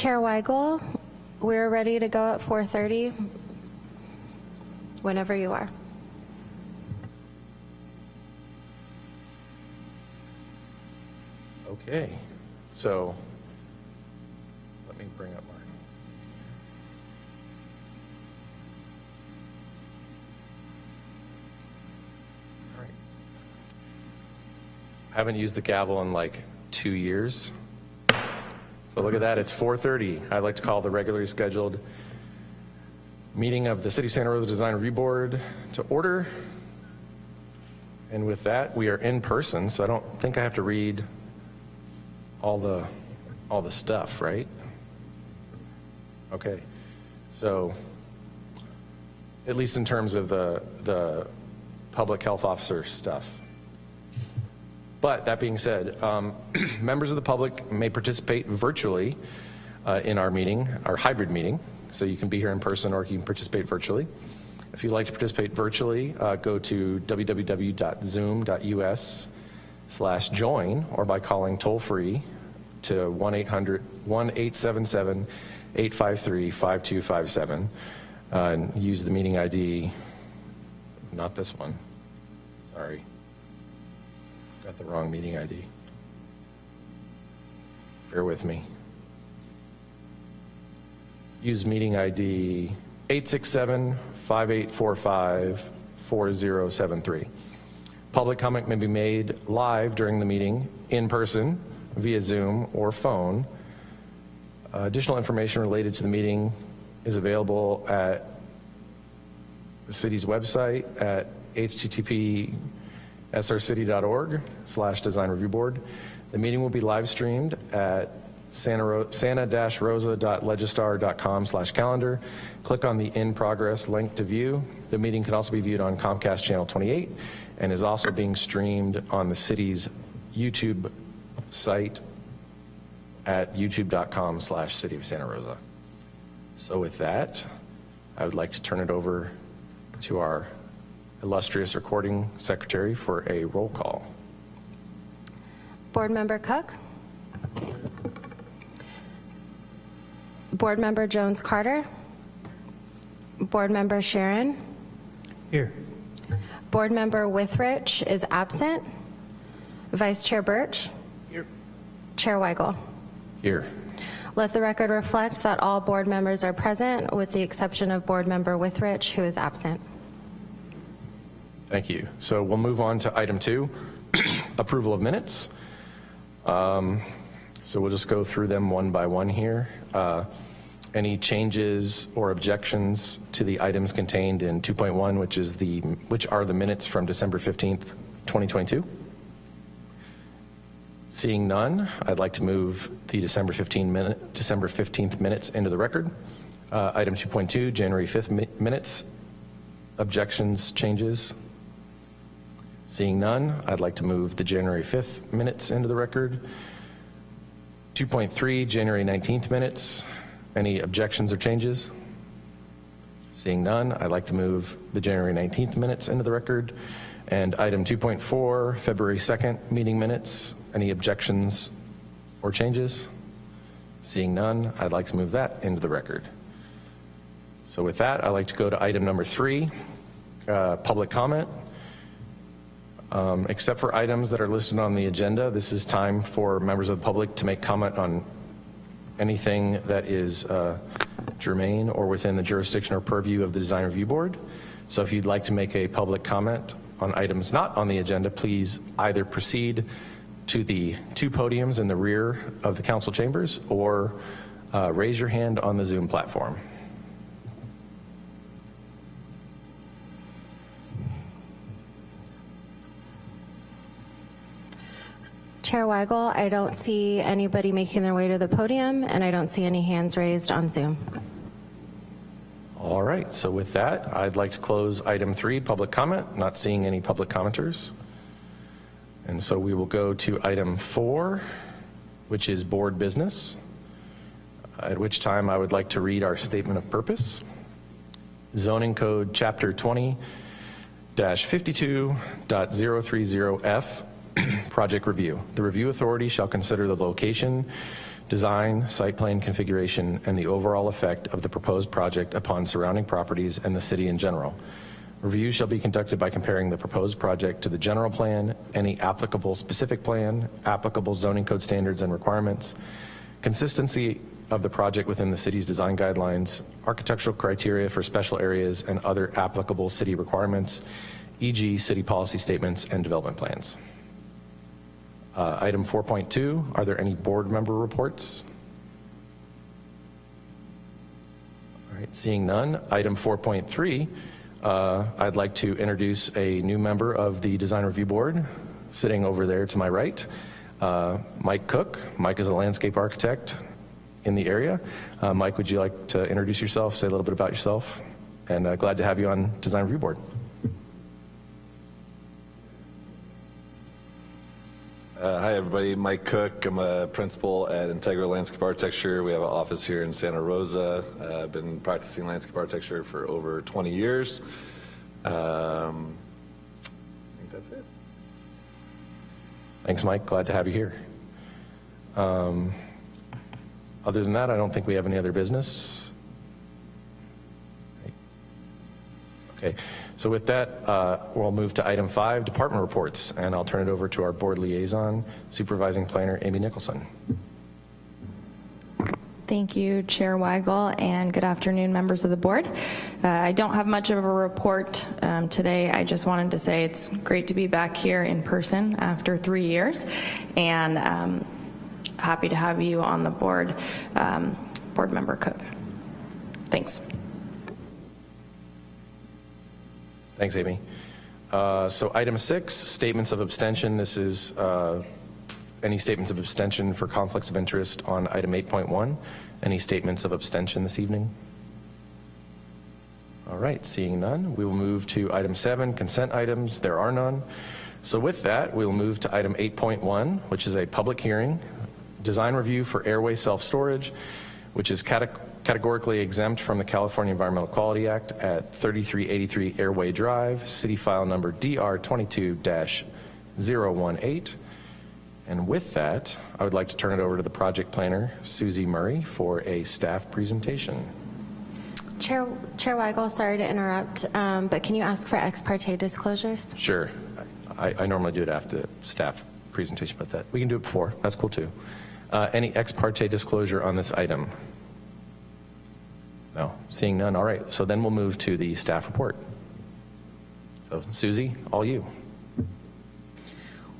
Chair Weigel, we're ready to go at 4:30, whenever you are. Okay, so let me bring up my. All right. I haven't used the gavel in like two years. So look at that, it's 4:30. I'd like to call the regularly scheduled meeting of the City of Santa Rosa Design Review Board to order. And with that, we are in person, so I don't think I have to read all the, all the stuff, right? Okay, so, at least in terms of the, the public health officer stuff. But that being said, um, members of the public may participate virtually uh, in our meeting, our hybrid meeting. So you can be here in person or you can participate virtually. If you'd like to participate virtually, uh, go to www.zoom.us slash join or by calling toll free to 1-800-1877-853-5257 uh, and use the meeting ID, not this one, sorry. Got the wrong meeting ID. Bear with me. Use meeting ID 867-5845-4073. Public comment may be made live during the meeting, in person, via Zoom, or phone. Uh, Additional information related to the meeting is available at the city's website at http srcity.org slash design review board. The meeting will be live streamed at santa-rosa.legistar.com slash calendar. Click on the in progress link to view. The meeting can also be viewed on Comcast Channel 28 and is also being streamed on the city's YouTube site at youtube.com slash city of Santa Rosa. So with that, I would like to turn it over to our illustrious recording secretary for a roll call. Board Member Cook? Board Member Jones Carter? Board Member Sharon? Here. Board Member Withrich is absent. Vice Chair Birch? Here. Chair Weigel? Here. Let the record reflect that all board members are present with the exception of Board Member Withrich, who is absent. Thank you. So we'll move on to item two, approval of minutes. Um, So we'll just go through them one by one here. Uh, Any changes or objections to the items contained in 2.1, which is the, which are the minutes from December 15th, 2022? Seeing none, I'd like to move the December 15 minute, December 15th minutes into the record. Uh, Item 2.2, January 5th mi- minutes. Objections, changes? Seeing none, I'd like to move the January 5th minutes into the record. 2.3, January 19th minutes. Any objections or changes? Seeing none, I'd like to move the January 19th minutes into the record. And item 2.4, February 2nd meeting minutes. Any objections or changes? Seeing none, I'd like to move that into the record. So with that, I'd like to go to item number three, uh, public comment. Um, Except for items that are listed on the agenda, this is time for members of the public to make comment on anything that is uh, germane or within the jurisdiction or purview of the Design Review Board. So if you'd like to make a public comment on items not on the agenda, please either proceed to the two podiums in the rear of the council chambers or uh, raise your hand on the Zoom platform. Chair Weigel, I don't see anybody making their way to the podium, and I don't see any hands raised on Zoom. All right, so with that, I'd like to close item three, public comment. Not seeing any public commenters. And so we will go to item four, which is board business, at which time I would like to read our statement of purpose. Zoning Code Chapter 20-52.030F, Project Review. The review authority shall consider the location, design, site plan configuration, and the overall effect of the proposed project upon surrounding properties and the city in general. Review shall be conducted by comparing the proposed project to the general plan, any applicable specific plan, applicable zoning code standards and requirements, consistency of the project within the city's design guidelines, architectural criteria for special areas, and other applicable city requirements, e.g. city policy statements and development plans. Uh, Item 4.2, are there any board member reports? All right, seeing none. Item 4.3, uh, I'd like to introduce a new member of the Design Review Board, sitting over there to my right, uh, Mike Cook. Mike is a landscape architect in the area. Uh, Mike, would you like to introduce yourself, say a little bit about yourself? And uh, glad to have you on Design Review Board. Uh, hi, everybody. Mike Cook. I'm a principal at Integra Landscape Architecture. We have an office here in Santa Rosa. Uh, I've been practicing landscape architecture for over 20 years. Um, I think that's it. Thanks, Mike. Glad to have you here. Um, Other than that, I don't think we have any other business. Okay, so with that, uh, we'll move to item five, department reports, and I'll turn it over to our board liaison, supervising planner Amy Nicholson. Thank you, Chair Weigel, and good afternoon, members of the board. Uh, I don't have much of a report um, today. I just wanted to say it's great to be back here in person after three years, and um, happy to have you on the board, um, Board Member Cook. Thanks. Thanks, Amy. Uh, So item six, statements of abstention. This is uh, any statements of abstention for conflicts of interest on item 8.1. Any statements of abstention this evening? All right, seeing none, we will move to item seven, consent items. There are none. So with that, we'll move to item 8.1, which is a public hearing, design review for airway self-storage, which is cate- categorically exempt from the California Environmental Quality Act at 3383 Airway Drive, city file number DR22-018. And with that, I would like to turn it over to the project planner, Susie Murray, for a staff presentation. Chair, Chair Weigel, sorry to interrupt, um, but can you ask for ex parte disclosures? Sure. I, I normally do it after the staff presentation, but that, we can do it before. That's cool too. Uh, Any ex parte disclosure on this item? No, seeing none. All right, so then we'll move to the staff report. So Susie, all you.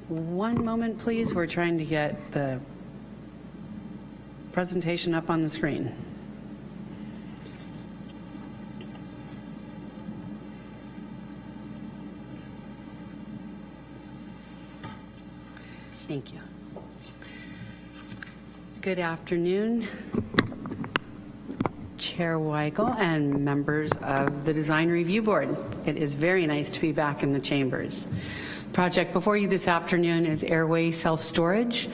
One moment, please. We're trying to get the presentation up on the screen. Thank you. Good afternoon, Chair Weigel and members of the Design Review Board. It is very nice to be back in the chambers. Project before you this afternoon is Airway Self-Storage.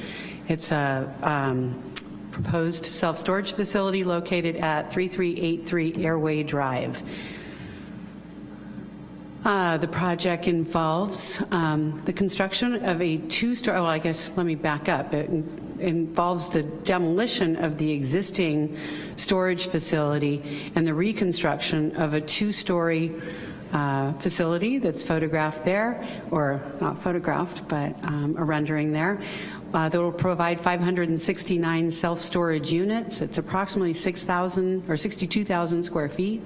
It's a um, proposed self-storage facility located at 3383 Airway Drive. Uh, The project involves um, the construction of a two-story, well, I guess, let me back up. It involves the demolition of the existing storage facility and the reconstruction of a two-story uh, facility that's photographed there, or not photographed, but um, a rendering there, uh, that will provide 569 self-storage units. It's approximately 6,000 or 62,000 square feet,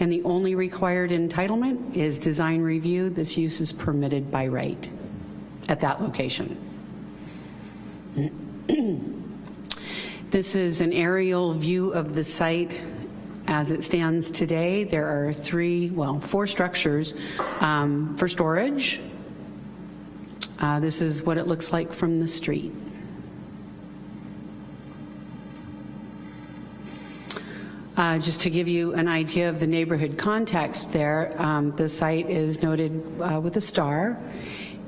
and the only required entitlement is design review. This use is permitted by right at that location. This is an aerial view of the site as it stands today. There are three, well, four structures um, for storage. Uh, This is what it looks like from the street. Uh, Just to give you an idea of the neighborhood context there, um, the site is noted uh, with a star,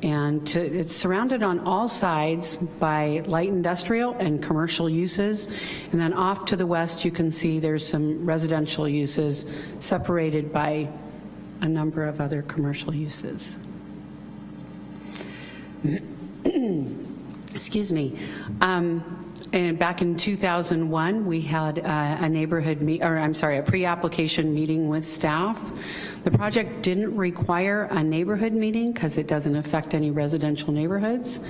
and to- it's surrounded on all sides by light industrial and commercial uses, and then off to the west, you can see there's some residential uses separated by a number of other commercial uses. excuse me. Um, And back in 2001, we had uh, a neighborhood, me- or I'm sorry, a pre-application meeting with staff. The project didn't require a neighborhood meeting because it doesn't affect any residential neighborhoods.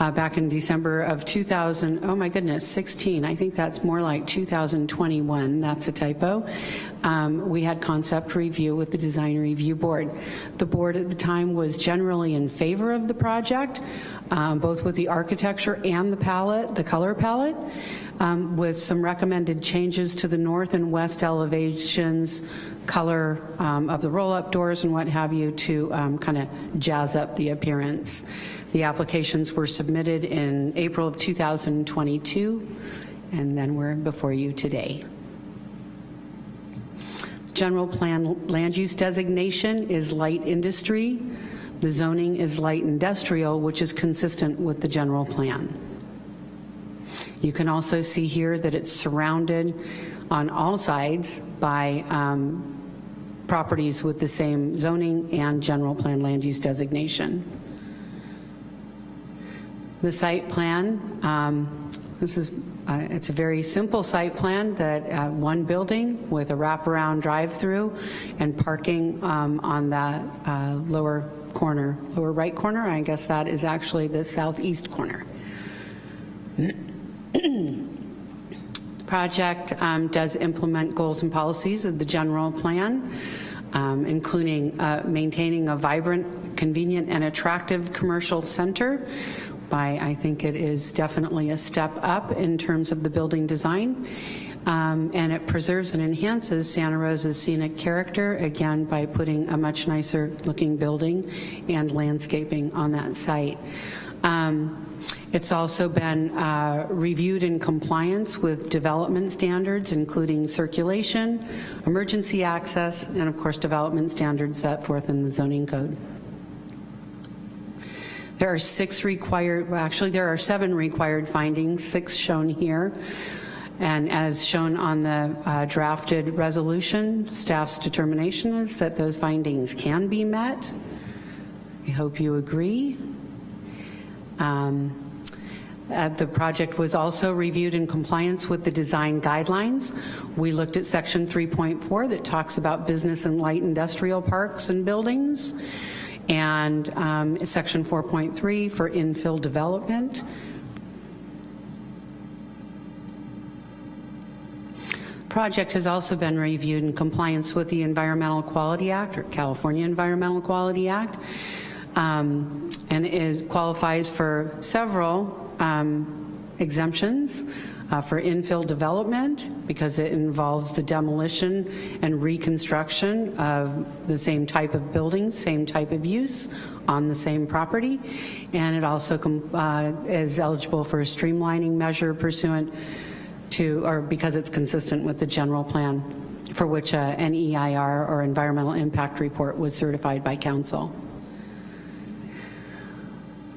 Uh, Back in December of 2000, oh my goodness, 16, I think that's more like 2021, that's a typo. Um, We had concept review with the Design Review Board. The board at the time was generally in favor of the project, um, both with the architecture and the palette, the color palette, um, with some recommended changes to the north and west elevations, color um, of the roll-up doors and what have you to kind of jazz up the appearance. The applications were submitted in April of 2022, and then we're before you today. General plan land use designation is light industry. The zoning is light industrial, which is consistent with the general plan. You can also see here that it's surrounded on all sides by um, properties with the same zoning and general plan land use designation. The site plan, um, this is, uh, it's a very simple site plan that, uh, one building with a wraparound drive-through and parking um, on that uh, lower corner, lower right corner, I guess that is actually the southeast corner. Project um, does implement goals and policies of the general plan, um, including uh, maintaining a vibrant, convenient, and attractive commercial center by, I think it is definitely a step up in terms of the building design. Um, and it preserves and enhances Santa Rosa's scenic character, again, by putting a much nicer looking building and landscaping on that site. Um, it's also been uh, reviewed in compliance with development standards, including circulation, emergency access, and of course, development standards set forth in the zoning code. There are six required, well, actually, there are seven required findings, six shown here. And as shown on the uh, drafted resolution, staff's determination is that those findings can be met. I hope you agree. Um, uh, The project was also reviewed in compliance with the design guidelines. We looked at section 3.4 that talks about business and light industrial parks and buildings, and um, section 4.3 for infill development. Project has also been reviewed in compliance with the Environmental Quality Act, or California Environmental Quality Act, um, and is, qualifies for several um, exemptions uh, for infill development because it involves the demolition and reconstruction of the same type of buildings, same type of use on the same property. And it also uh, is eligible for a streamlining measure pursuant to, or because it's consistent with the general plan for which uh, an EIR or environmental impact report was certified by council.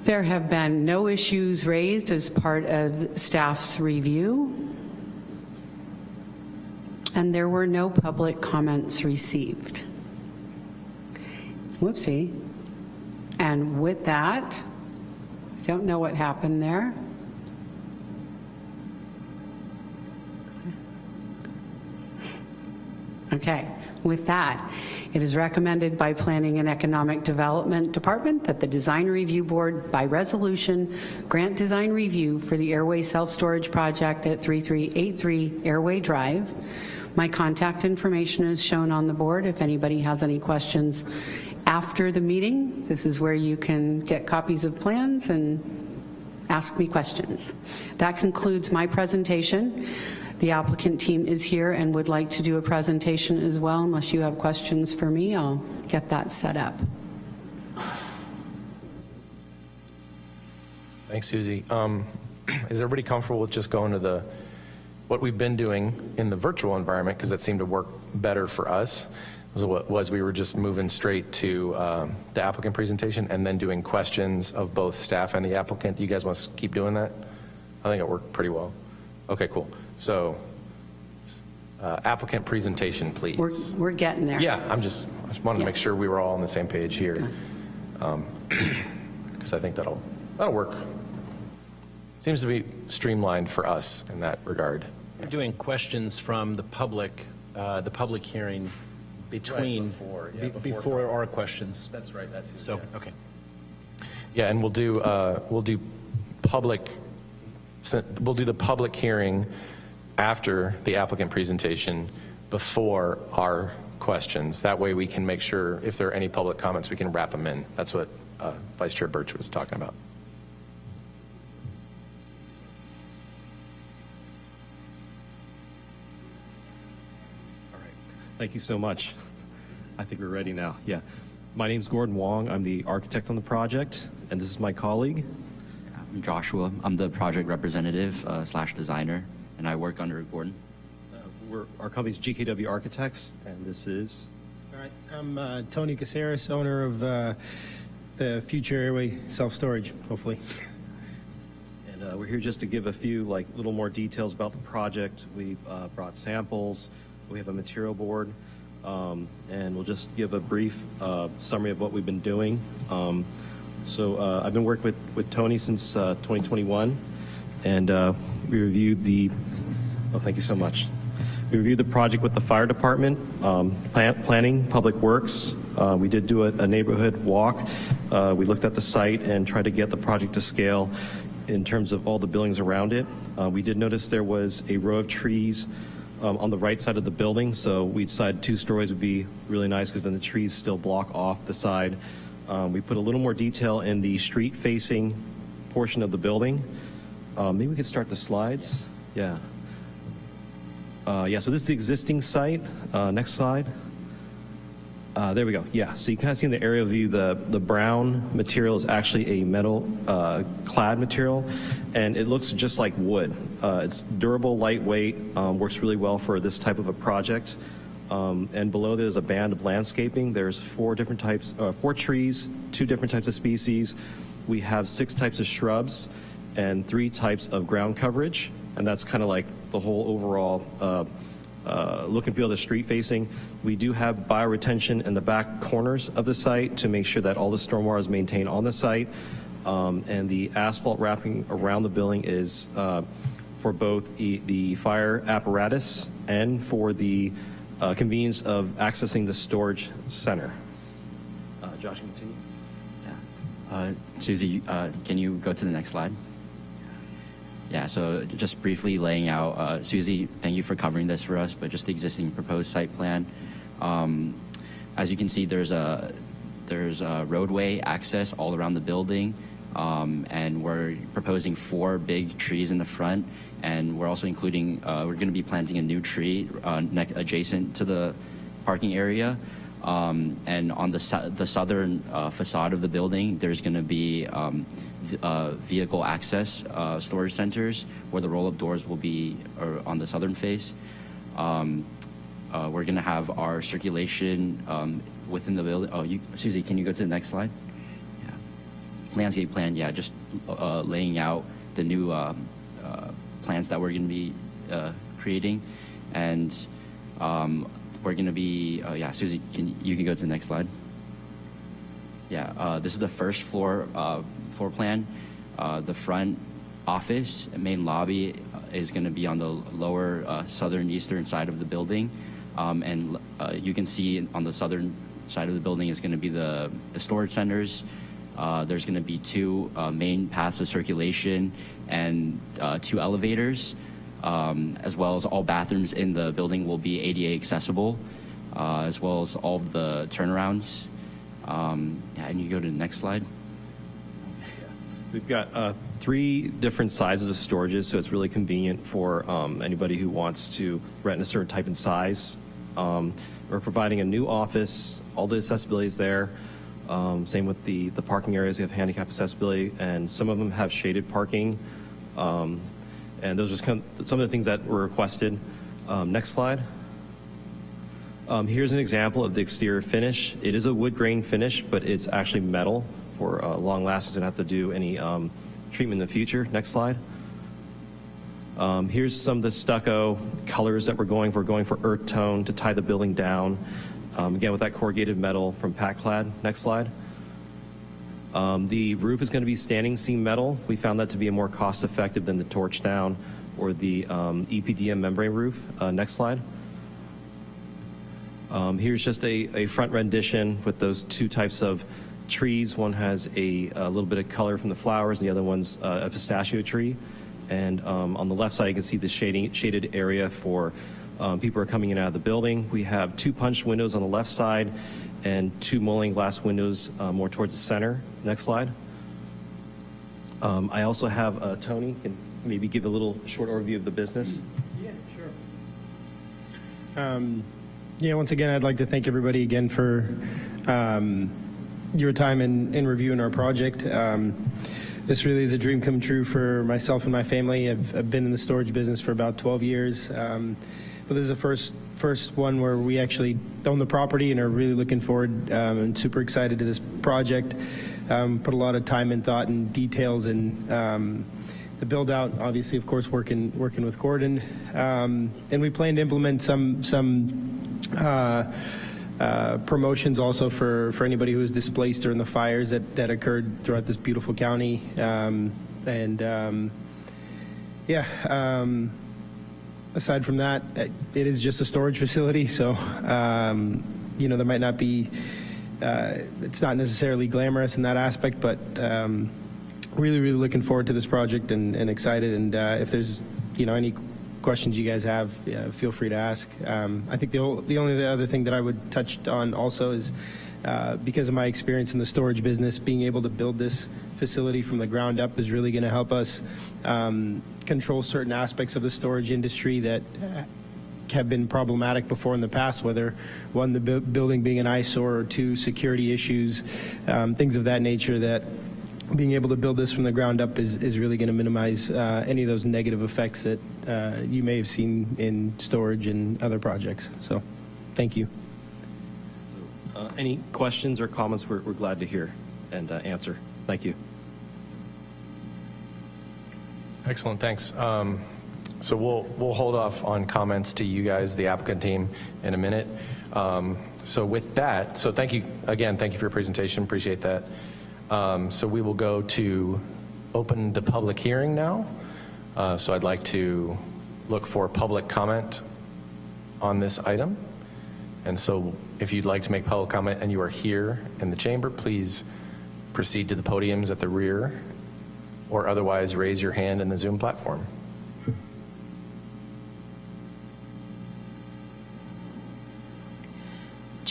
There have been no issues raised as part of staff's review, and there were no public comments received. Whoopsie. And with that, I don't know what happened there. Okay, with that, it is recommended by Planning and Economic Development Department that the Design Review Board, by resolution, grant design review for the Airway Self-Storage Project at 3383 Airway Drive. My contact information is shown on the board if anybody has any questions after the meeting. This is where you can get copies of plans and ask me questions. That concludes my presentation. The applicant team is here and would like to do a presentation as well. Unless you have questions for me, I'll get that set up. Thanks, Susie. Um, Is everybody comfortable with just going to the, what we've been doing in the virtual environment, because that seemed to work better for us, was what was we were just moving straight to um, the applicant presentation and then doing questions of both staff and the applicant. You guys want to keep doing that? I think it worked pretty well. Okay, cool. So uh, applicant presentation, please. We're, we're getting there. Yeah, I'm just, I just wanted to make sure we were all on the same page here. Because I think that'll, that'll work. seems to be streamlined for us in that regard. We're doing questions from the public, uh, the public hearing between, before, yeah, before before our questions. That's right, that's So, okay. Yeah, and we'll do, uh, we'll do public, we'll do the public hearing after the applicant presentation, before our questions. That way we can make sure if there are any public comments, we can wrap them in. That's what uh, Vice Chair Birch was talking about. All right. Thank you so much. I think we're ready now. Yeah. My name is Gordon Wong. I'm the architect on the project, and this is my colleague. I'm Joshua. I'm the project representative uh, slash designer, and I work under Gordon. Uh, we're, our company's GKW Architects, and this is. All right, I'm uh, Tony Caceres, owner of uh, the Future Airway Self-Storage, hopefully. And uh, we're here just to give a few like little more details about the project. We've uh, brought samples. We have a material board, um, and we'll just give a brief uh, summary of what we've been doing. Um, so uh, I've been working with, with Tony since uh, 2021, and uh, we reviewed the. Oh, thank you so much. We reviewed the project with the fire department, um, plan, planning, public works. Uh, we did do a, a neighborhood walk. Uh, we looked at the site and tried to get the project to scale in terms of all the buildings around it. Uh, we did notice there was a row of trees um, on the right side of the building, so we decided two stories would be really nice because then the trees still block off the side. Um, we put a little more detail in the street-facing portion of the building. Uh, maybe we could start the slides. Yeah. Uh, yeah, so this is the existing site. Uh, next slide. Uh, there we go. Yeah, so you kind of see in the aerial view the, the brown material is actually a metal uh, clad material, and it looks just like wood. Uh, it's durable, lightweight, um, works really well for this type of a project. Um, and below there's a band of landscaping. There's four different types, uh, four trees, two different types of species. We have six types of shrubs and three types of ground coverage, and that's kind of like the whole overall uh, uh, look and feel of the street facing. We do have bioretention in the back corners of the site to make sure that all the stormwater is maintained on the site. Um, and the asphalt wrapping around the building is uh, for both the, the fire apparatus and for the uh, convenience of accessing the storage center. Uh, Josh, continue. Yeah. Uh, Susie, uh, can you go to the next slide? Yeah, so just briefly laying out, uh, Susie, thank you for covering this for us, but just the existing proposed site plan. Um, as you can see, there's a there's a roadway access all around the building, um, and we're proposing four big trees in the front, and we're also including uh, we're going to be planting a new tree uh, adjacent to the parking area. Um, and on the, the southern uh, facade of the building, there's going to be um, uh, vehicle access uh, storage centers where the roll-up doors will be on the southern face. Um, uh, we're going to have our circulation um, within the building. Oh, you, Susie, can you go to the next slide? Yeah. Landscape plan, yeah, just uh, laying out the new um, uh, plans that we're going to be uh, creating. And um, we're going to be, uh, yeah, Susie, can, you can go to the next slide. Yeah, uh, this is the first floor uh, floor plan. Uh, the front office, main lobby, uh, is going to be on the lower uh, southern eastern side of the building, um, and uh, you can see on the southern side of the building is going to be the, the storage centers. There's going to be two main paths of circulation and two elevators, um, as well as all bathrooms in the building will be ADA accessible, uh, as well as all the turnarounds. Um, yeah, and you go to the next slide. We've got uh, three different sizes of storages, so it's really convenient for um, anybody who wants to rent a certain type and size. Um, we're providing a new office, all the accessibility is there. Um, same with the, the parking areas, we have handicap accessibility, and some of them have shaded parking. Um, and those are kind of some of the things that were requested. Um, next slide. Um, here's an example of the exterior finish. It is a wood grain finish, but it's actually metal for uh, long lasting and have to do any um, treatment in the future. Next slide. Um, here's some of the stucco colors that we're going for. We're going for earth tone to tie the building down. Um, again, with that corrugated metal from Pac-Clad. Next slide. Um, The roof is going to be standing seam metal. We found that to be a more cost-effective than the torch down or the um, EPDM membrane roof. Uh, Next slide. Um, Here's just a, a front rendition with those two types of trees. One has a, a little bit of color from the flowers, and the other one's uh, a pistachio tree. And um, on the left side, you can see the shading, shaded area for um, people are coming in and out of the building. We have two punched windows on the left side and two mullion glass windows uh, more towards the center. Next slide. Um, I also have uh, Tony, can maybe give a little short overview of the business. Yeah, sure. yeah, once again, I'd like to thank everybody again for um, your time in, in reviewing our project. Um, this really is a dream come true for myself and my family. I've, I've been in the storage business for about 12 years. Um, but this is the first first one where we actually own the property and are really looking forward um, and super excited to this project. Um, put a lot of time and thought and details in um, the build out. Obviously, of course, working working with Gordon, um, and we plan to implement some some uh, uh, promotions also for, for anybody who was displaced during the fires that, that occurred throughout this beautiful county. Um, and um, yeah, um, aside from that, it is just a storage facility. So, um, you know, there might not be, uh, it's not necessarily glamorous in that aspect, but um, really, really looking forward to this project and, and excited. And uh, if there's, you know, any questions you guys have, yeah, feel free to ask. Um, I think the, the only other thing that I would touch on also is uh, because of my experience in the storage business, being able to build this facility from the ground up is really going to help us um, control certain aspects of the storage industry that uh, have been problematic before in the past, whether one, the bu- building being an eyesore, or two, security issues, um, things of that nature that being able to build this from the ground up is, is really going to minimize uh, any of those negative effects that uh, you may have seen in storage and other projects. So, thank you. Uh, Any questions or comments, we're, we're glad to hear and uh, answer. Thank you. Excellent, thanks. Um, So we'll, we'll hold off on comments to you guys, the applicant team, in a minute. Um, So with that, so thank you, again, thank you for your presentation, appreciate that. Um, So we will go to open the public hearing now. Uh, So I'd like to look for public comment on this item. And so if you'd like to make public comment and you are here in the chamber, please proceed to the podiums at the rear or otherwise raise your hand in the Zoom platform.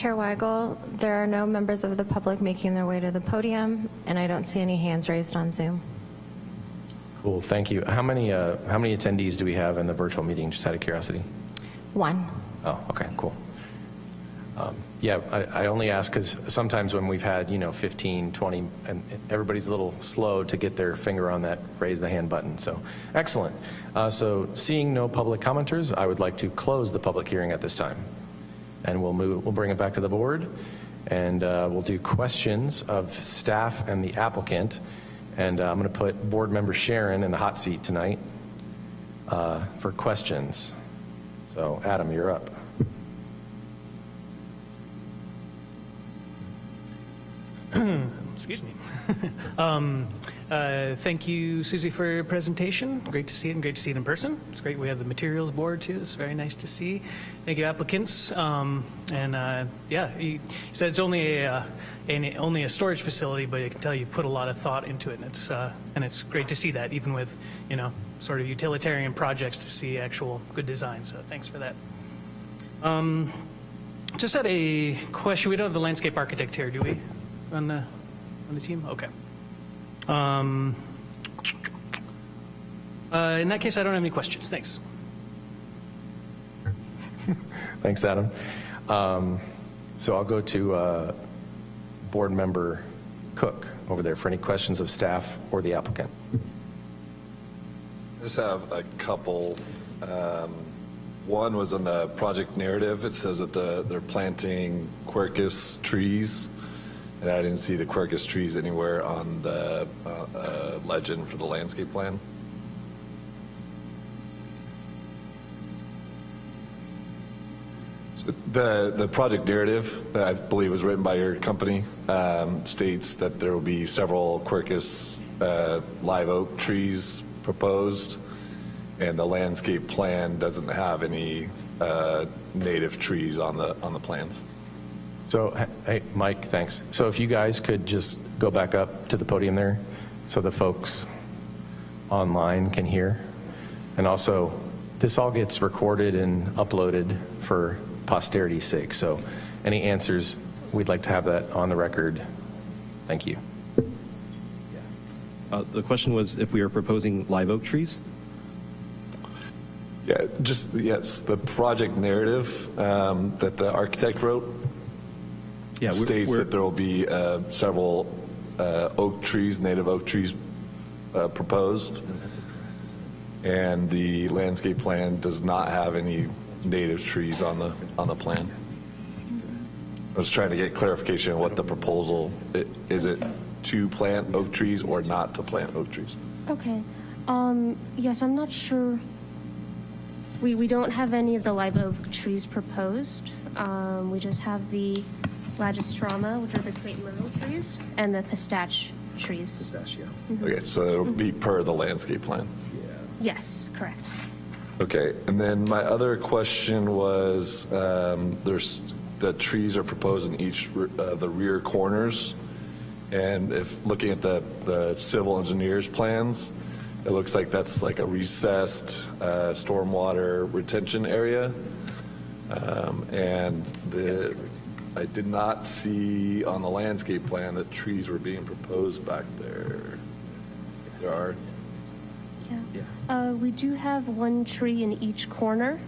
Chair Weigel, there are no members of the public making their way to the podium, and I don't see any hands raised on Zoom. Cool, thank you. How many, uh, how many attendees do we have in the virtual meeting, just out of curiosity? One. Oh, okay, cool. Um, Yeah, I I only ask because sometimes when we've had, you know, 15, 20, and everybody's a little slow to get their finger on that raise the hand button, so, excellent. Uh, So seeing no public commenters, I would like to close the public hearing at this time. And we'll move, we'll bring it back to the board, and uh, we'll do questions of staff and the applicant. And uh, I'm going to put Board Member Sharon in the hot seat tonight uh, for questions. So Adam, you're up. Excuse me. um, uh, thank you, Susie, for your presentation. Great to see it and great to see it in person. It's great we have the materials board too. It's very nice to see. Thank you, applicants. Um, and uh, yeah, you said it's only a uh, an, only a storage facility, but I can tell you've put a lot of thought into it, and it's uh, and it's great to see that, even with you know sort of utilitarian projects, to see actual good design. So thanks for that. Um, just had a question. We don't have the landscape architect here, do we? On the on the team? Okay. Um, uh, in that case, I don't have any questions. Thanks. Thanks, Adam. Um, So I'll go to uh, Board Member Cook over there for any questions of staff or the applicant. I just have a couple. Um, One was on the project narrative. It says that the, they're planting quercus trees, and I didn't see the quercus trees anywhere on the uh, uh, legend for the landscape plan. The, the project narrative that I believe was written by your company um, states that there will be several Quercus uh, live oak trees proposed, and the landscape plan doesn't have any uh, native trees on the, on the plans. So, hey, Mike, thanks. So if you guys could just go back up to the podium there, so the folks online can hear. And also, this all gets recorded and uploaded for posterity's sake. So any answers, we'd like to have that on the record. Thank you. Uh, The question was if we are proposing live oak trees? Yeah, just, yes, the project narrative um, that the architect wrote Yeah, we're- states we're- that there will be uh, several uh, oak trees, native oak trees uh, proposed. And the landscape plan does not have any native trees on the, on the plan. I was trying to get clarification on what the proposal, i- is it to plant oak trees or not to plant oak trees? Okay. Um, yes, I'm not sure. We, we don't have any of the live oak trees proposed. Um, we just have the Lagerstroemia, which are the crepe myrtle trees, and the pistache trees. Pistachio. Okay, so it'll be per the landscape plan. Yes, correct. Okay, and then my other question was, um, there's, the trees are proposed in each, uh, the rear corners. And if, looking at the, the civil engineer's plans, it looks like that's like a recessed, uh, stormwater retention area. Um, and the, I did not see on the landscape plan that trees were being proposed back there. There are, Yeah. Uh, we do have one tree in each corner,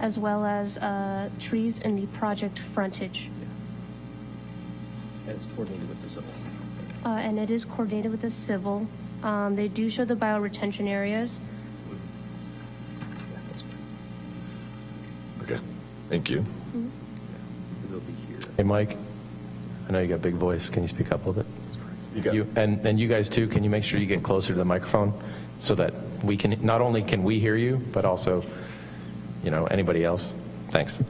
as well as uh, trees in the project frontage. And it's coordinated with the civil. Uh, and it is coordinated with the civil. Um, they do show the bioretention areas. okay, thank you. Because it'll be here. Hey, Mike, I know you got a big voice. Can you speak up a little bit? You got- You, and, and you guys too, can you make sure you get closer to the microphone so that we can, not only can we hear you, but also, you know, anybody else? Thanks.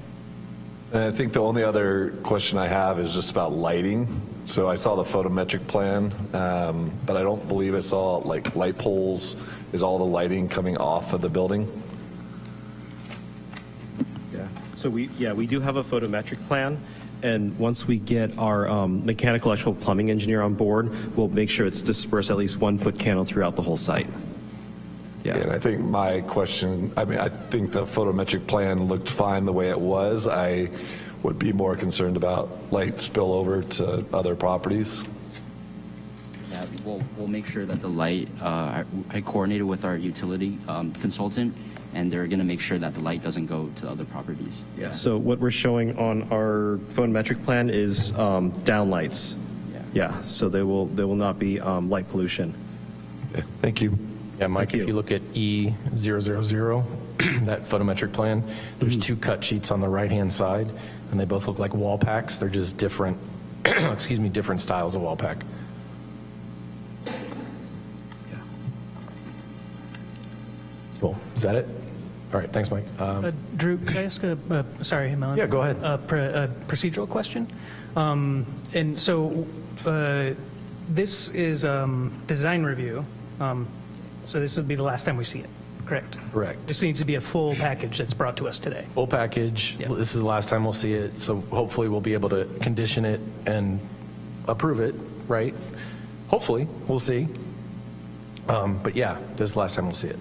And I think the only other question I have is just about lighting. So I saw the photometric plan, um, but I don't believe I saw like light poles. Is all the lighting coming off of the building? Yeah. So we, yeah, we do have a photometric plan, and once we get our um, mechanical, electrical, plumbing engineer on board, we'll make sure it's dispersed at least one foot candle throughout the whole site. Yeah. And I think my question, I mean, I think the photometric plan looked fine the way it was. I would be more concerned about light spillover to other properties. Yeah, we'll, we'll make sure that the light, uh, I I coordinated with our utility um, consultant, and they're going to make sure that the light doesn't go to other properties. Yeah. So what we're showing on our photometric plan is um, downlights. Yeah. Yeah, so they will, there will not be um, light pollution. Okay, Thank you. Yeah, Mike, Thank if you. you look at E000, that photometric plan, there's two cut sheets on the right-hand side, and they both look like wall packs. They're just different, excuse me, different styles of wall pack. Is that it? All right, thanks, Mike. Um, Uh, Drew, could I ask a, uh, sorry, Melon? Yeah, go ahead. A pr- a procedural question? Um, And so uh, this is um, design review, um, so this would be the last time we see it, correct? Correct. This needs to be a full package that's brought to us today. Full package. Yeah. This is the last time we'll see it, so hopefully we'll be able to condition it and approve it, right? Hopefully, we'll see. Um, But yeah, this is the last time we'll see it.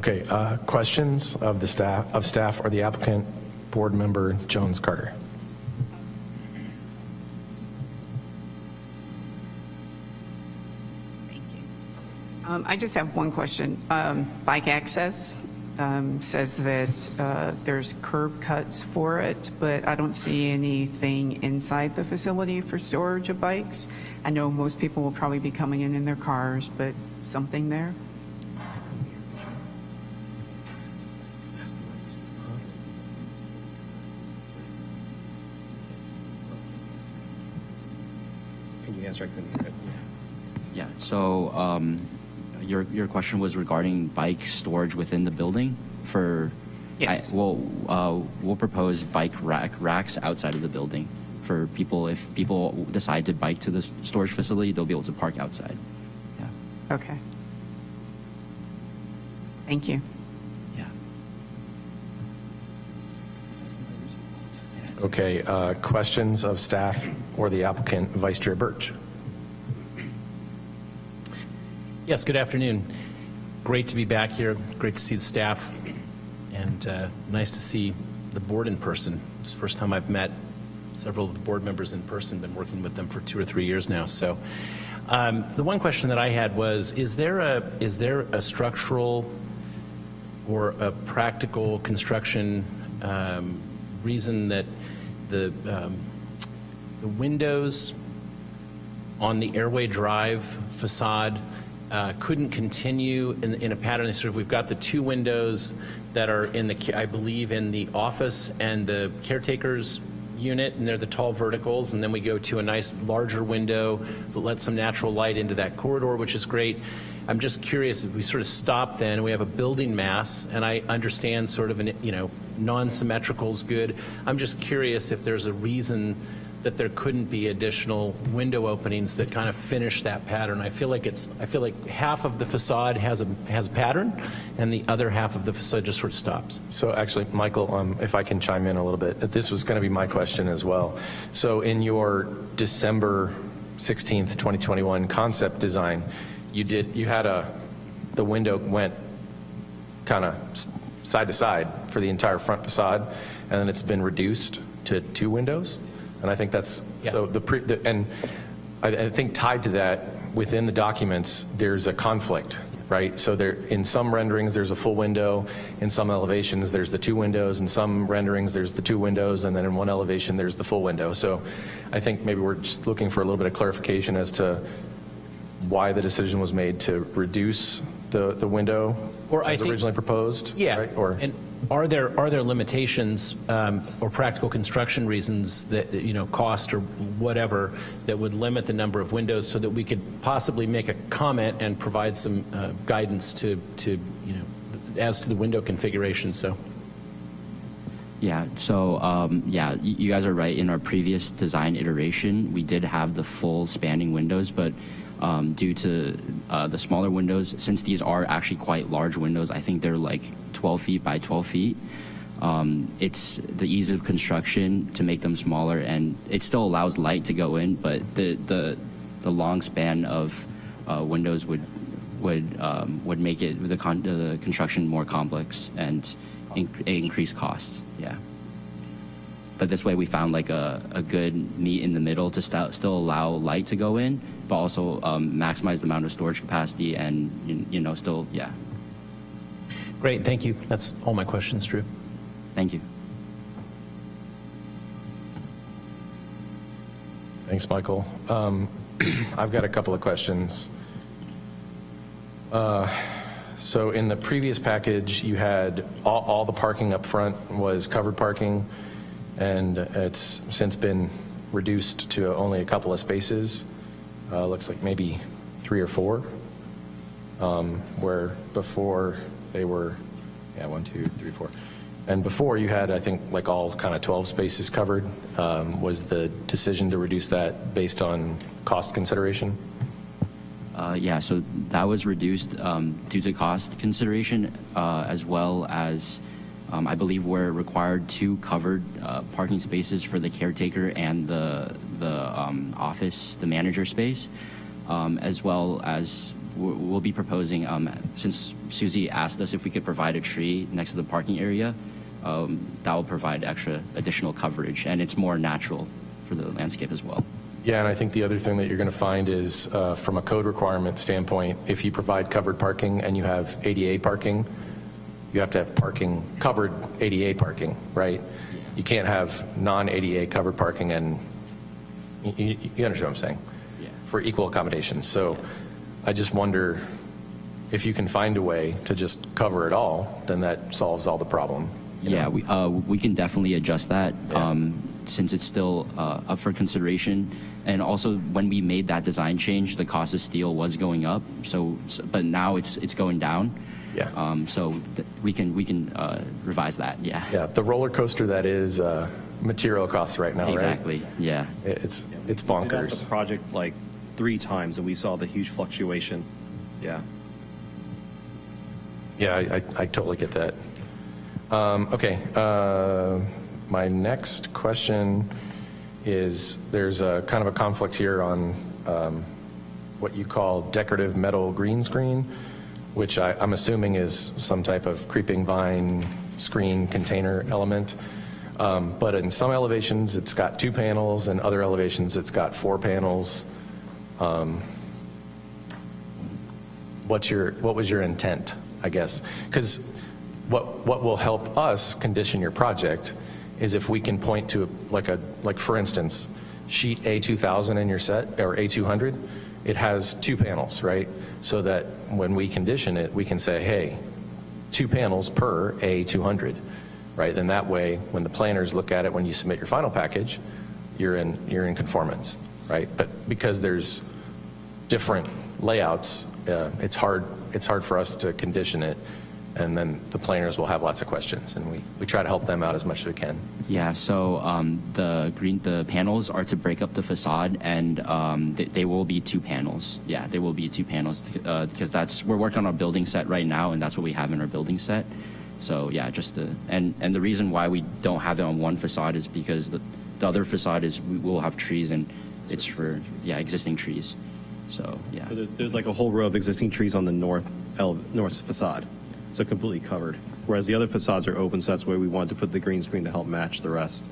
Okay, uh, questions of the staff, of staff or the applicant, board member Jones Carter? Um, I just have one question. Um, Bike access um, says that uh, there's curb cuts for it, but I don't see anything inside the facility for storage of bikes. I know most people will probably be coming in in their cars, but something there? The answer I couldn't hear it. Yeah, so um, your, your question was regarding bike storage within the building for? Yes. I, well, uh, we'll propose bike rack, racks outside of the building for people, if people decide to bike to the storage facility, they'll be able to park outside. Yeah. Okay. Thank you. Yeah. Okay, uh, questions of staff or the applicant, Vice Chair Birch? Yes, good afternoon. Great to be back here. Great to see the staff, and uh, nice to see the board in person. It's the first time I've met several of the board members in person. Been working with them for two or three years now. So, um, the one question that I had was: Is there a is there a structural or a practical construction um, reason that the um, the windows on the Airway Drive facade uh, couldn't continue in, in a pattern. Sort of, we've got the two windows that are in the, I believe, in the office and the caretaker's unit, and they're the tall verticals, and then we go to a nice larger window that lets some natural light into that corridor, which is great. I'm just curious, if we sort of stop then, we have a building mass, and I understand sort of an, you know, non-symmetrical is good. I'm just curious if there's a reason that there couldn't be additional window openings that kind of finish that pattern. I feel like it's, I feel like half of the facade has a, has a pattern, and the other half of the facade just sort of stops. So actually, Michael, um, if I can chime in a little bit, this was going to be my question as well. So in your December 16th, 2021 concept design, you did, you had a, the window went kind of side to side for the entire front facade, and then it's been reduced to two windows? And I think that's, so the, pre- the- and I, I think tied to that, within the documents, there's a conflict, right? So there, in some renderings, there's a full window, in some elevations, there's the two windows, in some renderings, there's the two windows, and then in one elevation, there's the full window. So I think maybe we're just looking for a little bit of clarification as to why the decision was made to reduce the, the window Or I as think- originally proposed? Yeah, right? Or, and are there, are there limitations um, or practical construction reasons that, you know, cost or whatever, that would limit the number of windows so that we could possibly make a comment and provide some uh, guidance to, to, you know, as to the window configuration, so. Yeah, so um, yeah, you guys are right. In our previous design iteration, we did have the full spanning windows, but um, due to uh, the smaller windows, since these are actually quite large windows, I think they're like 12 feet by 12 feet. Um, it's the ease of construction to make them smaller, and it still allows light to go in, but the the, the long span of uh, windows would would um, would make it the, con- the construction more complex and inc- increase costs. Yeah. But this way, we found like a, a good meet in the middle to st- still allow light to go in, but also um, maximize the amount of storage capacity and you, you know still yeah. Great, thank you. That's all my questions, Drew. Thank you. thanks, Michael. Um, I've got a couple of questions. Uh, So in the previous package, you had, all, all the parking up front was covered parking, and it's since been reduced to only a couple of spaces. Uh, Looks like maybe three or four, um, where before they were, yeah, one, two, three, four. And before, you had, I think, like all kind of 12 spaces covered. Um, Was the decision to reduce that based on cost consideration? Uh, yeah, so that was reduced um, due to cost consideration, uh, as well as um, I believe we're required two covered uh, parking spaces for the caretaker and the the um, office, the manager space, um, as well as we'll be proposing. Um, since Susie asked us if we could provide a tree next to the parking area, um, that will provide extra additional coverage, and it's more natural for the landscape as well. Yeah, and I think the other thing that you're going to find is, uh, from a code requirement standpoint, if you provide covered parking and you have ADA parking, you have to have parking, covered ADA parking, right? You can't have non-ADA covered parking and, you- you understand what I'm saying? Yeah. For equal accommodations. So I just wonder if you can find a way to just cover it all, then that solves all the problem. Yeah, know? we, uh, we can definitely adjust that. Yeah. Um, since it's still uh, up for consideration. And also, when we made that design change, the cost of steel was going up. So, so but now it's it's going down. Yeah. Um, so th- we can we can uh, revise that. Yeah. Yeah, the roller coaster that is uh, material costs right now, right? Exactly. Yeah. It- It's, it's We did that bonkers. The project like three times, and we saw the huge fluctuation. Yeah. Yeah, I, I- I totally get that. Um, Okay, uh, my next question is, there's a kind of a conflict here on um, what you call decorative metal green screen, which I, I'm assuming is some type of creeping vine screen container element. Um, But in some elevations, it's got two panels, and other elevations, it's got four panels. what's your, what was your intent, I guess? Because what, what will help us condition your project is if we can point to, like a, like for instance, sheet A2000 in your set, or A200, it has two panels, right? So that when we condition it, we can say, hey, two panels per A200, right? Then that way, when the planners look at it, when you submit your final package, you're in, you're in conformance, right? But because there's different layouts, uh, it's hard, it's hard for us to condition it, and then the planners will have lots of questions, and we, we try to help them out as much as we can. Yeah, so um, the green the panels are to break up the facade, and um, they, they will be two panels. Yeah, they will be two panels uh, because that's we're working on our building set right now, and that's what we have in our building set. So yeah, just the and and the reason why we don't have it on one facade is because the the other facade is we will have trees, and it's for yeah existing trees. So yeah. So there- There's like a whole row of existing trees on the north, ele- north facade, so completely covered. Whereas the other facades are open, so that's why we wanted to put the green screen to help match the rest.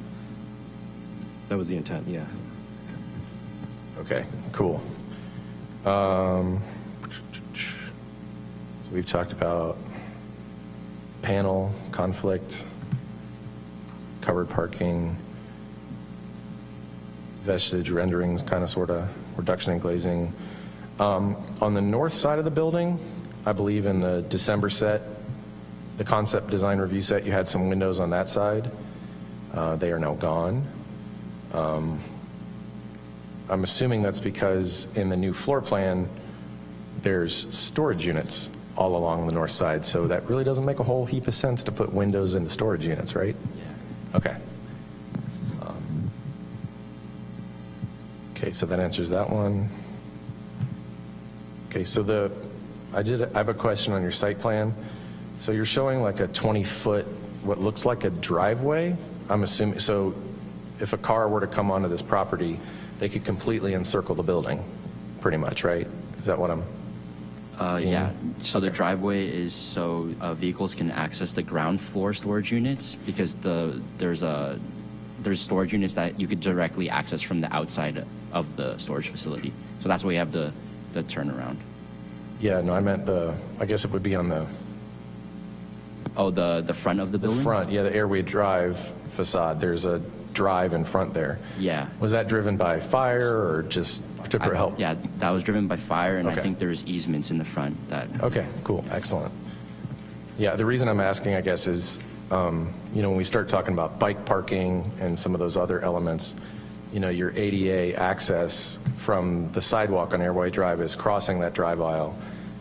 That was the intent, yeah. Okay, cool. Um, So we've talked about panel, conflict, covered parking, vestige renderings, kind of, sort of, reduction in glazing. Um, On the north side of the building, I believe in the December set, the concept design review set, you had some windows on that side. Uh, They are now gone. I'm assuming that's because in the new floor plan, there's storage units all along the north side, so that really doesn't make a whole heap of sense to put windows into storage units, right? Yeah. Okay. Um, Okay, so that answers that one. Okay, so the, I did, I have a question on your site plan. So you're showing like a 20-foot, what looks like a driveway? I'm assuming, so if a car were to come onto this property, they could completely encircle the building, pretty much, right? Is that what I'm, Uh, yeah, so the driveway is so uh, vehicles can access the ground floor storage units because the there's a there's storage units that you could directly access from the outside of the storage facility. So that's why we have the the turnaround. yeah, no, I meant the, I guess it would be on the Oh, the the front of the the building. front, yeah, the Airway Drive facade, there's a drive in front there. Yeah. Was that driven by fire or just to I- help? Yeah, that was driven by fire, and I Okay. think there's easements in the front that. Okay, cool, excellent. Yeah, the reason I'm asking, I guess, is, um, you know, when we start talking about bike parking and some of those other elements, you know, your ADA access from the sidewalk on Airway Drive is crossing that drive aisle,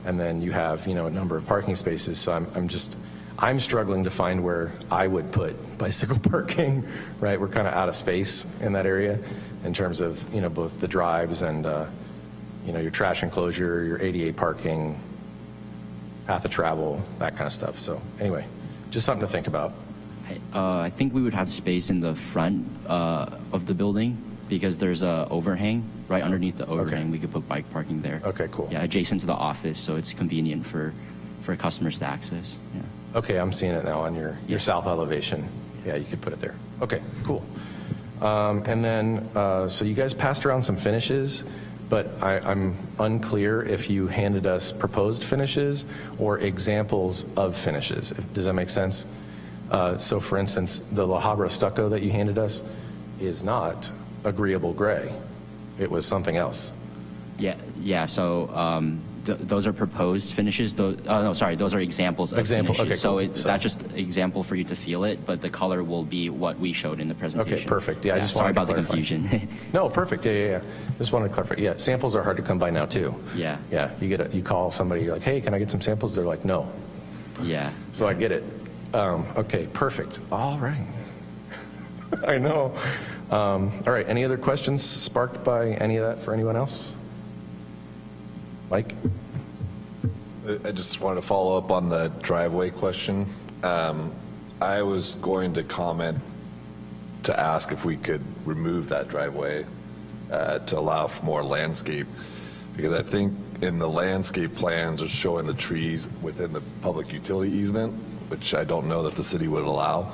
and then you have, you know, a number of parking spaces, so I'm, I'm just, I'm struggling to find where I would put bicycle parking, right? We're kind of out of space in that area in terms of, you know, both the drives and, uh, you know, your trash enclosure, your ADA parking, path of travel, that kind of stuff. So anyway, just something to think about. Uh, I think we would have space in the front uh, of the building because there's a overhang right underneath the overhang. We could put bike parking there. Okay, cool. Yeah, adjacent to the office, so it's convenient for for customers to access. Yeah. Okay, I'm seeing it now on your, your Yeah. south elevation. Yeah, you could put it there. Okay, cool. Um, And then, uh, so you guys passed around some finishes, but I, I'm unclear if you handed us proposed finishes or examples of finishes. If- Does that make sense? Uh, So for instance, the La Habra stucco that you handed us is not agreeable gray. It was something else. Yeah, yeah. So um, th- those are proposed finishes. Those, oh, no, sorry, those are examples of Example, finishes. okay, So cool. it, So- that's just example for you to feel it, but the color will be what we showed in the presentation. Okay, perfect. Yeah, I just sorry wanted to about the confusion. No, perfect, yeah, yeah, yeah. Just wanted to clarify, yeah, samples are hard to come by now, too. Yeah. Yeah, you get, a you call somebody, you're like, hey, can I get some samples? They're like, no. yeah. So I get it. Um, Okay, perfect. All right. I know. Um, All right, any other questions sparked by any of that for anyone else? Mike? I- just wanted to follow up on the driveway question. Um, I was going to comment to ask if we could remove that driveway uh, to allow for more landscape, because I think in the landscape plans are showing the trees within the public utility easement, which I don't know that the city would allow.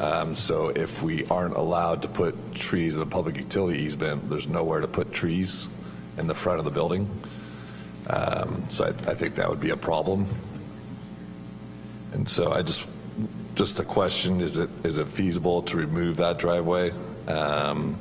Um, So if we aren't allowed to put trees in the public utility easement, there's nowhere to put trees in the front of the building. Um, So I, I think that would be a problem. And so I just, just a question, is it, is it feasible to remove that driveway? Um,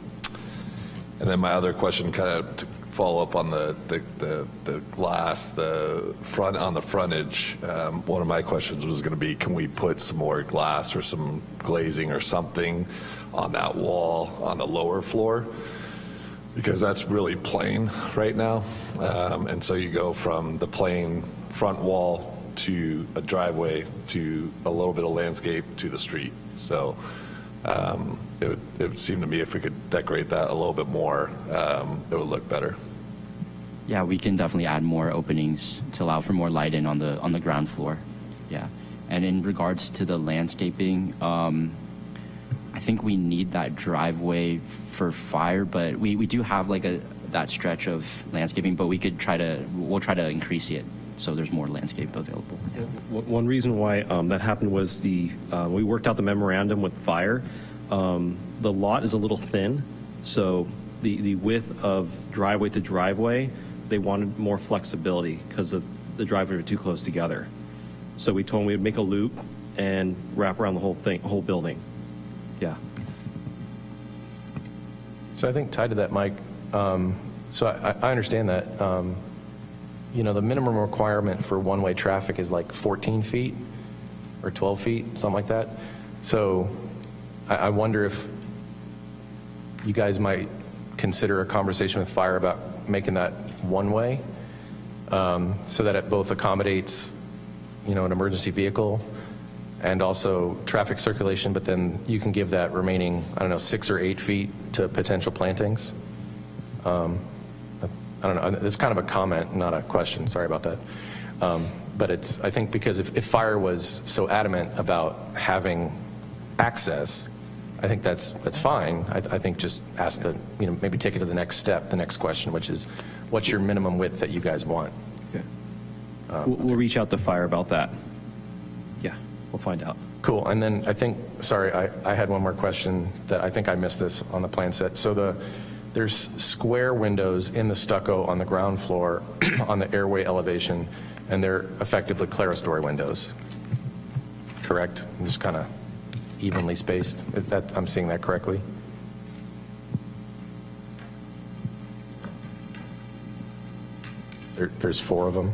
And then my other question, kind of to follow up on the, the, the the glass, the front, on the frontage, um, one of my questions was going to be, can we put some more glass or some glazing or something on that wall on the lower floor? Because that's really plain right now. Um, and so you go from the plain front wall to a driveway to a little bit of landscape to the street. So um, it, would, it would seem to me if we could decorate that a little bit more, um, it would look better. Yeah, we can definitely add more openings to allow for more light in on the on the ground floor. Yeah, and in regards to the landscaping, um, think we need that driveway for fire, but we, we do have like a that stretch of landscaping, but we could try to we'll try to increase it so there's more landscape available. Yeah. One reason why um, that happened was the, uh, we worked out the memorandum with fire. Um, The lot is a little thin, so the, the width of driveway to driveway, they wanted more flexibility because the, the driveways were too close together. So we told them we'd make a loop and wrap around the whole thing, whole building. Yeah. So I think tied to that, Mike, um, so I, I understand that. um, You know, the minimum requirement for one-way traffic is like 14 feet or 12 feet, something like that. So I, I wonder if you guys might consider a conversation with fire about making that one-way um, so that it both accommodates, you know, an emergency vehicle and also traffic circulation, but then you can give that remaining, I don't know, six or eight feet to potential plantings. Um, I don't know, it's kind of a comment, not a question, sorry about that. Um, But it's, I think because if, if fire was so adamant about having access, I think that's, that's fine. I, I think just ask the, you know, maybe take it to the next step, the next question, which is, what's your minimum width that you guys want? We'll, we'll reach out to fire about that. We'll find out. Cool, and then I think, sorry, I, I had one more question that I think I missed this on the plan set. So the, there's square windows in the stucco on the ground floor on the airway elevation, and they're effectively clerestory windows, correct? I'm Just kind of evenly spaced? Is that, I'm seeing that correctly? There, there's four of them?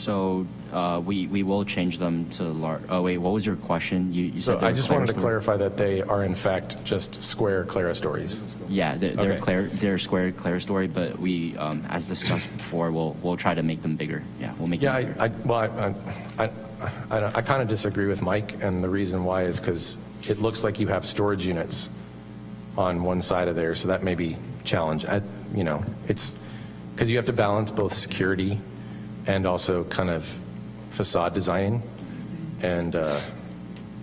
So uh, we we will change them to large. Oh wait, what was your question? You, you So I just wanted to clarify that they are in fact just square clerestories. Yeah, they're, they're, Okay. clear, they're square clerestory, but we, um, as discussed before, we'll we'll try to make them bigger. Yeah, we'll make Yeah, I, them bigger. I, well, I, I, I, I kind of disagree with Mike, and the reason why is because it looks like you have storage units on one side of there, so that may be challenge. I, you know, it's, because you have to balance both security and also kind of facade design, and, uh,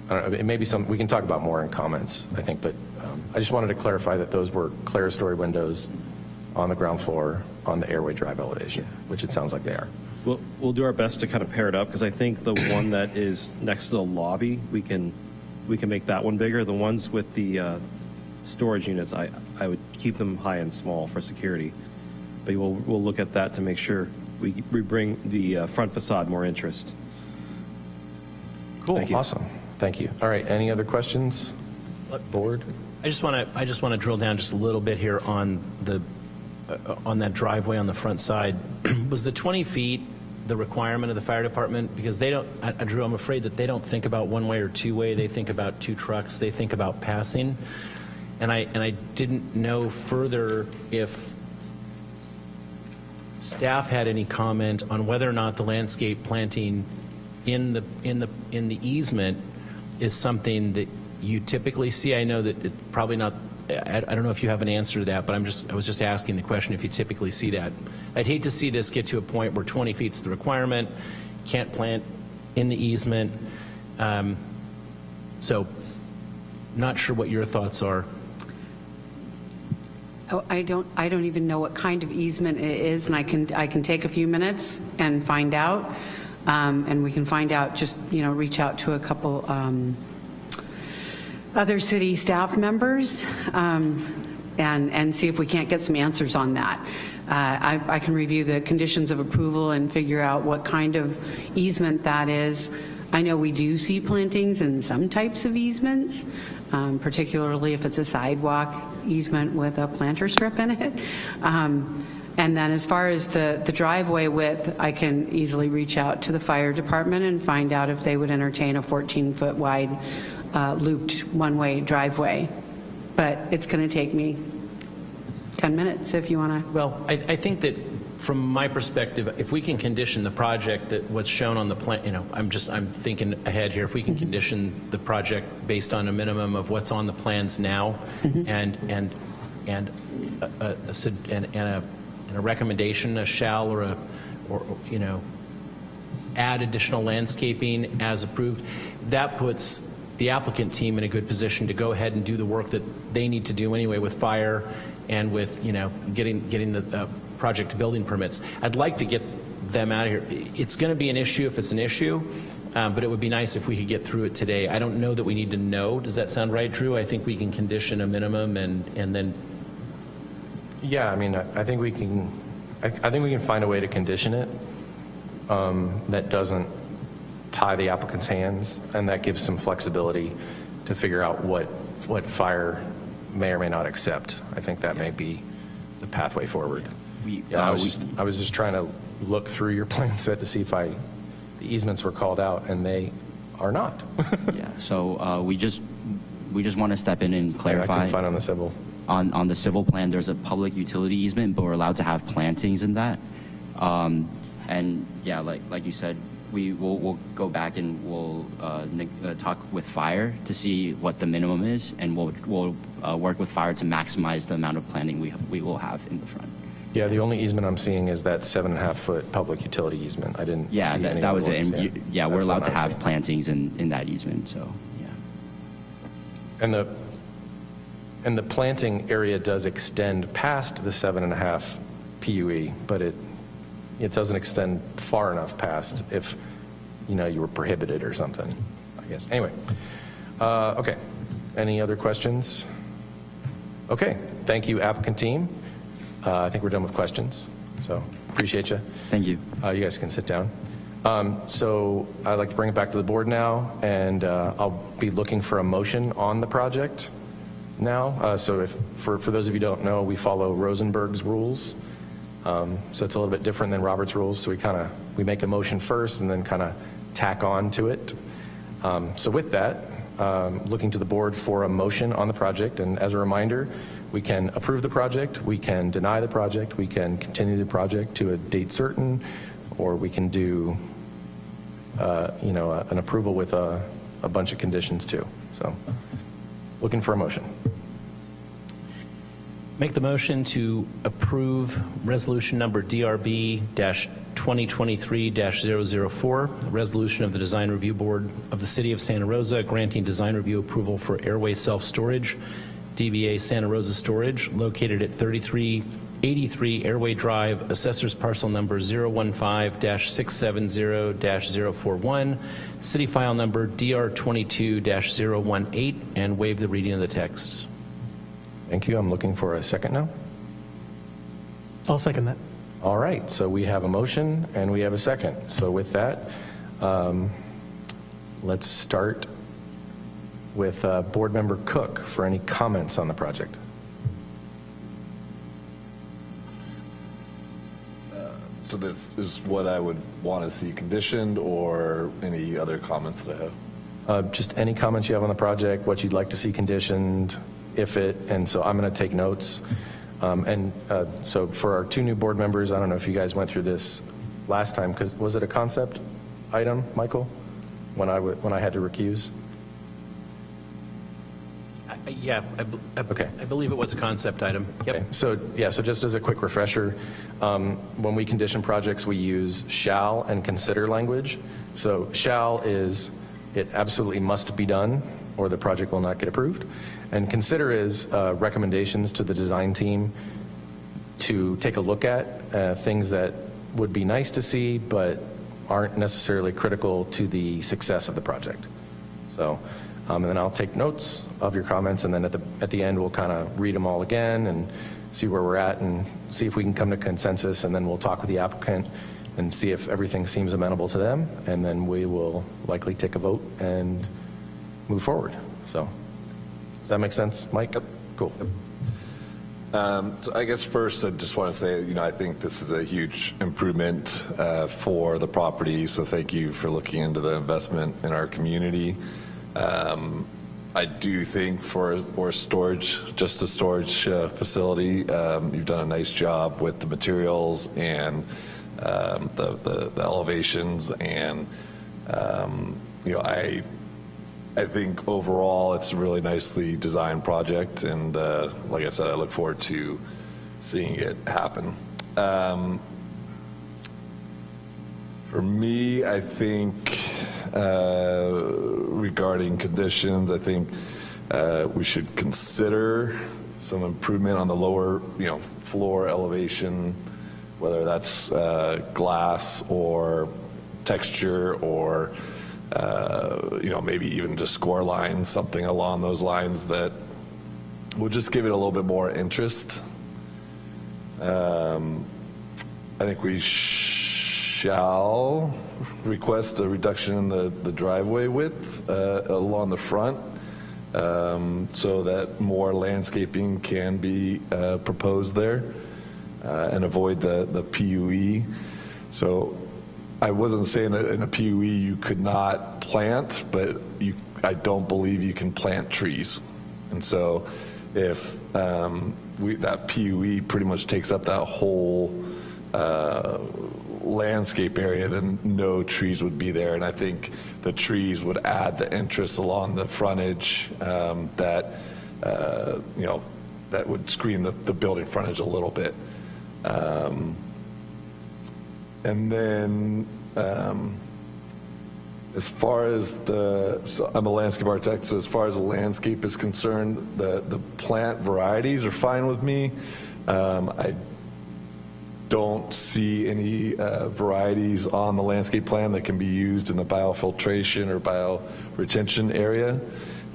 I don't know, it may be some, we can talk about more in comments, I think, but um, I just wanted to clarify that those were clerestory windows on the ground floor on the airway drive elevation, which it sounds like they are. We'll, we'll do our best to kind of pair it up, because I think the one that is next to the lobby, we can, we can make that one bigger. The ones with the uh, storage units, I, I would keep them high and small for security. But we'll, we'll look at that to make sure we, we bring the uh, front facade more interest. Cool, Thank you. awesome. Thank you. All right, any other questions? Board? I I just want to, I just want to drill down just a little bit here on the, uh, on that driveway on the front side. Was the 20 feet the requirement of the fire department? Because they don't, I- I- Drew, I'm afraid that they don't think about one-way or two-way. They think about two trucks. They think about passing. And I, and I didn't know further if staff had any comment on whether or not the landscape planting in the, in the, in the easement is something that you typically see. I know that it's probably not, I, don't know if you have an answer to that, but I'm just, I was just asking the question if you typically see that. I'd hate to see this get to a point where 20 feet is the requirement, can't plant in the easement. Um, So, not sure what your thoughts are. Oh, I don't, I don't even know what kind of easement it is, and I can, I can take a few minutes and find out. Um, And we can find out, just, you know, reach out to a couple um, other city staff members um, and, and see if we can't get some answers on that. Uh, I, I can review the conditions of approval and figure out what kind of easement that is. I know we do see plantings in some types of easements, um, particularly if it's a sidewalk easement with a planter strip in it. Um, And then as far as the, the driveway width, I can easily reach out to the fire department and find out if they would entertain a 14-foot wide uh, looped one-way driveway. But it's going to take me 10 minutes if you want to. Well, I, I think that from my perspective, if we can condition the project that what's shown on the plan, you know, I'm just, I'm thinking ahead here, if we can condition the project based on a minimum of what's on the plans now and, and, and a, a- a sug- and and a, and a recommendation, a shall or a, or, you know, add additional landscaping as approved, that puts the applicant team in a good position to go ahead and do the work that they need to do anyway with fire and with, you know, getting, getting the uh, project building permits. I'd like to get them out of here. It's going to be an issue if it's an issue, um, but it would be nice if we could get through it today. I don't know that we need to know. Does that sound right, Drew? I think we can condition a minimum and, and then, Yeah, I mean, I I think we can, I I think we can find a way to condition it um, that doesn't tie the applicant's hands, and that gives some flexibility to figure out what, what fire may or may not accept. I think that may be the pathway forward. We- Yeah, I was just, I was just trying to look through your plan set to see if I, the easements were called out, and they are not. Yeah, so uh, we just, we just want to step in and I clarify. couldn't find on the civil. On, on the civil plan, there's a public utility easement, but we're allowed to have plantings in that. Um, And yeah, like, like you said, we will, we'll go back and we'll uh, uh, talk with fire to see what the minimum is, and we'll, we'll uh, work with fire to maximize the amount of planting we, we will have in the front. Yeah, the only easement I'm seeing is that seven and a half foot public utility easement. I didn't see Yeah, any that, that was it. ones, And you- yeah, we're That's the allowed to I'm have seeing. plantings in, in that easement, so, yeah. And the, and the planting area does extend past the seven and a half PUE, but it, it doesn't extend far enough past if, you know, you were prohibited or something, I guess. Anyway, uh, okay. Any other questions? Okay, thank you applicant team. Uh, I think we're done with questions, so appreciate you. Thank you. Uh, You guys can sit down. Um, So I'd like to bring it back to the board now, and uh, I'll be looking for a motion on the project now. Uh, So if, for, for those of you who don't know, we follow Rosenberg's rules. Um, So it's a little bit different than Robert's rules, so we kind of, we make a motion first and then kind of tack on to it. Um, So with that, um, looking to the board for a motion on the project, and as a reminder, we can approve the project, we can deny the project, we can continue the project to a date certain, or we can do, uh, you know, a- an approval with a, a bunch of conditions too. So, looking for a motion. Make the motion to approve resolution number DRB-2023-004, a resolution of the Design Review Board of the City of Santa Rosa granting design review approval for airway self-storage, DBA Santa Rosa Storage, located at 3383 Airway Drive, Assessors Parcel Number 015-670-041, City File Number DR22-018, and waive the reading of the text. Thank you. I'm looking for a second now. I'll second that. All right, so we have a motion and we have a second. So with that, um, let's start with uh, Board Member Cook for any comments on the project. So this is what I would want to see conditioned or any other comments that I have? Uh, Just any comments you have on the project, what you'd like to see conditioned, if it, and so I'm going to take notes. Um, And uh, so for our two new board members, I don't know if you guys went through this last time, because was it a concept item, Michael, when I, when I had to recuse? Yeah, I I Okay. I believe it was a concept item. Okay, so, yeah, so just as a quick refresher, um, when we condition projects, we use shall and consider language. So shall is, it absolutely must be done, or the project will not get approved. And consider is uh, recommendations to the design team to take a look at, uh, things that would be nice to see, but aren't necessarily critical to the success of the project. So, um, and then I'll take notes of your comments, and then at the, at the end, we'll kind of read them all again and see where we're at and see if we can come to consensus, and then we'll talk with the applicant and see if everything seems amenable to them, and then we will likely take a vote and move forward. So, does that make sense, Mike? Cool. Um, So I guess first, I just want to say, you know, I think this is a huge improvement uh, for the property, so thank you for looking into the investment in our community. Um, I do think for, for storage, just a storage uh, facility, um, you've done a nice job with the materials and um, the the the elevations, and, um, you know, I I think overall, it's a really nicely designed project, and uh, like I said, I look forward to seeing it happen. For me, I think uh, regarding conditions, I think uh, we should consider some improvement on the lower, you know, floor elevation, whether that's uh, glass or texture or uh, you know, maybe even just score lines, something along those lines that will just give it a little bit more interest. Um, I think we shall request a reduction in the, the driveway width uh, along the front um, so that more landscaping can be uh, proposed there uh, and avoid the, the PUE. So I wasn't saying that in a PUE you could not plant, but you, I don't believe you can plant trees. And so if um, we, that PUE pretty much takes up that whole uh, landscape area, then no trees would be there. And I think the trees would add the interest along the frontage um, that, uh, you know, that would screen the, the building frontage a little bit. Um, and then, um, as far as the, so I'm a landscape architect, so as far as the landscape is concerned, the, the plant varieties are fine with me. Um, I don't see any uh, varieties on the landscape plan that can be used in the biofiltration or bioretention area.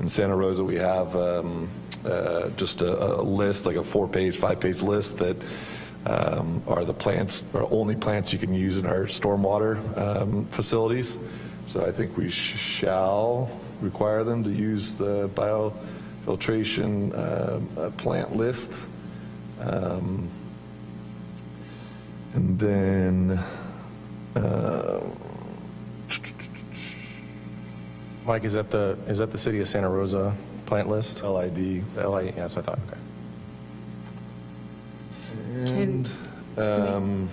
In Santa Rosa, we have um, uh, just a, a list, like a four-page, five-page list that um, are the plants, are only plants you can use in our stormwater um, facilities. So I think we sh- shall require them to use the biofiltration uh, uh, plant list. And then, uh, Mike, is that the, is that the City of Santa Rosa plant list? LID. The LID, yeah, that's what I thought, okay. And, um,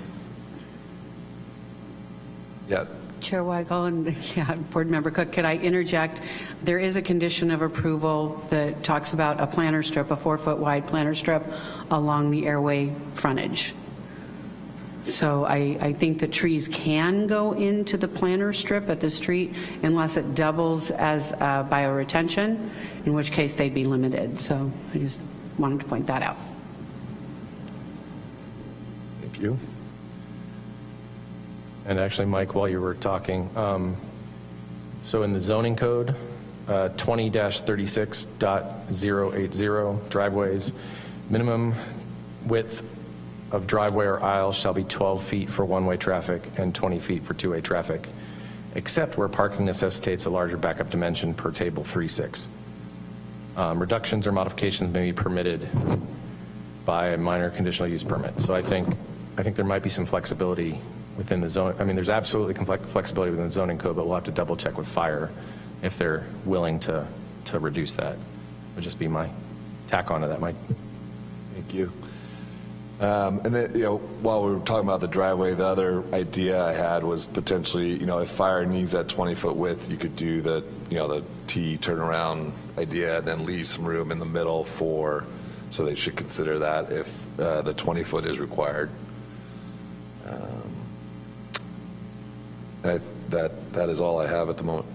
yeah, Chair Weigel and yeah, Board Member Cook, could I interject? There is a condition of approval that talks about a planter strip, a four-foot wide planter strip along the airway frontage. So I, I think the trees can go into the planter strip at the street unless it doubles as uh, bioretention, in which case they'd be limited. So I just wanted to point that out. thank you. And actually, Mike, while you were talking, um, so in the zoning code, uh, 20-36.080 driveways, minimum width of driveway or aisle shall be 12 feet for one-way traffic and 20 feet for two-way traffic, except where parking necessitates a larger backup dimension per table 3.6. um, reductions or modifications may be permitted by a minor conditional use permit. So I think, I think there might be some flexibility within the zone. I mean, there's absolutely flexibility within the zoning code, but we'll have to double check with fire if they're willing to, to reduce that. Would just be my tack on onto that, Mike. Thank you. Um, And then, you know, while we were talking about the driveway, the other idea I had was potentially, you know, if fire needs that 20-foot width, you could do the, you know, the T turnaround idea, and then leave some room in the middle for, so they should consider that if uh, the 20-foot is required. Um, I- That, that is all I have at the moment.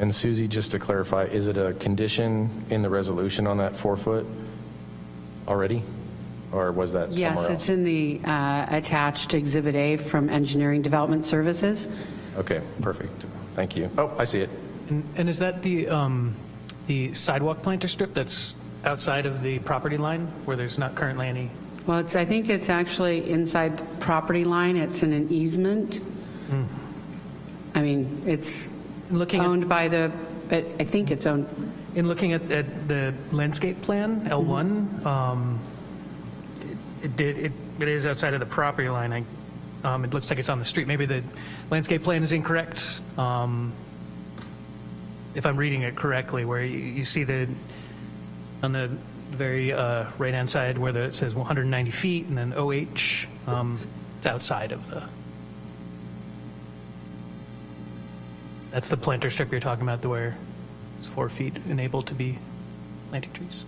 And Susie, just to clarify, is it a condition in the resolution on that four foot already? Or was that somewhere Yes, else? it's in the uh, attached Exhibit A from Engineering Development Services. Okay, perfect. Thank you. Oh, I see it. And, and is that the, um, the sidewalk planter strip that's outside of the property line where there's not currently any? Well, it's, I think it's actually inside the property line. It's in an easement. I mean, it's Looking at- owned by the, I think it's owned, In looking at, at the landscape plan, L1, um, it- it did, it, it is outside of the property line. I, um, it looks like it's on the street. Maybe the landscape plan is incorrect. Um, if I'm reading it correctly, where you, you see the, on the very, uh, right-hand side where the, it says 190 feet and then OH, um, it's outside of the, that's the planter strip you're talking about, the where it's four feet enabled to be planting trees.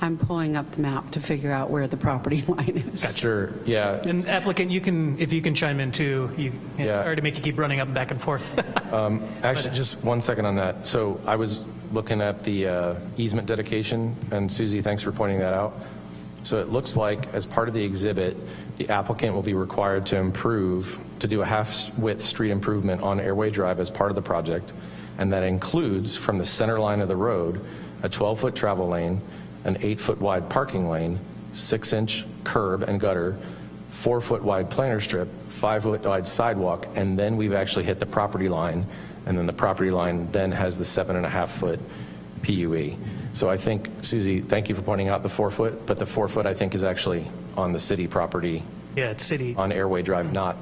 I'm pulling up the map to figure out where the property line is. Sure, yeah. And applicant, you can, if you can chime in too, you, Yeah. sorry to make you keep running up and back and forth. Actually, just one second on that. So I was looking at the uh, easement dedication, and Susie, thanks for pointing that out. So it looks like, as part of the exhibit, the applicant will be required to improve, to do a half-width street improvement on Airway Drive as part of the project, and that includes, from the center line of the road, a 12-foot travel lane, an eight-foot wide parking lane, six-inch curb and gutter, four-foot wide planter strip, five-foot wide sidewalk, and then we've actually hit the property line, and then the property line then has the seven and a half foot PUE. So I think, Susie, thank you for pointing out the four-foot, but the four-foot, I think, is actually on the city property, Yeah, it's city. on Airway Drive, not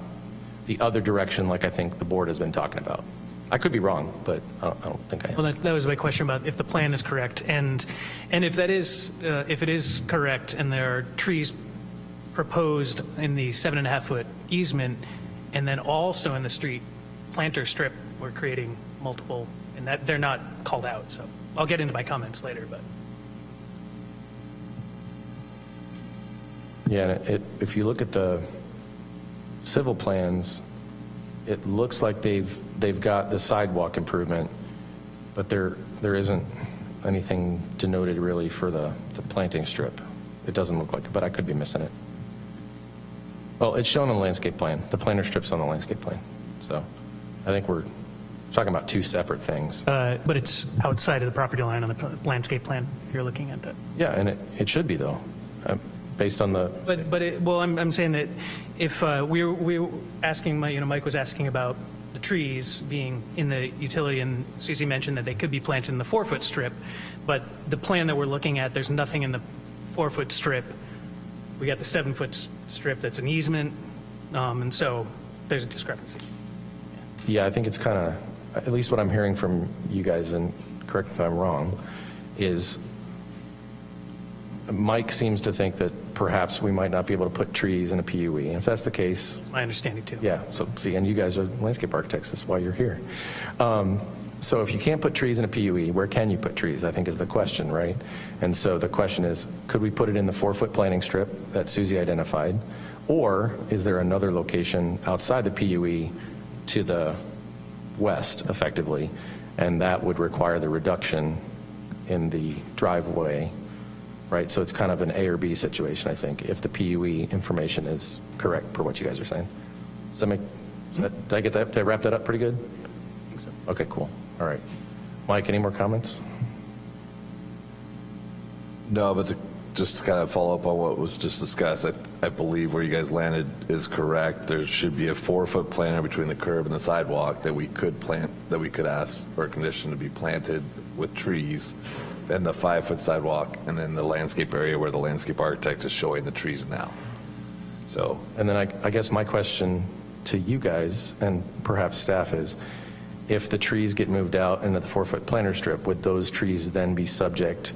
the other direction like I think the board has been talking about. I could be wrong, but I don't, I don't think I am. Well, that, that was my question about if the plan is correct. And, and if that is, uh, if it is correct and there are trees proposed in the seven and a half foot easement, and then also in the street planter strip, we're creating multiple, and that, they're not called out, so I'll get into my comments later, but. Yeah, it, if you look at the civil plans, it looks like they've, they've got the sidewalk improvement, but there, there isn't anything denoted really for the, the planting strip. It doesn't look like it, but I could be missing it. Well, it's shown on the landscape plan. The planter strip's on the landscape plan. So I think we're talking about two separate things. Uh, But it's outside of the property line on the landscape plan, if you're looking at that. Yeah, and it, it should be though, uh, based on the, But, but, it- well, I'm, I'm saying that if uh, we were, we were asking, Mike- you know, Mike was asking about the trees being in the utility, and Susie mentioned that they could be planted in the four-foot strip, but the plan that we're looking at, there's nothing in the four-foot strip. We got the seven-foot strip that's an easement, um, and so there's a discrepancy. Yeah, I think it's kind of, at least what I'm hearing from you guys, and correct me if I'm wrong, is Mike seems to think that perhaps we might not be able to put trees in a PUE. And if that's the case, It's my understanding, too. yeah, so see, and you guys are landscape architects, that's why you're here. Um, So if you can't put trees in a PUE, where can you put trees, I think is the question, right? And so the question is, could we put it in the four-foot planting strip that Susie identified? Or is there another location outside the PUE to the west, effectively? And that would require the reduction in the driveway, right? So it's kind of an A or B situation, I think, if the PUE information is correct per what you guys are saying. Does that make, does that- did I get that, did I wrap that up pretty good? I think so. Okay, cool. All right. Mike, any more comments? No, but to just to kind of follow up on what was just discussed, I, I believe where you guys landed is correct. There should be a four-foot planter between the curb and the sidewalk that we could plant, that we could ask for a condition to be planted with trees, and the five-foot sidewalk, and then the landscape area where the landscape architect is showing the trees now. So, And then I, I guess my question to you guys and perhaps staff is, if the trees get moved out into the four-foot planter strip, would those trees then be subject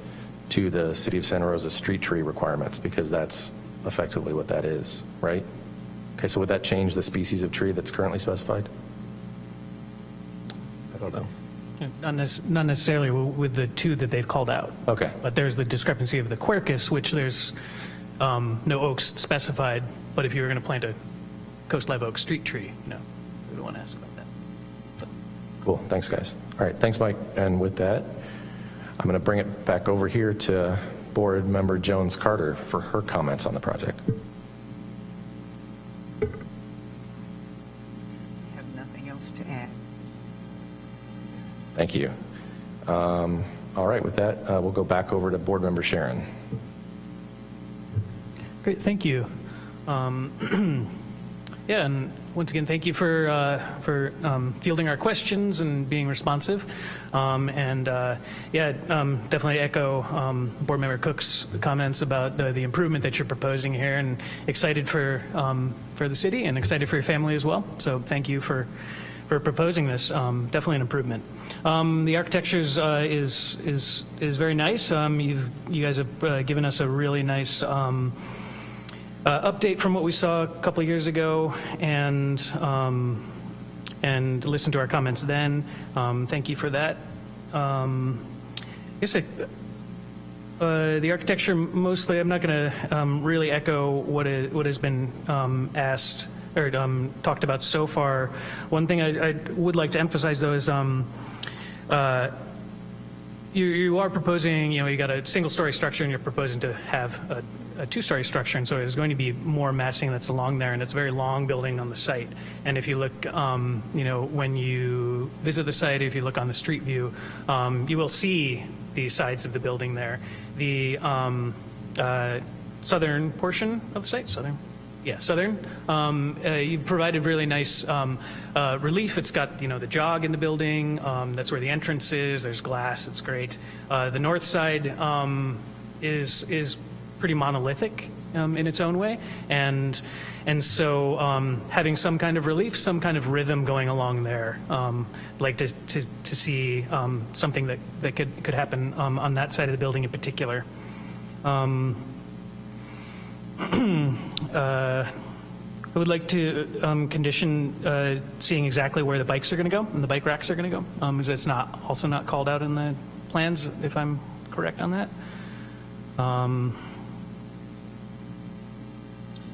to the City of Santa Rosa street tree requirements? Because that's effectively what that is, right? Okay, so would that change the species of tree that's currently specified? I don't know. Not nec- not necessarily with the two that they've called out. Okay. But there's the discrepancy of the quercus, which there's um, no oaks specified, but if you were going to plant a coast live oak street tree, no, we would want to ask about that. Cool, thanks, guys. All right, thanks, Mike. And with that, I'm going to bring it back over here to Board Member Jones Carter for her comments on the project. I have nothing else to add. Thank you. Um, All right, with that, uh, we'll go back over to Board Member Sharon. Great, thank you. Um, Yeah, and once again, thank you for, uh, for um, fielding our questions and being responsive. Um, And uh, yeah, um, definitely echo um, Board Member Cook's comments about the the improvement that you're proposing here, and excited for, um, for the city and excited for your family as well. So thank you for, for proposing this. Um, Definitely an improvement. Um, The architecture uh, is, is, is very nice. Um, you guys have uh, given us a really nice um, uh, update from what we saw a couple of years ago and um, and listened to our comments then. Um, thank you for that. Um, I guess I, uh, the architecture mostly, I'm not going to um, really echo what, i- what has been um, asked or um, talked about so far. One thing I, I would like to emphasize though is uh, you, you are proposing, you know, you got a single-story structure and you're proposing to have a, a two-story structure, and so there's going to be more massing that's along there, and it's a very long building on the site. And if you look, um, you know, when you visit the site, if you look on the street view, um, you will see the sides of the building there. The um, uh, southern portion of the site, southern, yeah, southern. Um, uh, you provided really nice um, uh, relief. It's got you know the jog in the building. Um, that's where the entrance is. There's glass. It's great. Uh, the north side um, is is pretty monolithic um, in its own way, and and so um, having some kind of relief, some kind of rhythm going along there. Um, like to to, to see um, something that that could could happen um, on that side of the building in particular. Um, uh, I would like to um, condition uh, seeing exactly where the bikes are going to go and the bike racks are going to go. Um, it's not also not called out in the plans, if I'm correct on that. Um,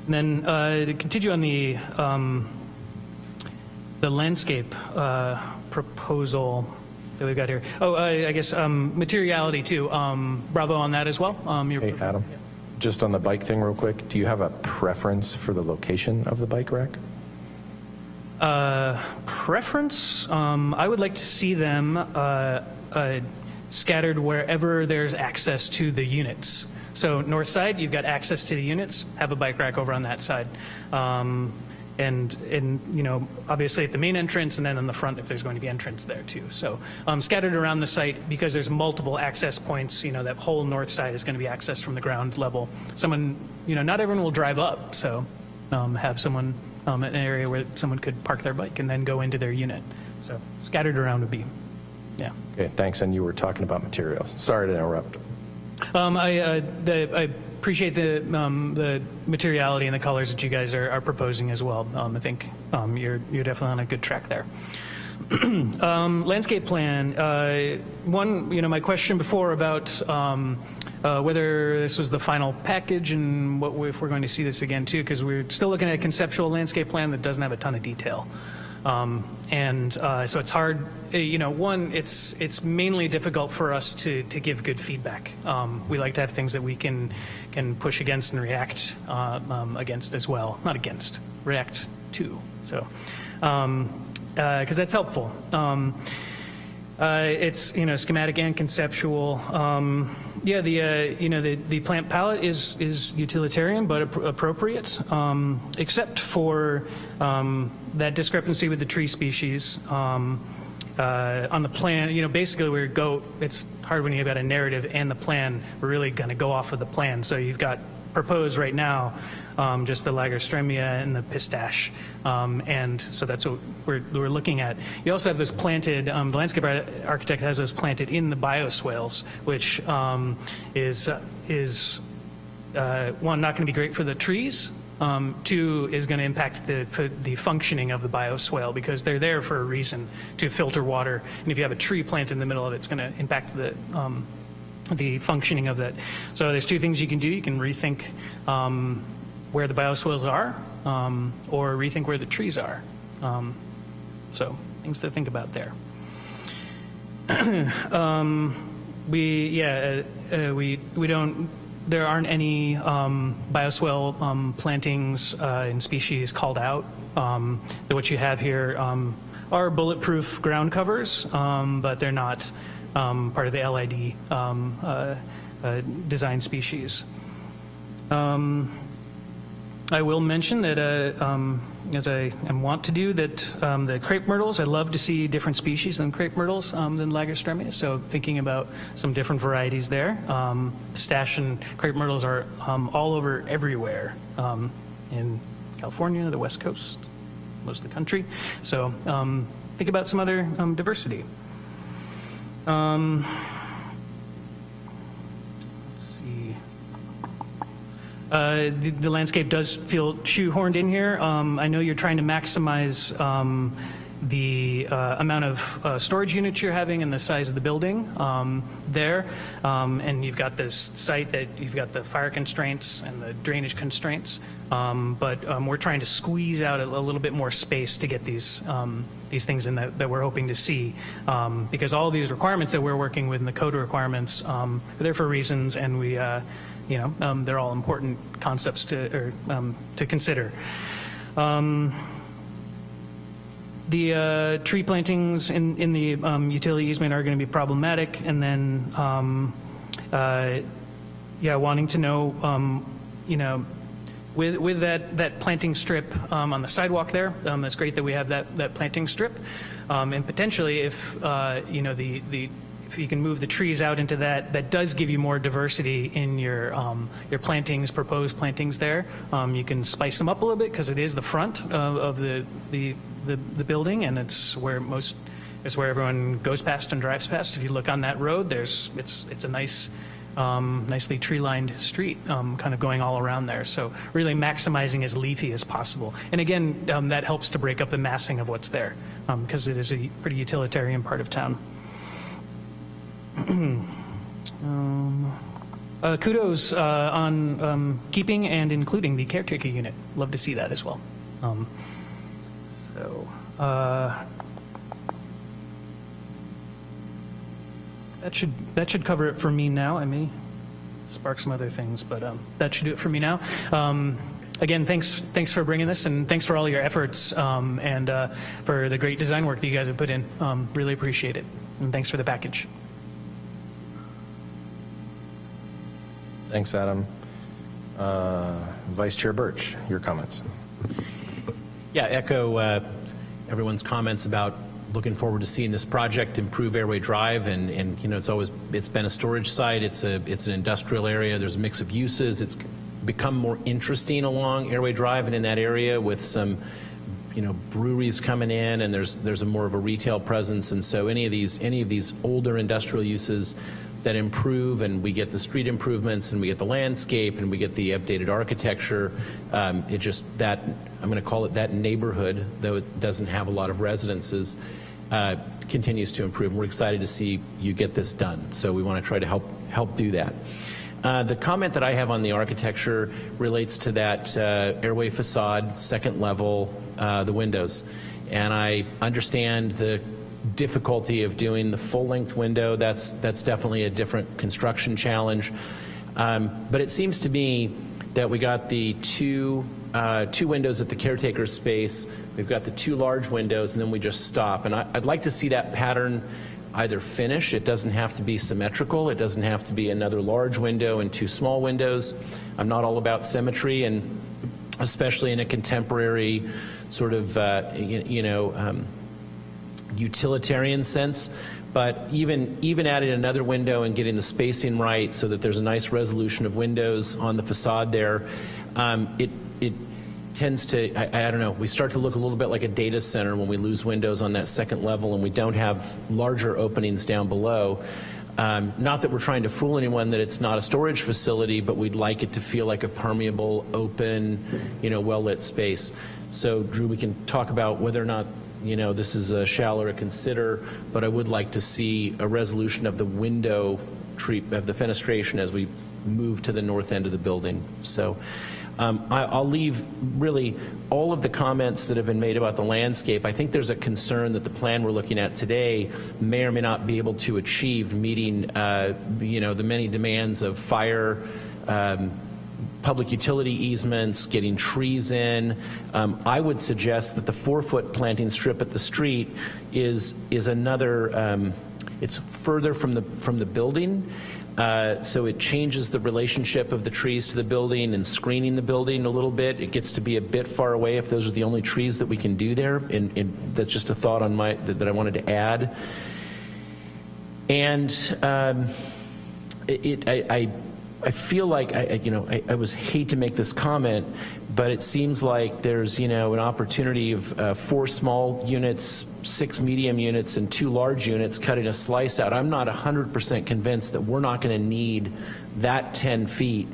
and then uh, to continue on the um, the landscape uh, proposal that we've got here. Oh, I, I guess um, materiality too. Um, bravo on that as well. Um, Hey, Adam, just on the bike thing real quick, do you have a preference for the location of the bike rack? Uh, preference, um, I would like to see them uh, uh, scattered wherever there's access to the units. So north side, you've got access to the units, have a bike rack over on that side. Um, and, and, you know, obviously at the main entrance and then in the front if there's going to be entrance there too. So um, scattered around the site because there's multiple access points, you know, that whole north side is going to be accessed from the ground level. Someone, you know, not everyone will drive up, so um, have someone, um, an area where someone could park their bike and then go into their unit. So scattered around would be, yeah. Okay, thanks, and you were talking about materials. Sorry to interrupt. Um, I, uh, I appreciate the, um, the materiality and the colors that you guys are, are proposing as well. Um, I think um, you're, you're definitely on a good track there. um, landscape plan. Uh, one, you know, my question before about um, uh, whether this was the final package and what if we're going to see this again too, because we're still looking at a conceptual landscape plan that doesn't have a ton of detail. Um, and uh, so it's hard, uh, you know, one, it's, it's mainly difficult for us to, to give good feedback. Um, we like to have things that we can, can push against and react uh, um, against as well. Not against, react to. So, because that's helpful. Um, Uh, It's, you know, schematic and conceptual. Yeah, the, uh, you know, the, the plant palette is, is utilitarian but appro- appropriate, um, except for um, that discrepancy with the tree species. Um, uh, On the plan, you know, basically we go, it's hard when you've got a narrative and the plan, we're really going to go off of the plan. So you've got proposed right now, um, just the Lagerstroemia and the pistache. Um, and so that's what we're, we're looking at. You also have those planted, um, the landscape architect has those planted in the bioswales, which um, is, is uh, one, not going to be great for the trees. Um, two is going to impact the, the functioning of the bioswale because they're there for a reason to filter water. And if you have a tree planted in the middle of it, it's going to impact the, um, the functioning of that. So there's two things you can do. You can rethink um, where the bioswales are um, or rethink where the trees are. Um, so things to think about there. um, we, yeah, uh, uh, we, we don't, there aren't any um, bioswale um, plantings uh, and species called out. Um, what you have here um, are bulletproof ground covers, but they're not um, part of the LID um, uh, uh, design species. Um, I will mention that, uh, um, as I am wont to do, that um, the crepe myrtles, I love to see different species than crepe myrtles than Lagerstroemia, so thinking about some different varieties there. Stash and crepe myrtles are all over everywhere in California, the West Coast, most of the country. So think about some other diversity. Um, let's see. Uh, the, the landscape does feel shoehorned in here. Um, I know you're trying to maximize um, the uh, amount of uh, storage units you're having and the size of the building um, there. Um, and you've got this site that you've got the fire constraints and the drainage constraints. Um, but um, we're trying to squeeze out a, a little bit more space to get these um, these things in that, that we're hoping to see. Um, because all these requirements that we're working with in the code requirements are there for reasons, and we, uh, you know, they're all important concepts to or to consider. Um, the uh, tree plantings in, in the um, utility easement are going to be problematic, and then, um, uh, yeah, wanting to know, um, you know, with, with that, that planting strip um, on the sidewalk there, um, it's great that we have that, that planting strip. Um, and potentially if, uh, you know, the, the, if you can move the trees out into that, that does give you more diversity in your, um, your plantings, proposed plantings there. Um, you can spice them up a little bit because it is the front of, the, the, the, the building and it's where most, it's where everyone goes past and drives past. If you look on that road, there's, it's, it's a nice, um, nicely tree-lined street, um, kind of going all around there. So really maximizing as leafy as possible. And again, um, that helps to break up the massing of what's there, because it is a pretty utilitarian part of town. Um, uh, kudos uh, on um, keeping and including the caretaker unit. Love to see that as well. Um, so. Uh, That should, that should cover it for me now. I may spark some other things, but um, that should do it for me now. Um, Again, thanks, thanks for bringing this, and thanks for all your efforts, um, and uh, for the great design work that you guys have put in. Um, Really appreciate it, and thanks for the package. Thanks, Adam. Uh, Vice Chair Birch, your comments. Yeah, echo uh, everyone's comments about looking forward to seeing this project improve Airway Drive, and, and you know, it's always, it's been a storage site, it's a, it's an industrial area, there's a mix of uses, it's become more interesting along Airway Drive and in that area with some, you know, breweries coming in, and there's, there's a more of a retail presence, and so any of these, any of these older industrial uses that improve and we get the street improvements and we get the landscape and we get the updated architecture. Um, it just that I'm going to call it that neighborhood, though it doesn't have a lot of residences, uh, continues to improve. We're excited to see you get this done. So we want to try to help help do that. Uh, the comment that I have on the architecture relates to that uh, airway facade, second level, uh, the windows. And I understand the difficulty of doing the full-length window. That's, that's definitely a different construction challenge. Um, but it seems to me that we got the two, uh, two windows at the caretaker space, we've got the two large windows, and then we just stop. And I, I'd like to see that pattern either finish. It doesn't have to be symmetrical. It doesn't have to be another large window and two small windows. I'm not all about symmetry, and especially in a contemporary sort of, uh, you, you know, um, utilitarian sense. But even, even adding another window and getting the spacing right so that there's a nice resolution of windows on the facade there, um, it, it tends to, I, I don't know, we start to look a little bit like a data center when we lose windows on that second level and we don't have larger openings down below. Um, not that we're trying to fool anyone that it's not a storage facility, but we'd like it to feel like a permeable, open, you know, well-lit space. So, Drew, we can talk about whether or not, you know, this is a shall or a consider, but I would like to see a resolution of the window treat, of the fenestration as we move to the north end of the building. So, um, I, I'll leave really all of the comments that have been made about the landscape. I think there's a concern that the plan we're looking at today may or may not be able to achieve meeting, uh, you know, the many demands of fire, um, public utility easements, getting trees in. Um, I would suggest that the four-foot planting strip at the street is is another. Um, it's further from the from the building. Uh, so it changes the relationship of the trees to the building and screening the building a little bit. It gets to be a bit far away if those are the only trees that we can do there. And, and that's just a thought on my that, that I wanted to add. And um, it, I, I I feel like I, you know, I, I, was hate to make this comment, but it seems like there's, you know, an opportunity of uh, four small units, six medium units, and two large units cutting a slice out. I'm not 100% convinced that we're not going to need that 10 feet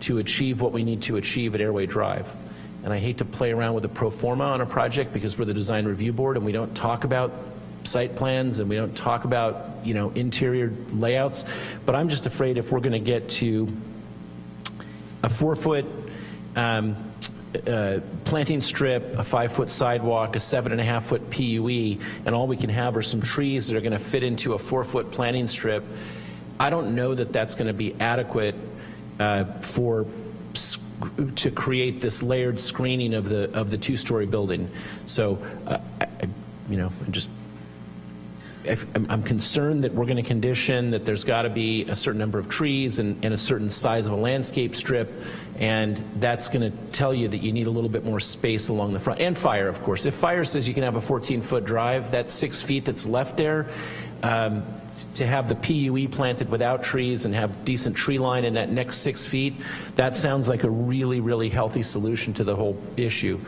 to achieve what we need to achieve at Airway Drive. And I hate to play around with a pro forma on a project because we're the design review board and we don't talk about site plans and we don't talk about you know interior layouts but I'm just afraid if we're going to get to a four foot um, uh, planting strip, a five foot sidewalk, a seven and a half foot PUE, and all we can have are some trees that are going to fit into a four foot planting strip. I don't know that that's going to be adequate uh, for to create this layered screening of the of the two story building. So, uh, I, you know, just I'm concerned that we're going to condition that there's got to be a certain number of trees and, and, a certain size of a landscape strip, and that's going to tell you that you need a little bit more space along the front. And fire, of course. If fire says you can have a 14-foot drive, that six feet that's left there, um, to have the PUE planted without trees and have decent tree line in that next six feet, that sounds like a really, really healthy solution to the whole issue.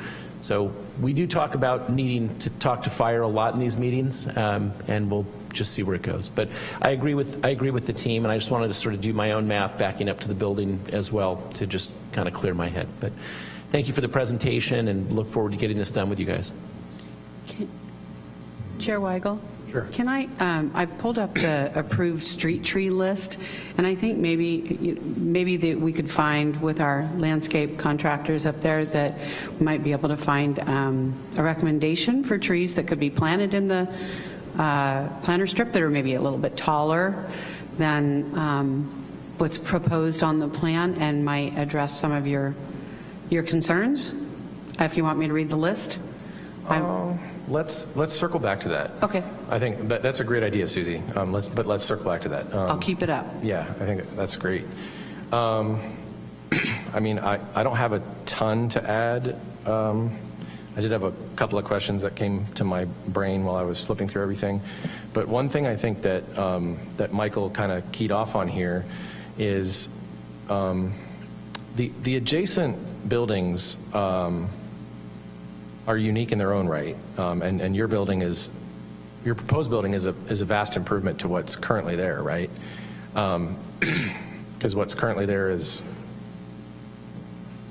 So we do talk about needing to talk to fire a lot in these meetings, um, and we'll just see where it goes. But I agree with I agree with the team, and I just wanted to sort of do my own math backing up to the building as well to just kind of clear my head. But thank you for the presentation, and look forward to getting this done with you guys. Chair Weigel? Sure. Can I, um, I pulled up the approved street tree list, and I think maybe, maybe that we could find with our landscape contractors up there that we might be able to find um, a recommendation for trees that could be planted in the uh, planter strip that are maybe a little bit taller than um, what's proposed on the plan and might address some of your, your concerns, if you want me to read the list. Um, let's let's circle back to that. Okay. I think that, that's a great idea, Susie. Um, let's but let's circle back to that. Um, I'll keep it up. Yeah, I think that's great. Um, I mean, I, I don't have a ton to add. Um, I did have a couple of questions that came to my brain while I was flipping through everything. But one thing I think that um, that Michael kind of keyed off on here is um, the the adjacent buildings are unique in their own right, um, and, and your building is, your proposed building is a, is a vast improvement to what's currently there, right? Because um, what's currently there is,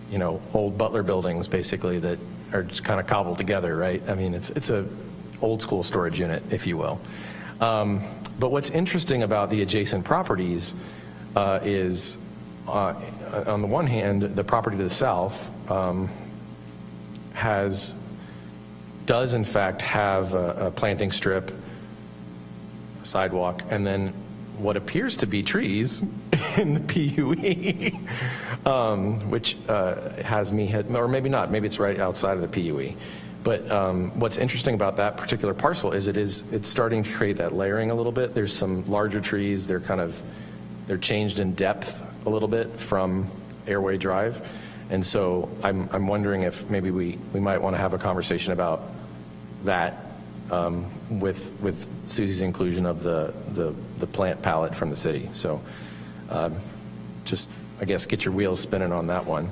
you know, old Butler buildings basically that are just kind of cobbled together, right? I mean, it's, it's a old school storage unit, if you will. Um, but what's interesting about the adjacent properties uh, is, uh, on the one hand, the property to the south um, has does in fact have a, a planting strip, sidewalk, and then what appears to be trees in the PUE, um, which uh, has me hit, or maybe not, maybe it's right outside of the PUE. But um, what's interesting about that particular parcel is it is, it's starting to create that layering a little bit. There's some larger trees, they're kind of, they're changed in depth a little bit from Airway Drive. And so I'm, I'm wondering if maybe we, we might want to have a conversation about that um, with, with Susie's inclusion of the, the, the plant palette from the city. So um, just, I guess, get your wheels spinning on that one.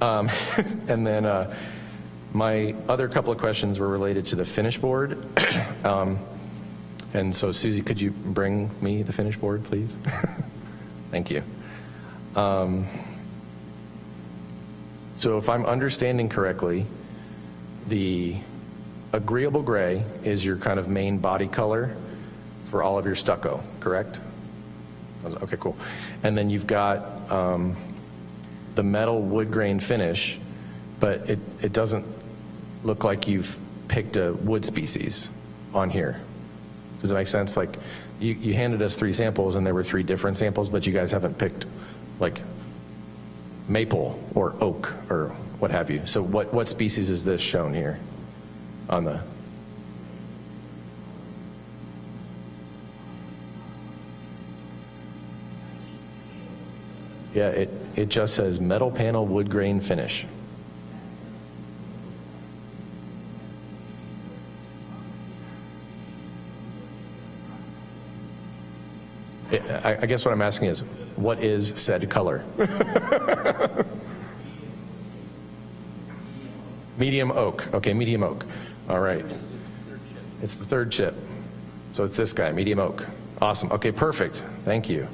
Um, And then uh, my other couple of questions were related to the finish board. Um, And so Susie, could you bring me the finish board, please? Thank you. Um, So if I'm understanding correctly, the agreeable gray is your kind of main body color for all of your stucco, correct? Okay, cool. And then you've got um, the metal wood grain finish, but it, it doesn't look like you've picked a wood species on here. Does that make sense? Like, you, you handed us three samples and there were three different samples, but you guys haven't picked like maple or oak or what have you. So what, what species is this shown here on the? Yeah, it, it just says metal panel wood grain finish. I, I guess what I'm asking is, what is said color? Medium oak. Okay, medium oak. All right. It's the third chip. So it's this guy, medium oak. Awesome. Okay, perfect. Thank you.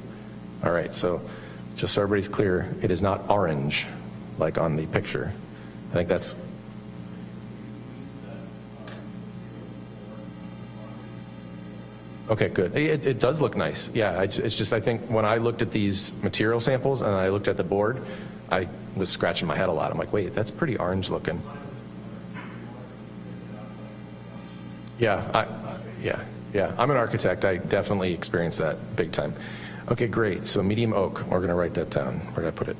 All right, so just so everybody's clear, it is not orange like on the picture. I think that's Okay, good. It, it does look nice. Yeah, I, it's just I think when I looked at these material samples and I looked at the board, I was scratching my head a lot. I'm like, wait, that's pretty orange looking. Yeah, I, yeah, yeah. I'm an architect. I definitely experienced that big time. Okay, great. So medium oak. We're going to write that down. Where did I put it?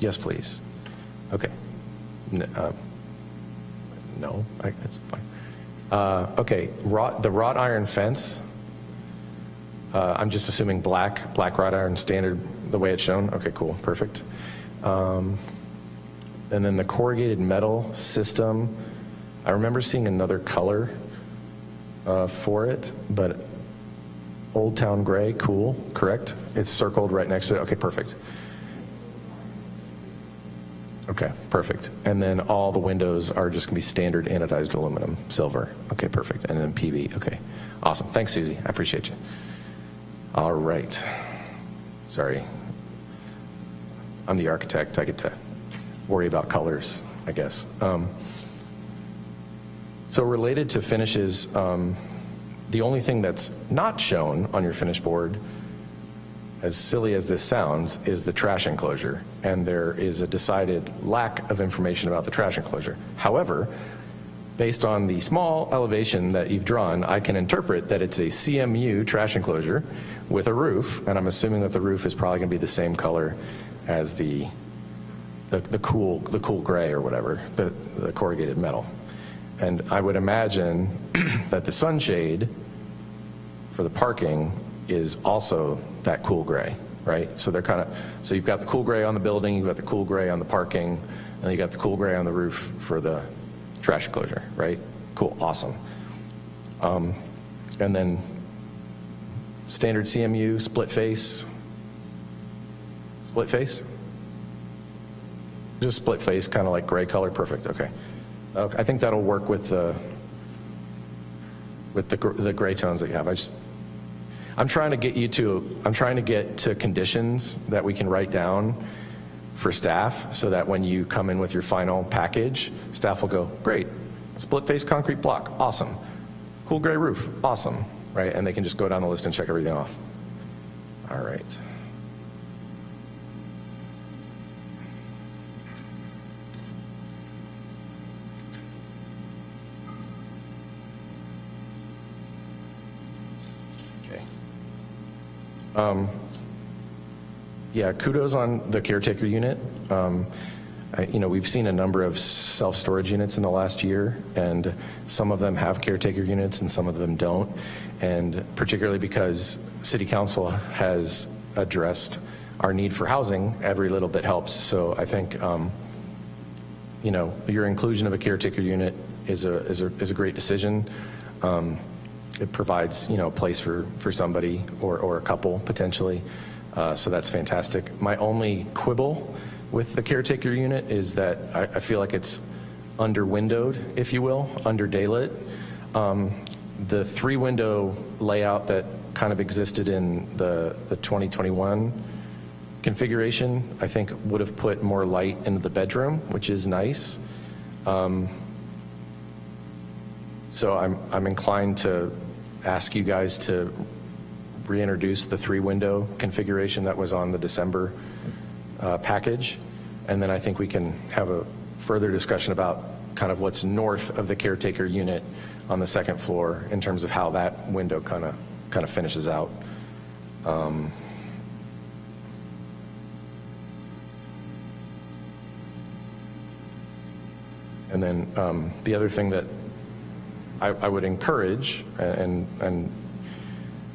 Yes, please. Okay. N- uh, no, I, that's fine. Uh, okay, wrought, the wrought iron fence. Uh, I'm just assuming black, black wrought iron standard, the way it's shown. Okay, cool, perfect. Um, and then the corrugated metal system. I remember seeing another color uh, for it, but Old Town Gray, cool, correct? It's circled right next to it. Okay, perfect. Okay, perfect. And then all the windows are just to be standard anodized aluminum, silver. Okay, perfect. And then PV. Okay, awesome. Thanks, Susie. I appreciate you. All right. Sorry. I'm the architect. I get to worry about colors, I guess. Um, so related to finishes, um, the only thing that's not shown on your finish board as silly as this sounds, is the trash enclosure, and there is a decided lack of information about the trash enclosure. However, based on the small elevation that you've drawn, I can interpret that it's a CMU trash enclosure with a roof, and I'm assuming that the roof is probably going to be the same color as the the, the cool the cool gray or whatever, the, the corrugated metal. And I would imagine that the sunshade for the parking is also that cool gray, right? So they're kind of, so you've got the cool gray on the building, you've got the cool gray on the parking, and you got the cool gray on the roof for the trash enclosure, right? Cool, awesome. Um, and then standard CMU, split face, split face? Just split face, kind of like gray color, perfect, okay. Okay, I think that'll work with the, with the, the gray tones that you have. I just, I'm trying to get you to, I'm trying to get to conditions that we can write down for staff so that when you come in with your final package, staff will go, great, split face concrete block, awesome. Cool gray roof, awesome, right? And they can just go down the list and check everything off. All right. Um, Yeah, kudos on the caretaker unit. Um, I- You know, we've seen a number of self-storage units in the last year, and some of them have caretaker units and some of them don't. And particularly because city council has addressed our need for housing, every little bit helps. So I think, um, you know, your inclusion of a caretaker unit is a, is a, is a great decision. Um, It provides, you know, a place for, for somebody or, or a couple potentially. Uh, So that's fantastic. My only quibble with the caretaker unit is that I, I feel like it's under windowed, if you will, under daylit. Um, The three window layout that kind of existed in the, the 2021 configuration, I think would have put more light into the bedroom, which is nice. Um, So I'm, I'm inclined to ask you guys to reintroduce the three-window configuration that was on the December uh, package. And then I think we can have a further discussion about kind of what's north of the caretaker unit on the second floor in terms of how that window kind of, kind of finishes out. Um, And then um, the other thing that I, I would encourage, and, and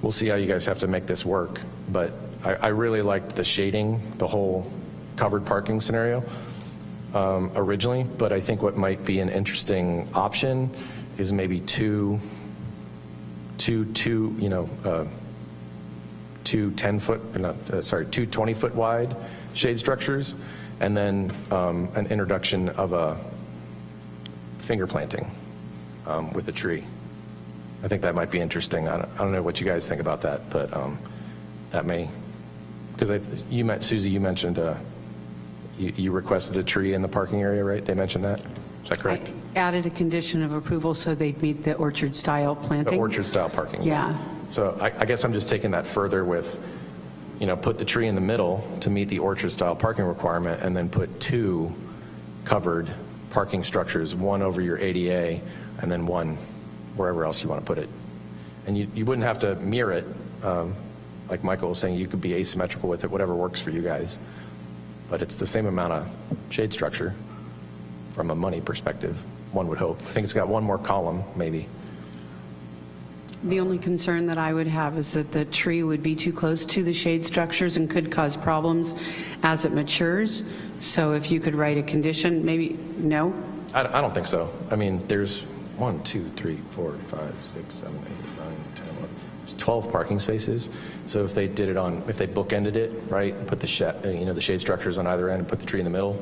we'll see how you guys have to make this work, but I, I really liked the shading, the whole covered parking scenario um, originally, but I think what might be an interesting option is maybe two, two, two, you know, uh, two 10-foot, not, uh, sorry, two 20-foot wide shade structures, and then um, an introduction of a finger planting um, with a tree. I think that might be interesting. I don't, I don't know what you guys think about that, but um, that may, because you met, Susie, you mentioned uh, you, you requested a tree in the parking area, right? They mentioned that? Is that correct? I Added a condition of approval so they'd meet the orchard-style planting. The orchard-style parking. Yeah. So I, I guess I'm just taking that further with, you know, put the tree in the middle to meet the orchard-style parking requirement, and then put two covered parking structures, one over your ADA, and then one wherever else you want to put it. And you, you wouldn't have to mirror it, um, like Michael was saying, you could be asymmetrical with it, whatever works for you guys. But it's the same amount of shade structure from a money perspective, one would hope. I think it's got one more column, maybe. The only concern that I would have is that the tree would be too close to the shade structures and could cause problems as it matures. So if you could write a condition, maybe, no? I, I don't think so. I mean, there's one, two, three, four, five, six, seven, eight, nine, 10, 11. There's 12 parking spaces. So if they did it on, if they bookended it, right, put the shed, uh, you know, the shade structures on either end and put the tree in the middle,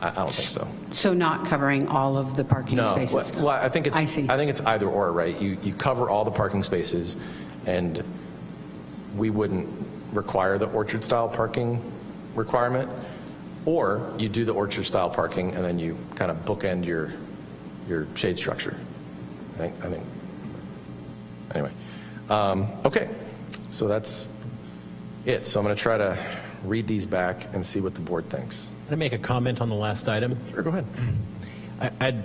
I, I don't think so. So not covering all of the parking No, spaces? well, I think it's, I see. I think it's either or, right? You, you cover all the parking spaces and we wouldn't require the orchard-style parking requirement. Or you do the orchard-style parking and then you kind of bookend your, your shade structure. I think, I think, anyway. Um, Okay, so that's it. So I'm going to try to read these back and see what the board thinks. Can I make a comment on the last item? Sure, go ahead. I, I'd,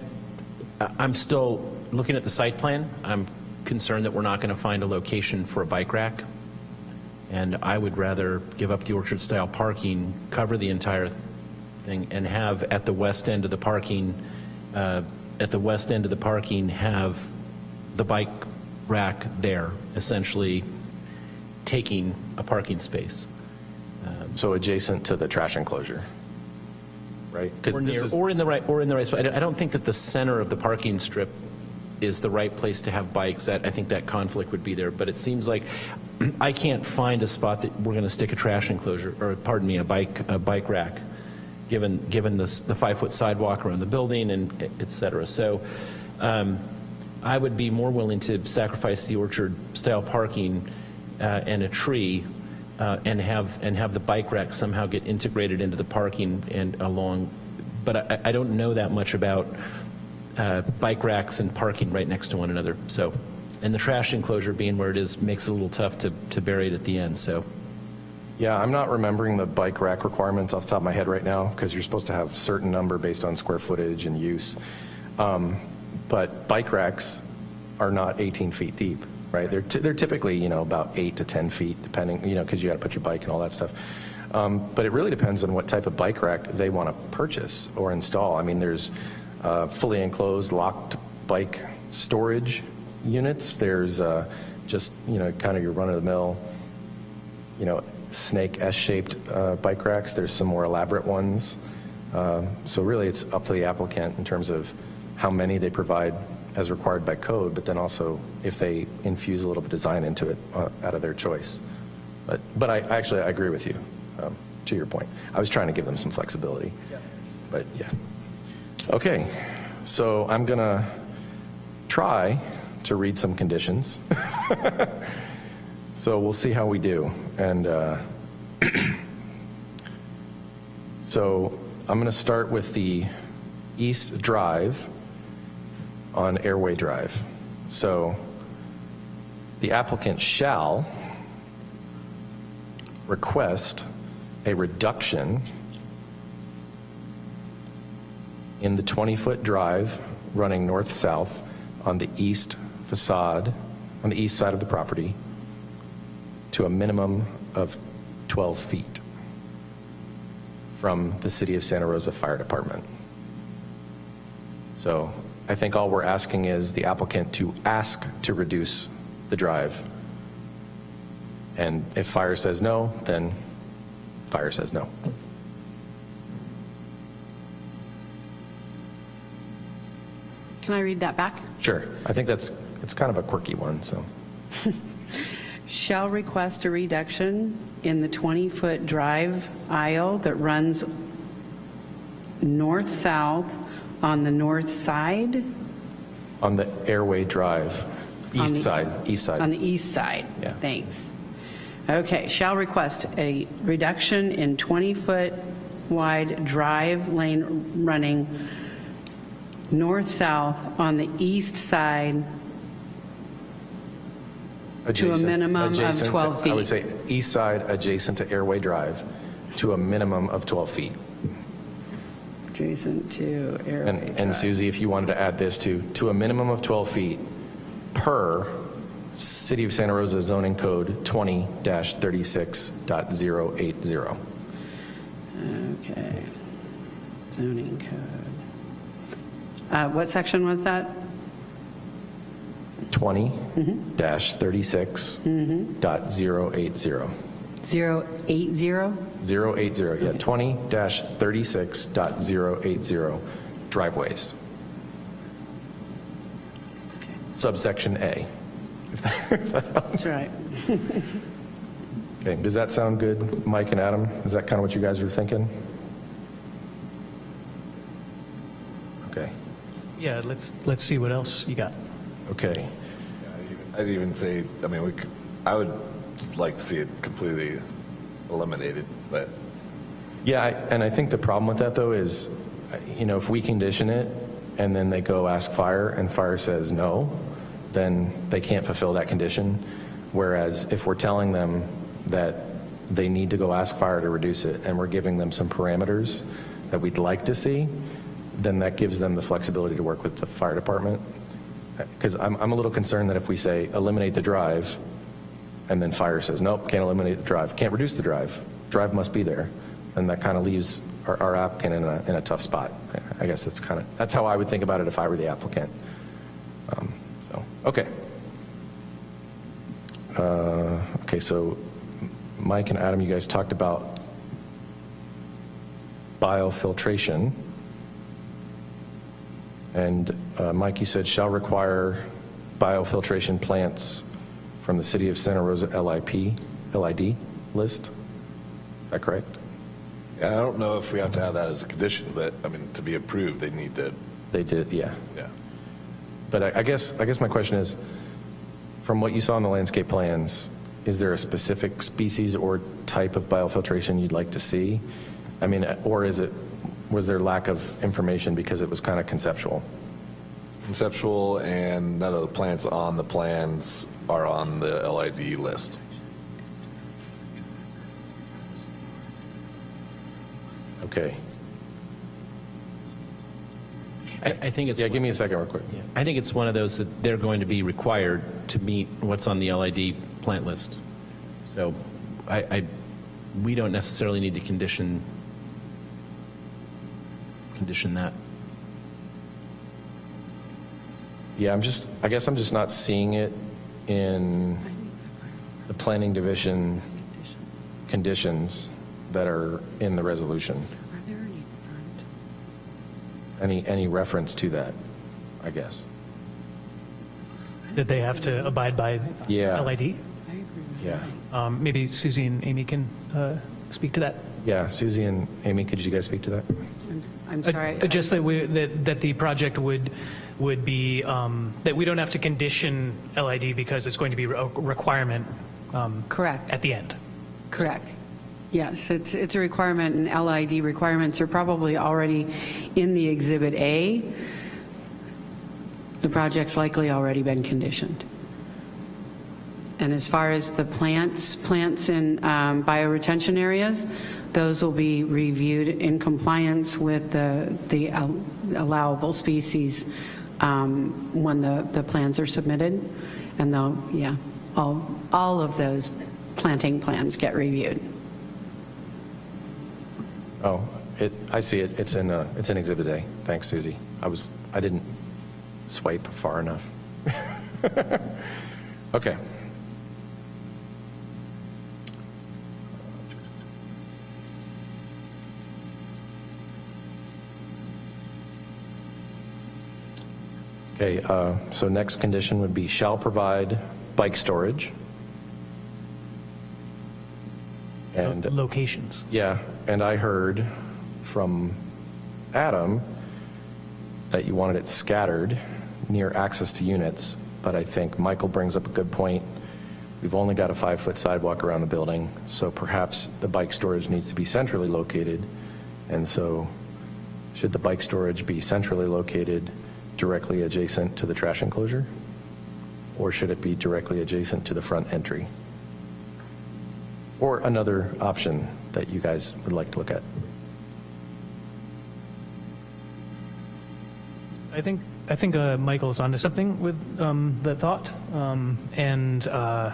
I'm still looking at the site plan. I'm concerned that we're not going to find a location for a bike rack. And I would rather give up the orchard-style parking, cover the entire thing, and have at the west end of the parking, uh, at the west end of the parking, have the bike rack there, essentially taking a parking space. Um, so adjacent to the trash enclosure, right? 'Cause Or this near, is- or in the right, or in the right spot. I don't- I don't think that the center of the parking strip is the right place to have bikes. That, I think that conflict would be there. But it seems like I can't find a spot that we're going to stick a trash enclosure, or pardon me, a bike, a bike rack, given, given the five-foot sidewalk around the building and et cetera. So um, I would be more willing to sacrifice the orchard-style parking uh, and a tree uh, and have, and have the bike rack somehow get integrated into the parking and along, but I, I don't know that much about uh, bike racks and parking right next to one another, so, and the trash enclosure being where it is makes it a little tough to, to bury it at the end, so. Yeah, I'm not remembering the bike rack requirements off the top of my head right now, because you're supposed to have a certain number based on square footage and use. Um, But bike racks are not 18 feet deep, right? They're, they're typically, you know, about eight to 10 feet, depending, you know, because you got to put your bike and all that stuff. Um, But it really depends on what type of bike rack they want to purchase or install. I mean, there's uh, fully enclosed locked bike storage units. There's uh, just, you know, kind of your run-of-the-mill, you know, snake S-shaped uh, bike racks. There's some more elaborate ones. Um, So really, it's up to the applicant in terms of how many they provide as required by code, but then also if they infuse a little bit of design into it uh, out of their choice. But, but I, actually, I agree with you, um, to your point. I was trying to give them some flexibility. But, yeah. Okay, so I'm going to try to read some conditions. So we'll see how we do. And uh, so I'm going to start with the East Drive on Airway Drive. So the applicant shall request a reduction in the 20-foot drive running north-south on the east facade, on the east side of the property, to a minimum of 12 feet from the City of Santa Rosa Fire Department. So I think all we're asking is the applicant to ask to reduce the drive. And if fire says no, then fire says no. Can I read that back? Sure. I think that's, it's kind of a quirky one, so. Shall request a reduction in the 20-foot drive aisle that runs north-south on the north side? On the Airway Drive, east the- side, east side. On the east side? Yeah. Thanks. Okay, shall request a reduction in 20-foot wide drive lane running north-south on the east side to a minimum of adjacent to- 12 feet. I would say east side adjacent to Airway Drive to a minimum of 12 feet. Adjacent to And Airway and Drive. Susie, if you wanted to add this to, to a minimum of 12 feet per City of Santa Rosa zoning code 20-36.080. Okay. Zoning code. Uh, What section was that? 20-36.080. 080? 080, yeah, 20-36.080 driveways. Subsection A. That's right. Okay, does that sound good, Mike and Adam? Is that kind of what you guys were thinking? Okay, Yeah, let's, let's see what else you got. Okay. I'd even say, I mean, we, could- I would just like to see it completely eliminated, but Yeah, I- and I think the problem with that, though, is, you know, if we condition it, and then they go ask fire, and fire says no, then they can't fulfill that condition. Whereas if we're telling them that they need to go ask fire to reduce it, and we're giving them some parameters that we'd like to see, then that gives them the flexibility to work with the fire department. Because I'm, I'm a little concerned that if we say eliminate the drive, and then fire says, nope, can't eliminate the drive, can't reduce the drive, drive must be there, and that kind of leaves our, our applicant in a, in a tough spot. I- guess that's kind of, that's how I would think about it if I were the applicant. Um, So, okay. Uh, Okay, so Mike and Adam, you guys talked about biofiltration. And uh, Mike, you said shall require biofiltration plants from the City of Santa Rosa LIP, LID list? Is that correct? yeah, I don't know if we have to have that as a condition, but I mean, to be approved, they need to, They did, yeah. yeah. But I I guess, I guess my question is, from what you saw in the landscape plans, is there a specific species or type of biofiltration you'd like to see? I mean, or is it, was there lack of information because it was kind of conceptual? Conceptual and none of the plants on the plans are on the LID list. Okay. I, I think it's. Yeah, give me a second real quick. I think it's one of those that they're going to be required to meet what's on the LID plant list. So I, I we don't necessarily need to condition, condition that. Yeah, I'm just, I guess I'm just not seeing it in the planning division conditions that are in the resolution. Are there any front? Any, any reference to that, I guess. That they have to abide by Yeah. LID? I agree with Yeah. Um, Maybe Susie and Amy can uh, speak to that. Yeah, Susie and Amy, could you guys speak to that? I'm Uh, sorry. uh, Just that we, that, that the project would, would be, um, that we don't have to condition LID because it's going to be a requirement um, Correct. at the end. Correct. Yes, it's, it's a requirement, and LID requirements are probably already in the Exhibit A. The project's likely already been conditioned. And as far as the plants, plants in um, bioretention areas, those will be reviewed in compliance with the, the al- allowable species um, when the, the plans are submitted. And they'll, yeah, all, all of those planting plans get reviewed. Oh, it, I see it, it's in, uh, it's in Exhibit A. Thanks, Susie. I was, I didn't swipe far enough. Okay. Okay, uh, so next condition would be shall provide bike storage. And Locations. yeah, and I heard from Adam that you wanted it scattered near access to units, but I think Michael brings up a good point. We've only got a five-foot sidewalk around the building, so perhaps the bike storage needs to be centrally located. And so should the bike storage be centrally located directly adjacent to the trash enclosure? Or should it be directly adjacent to the front entry? Or another option that you guys would like to look at? I think, I think uh, Michael's onto something with um, that thought. Um, And uh,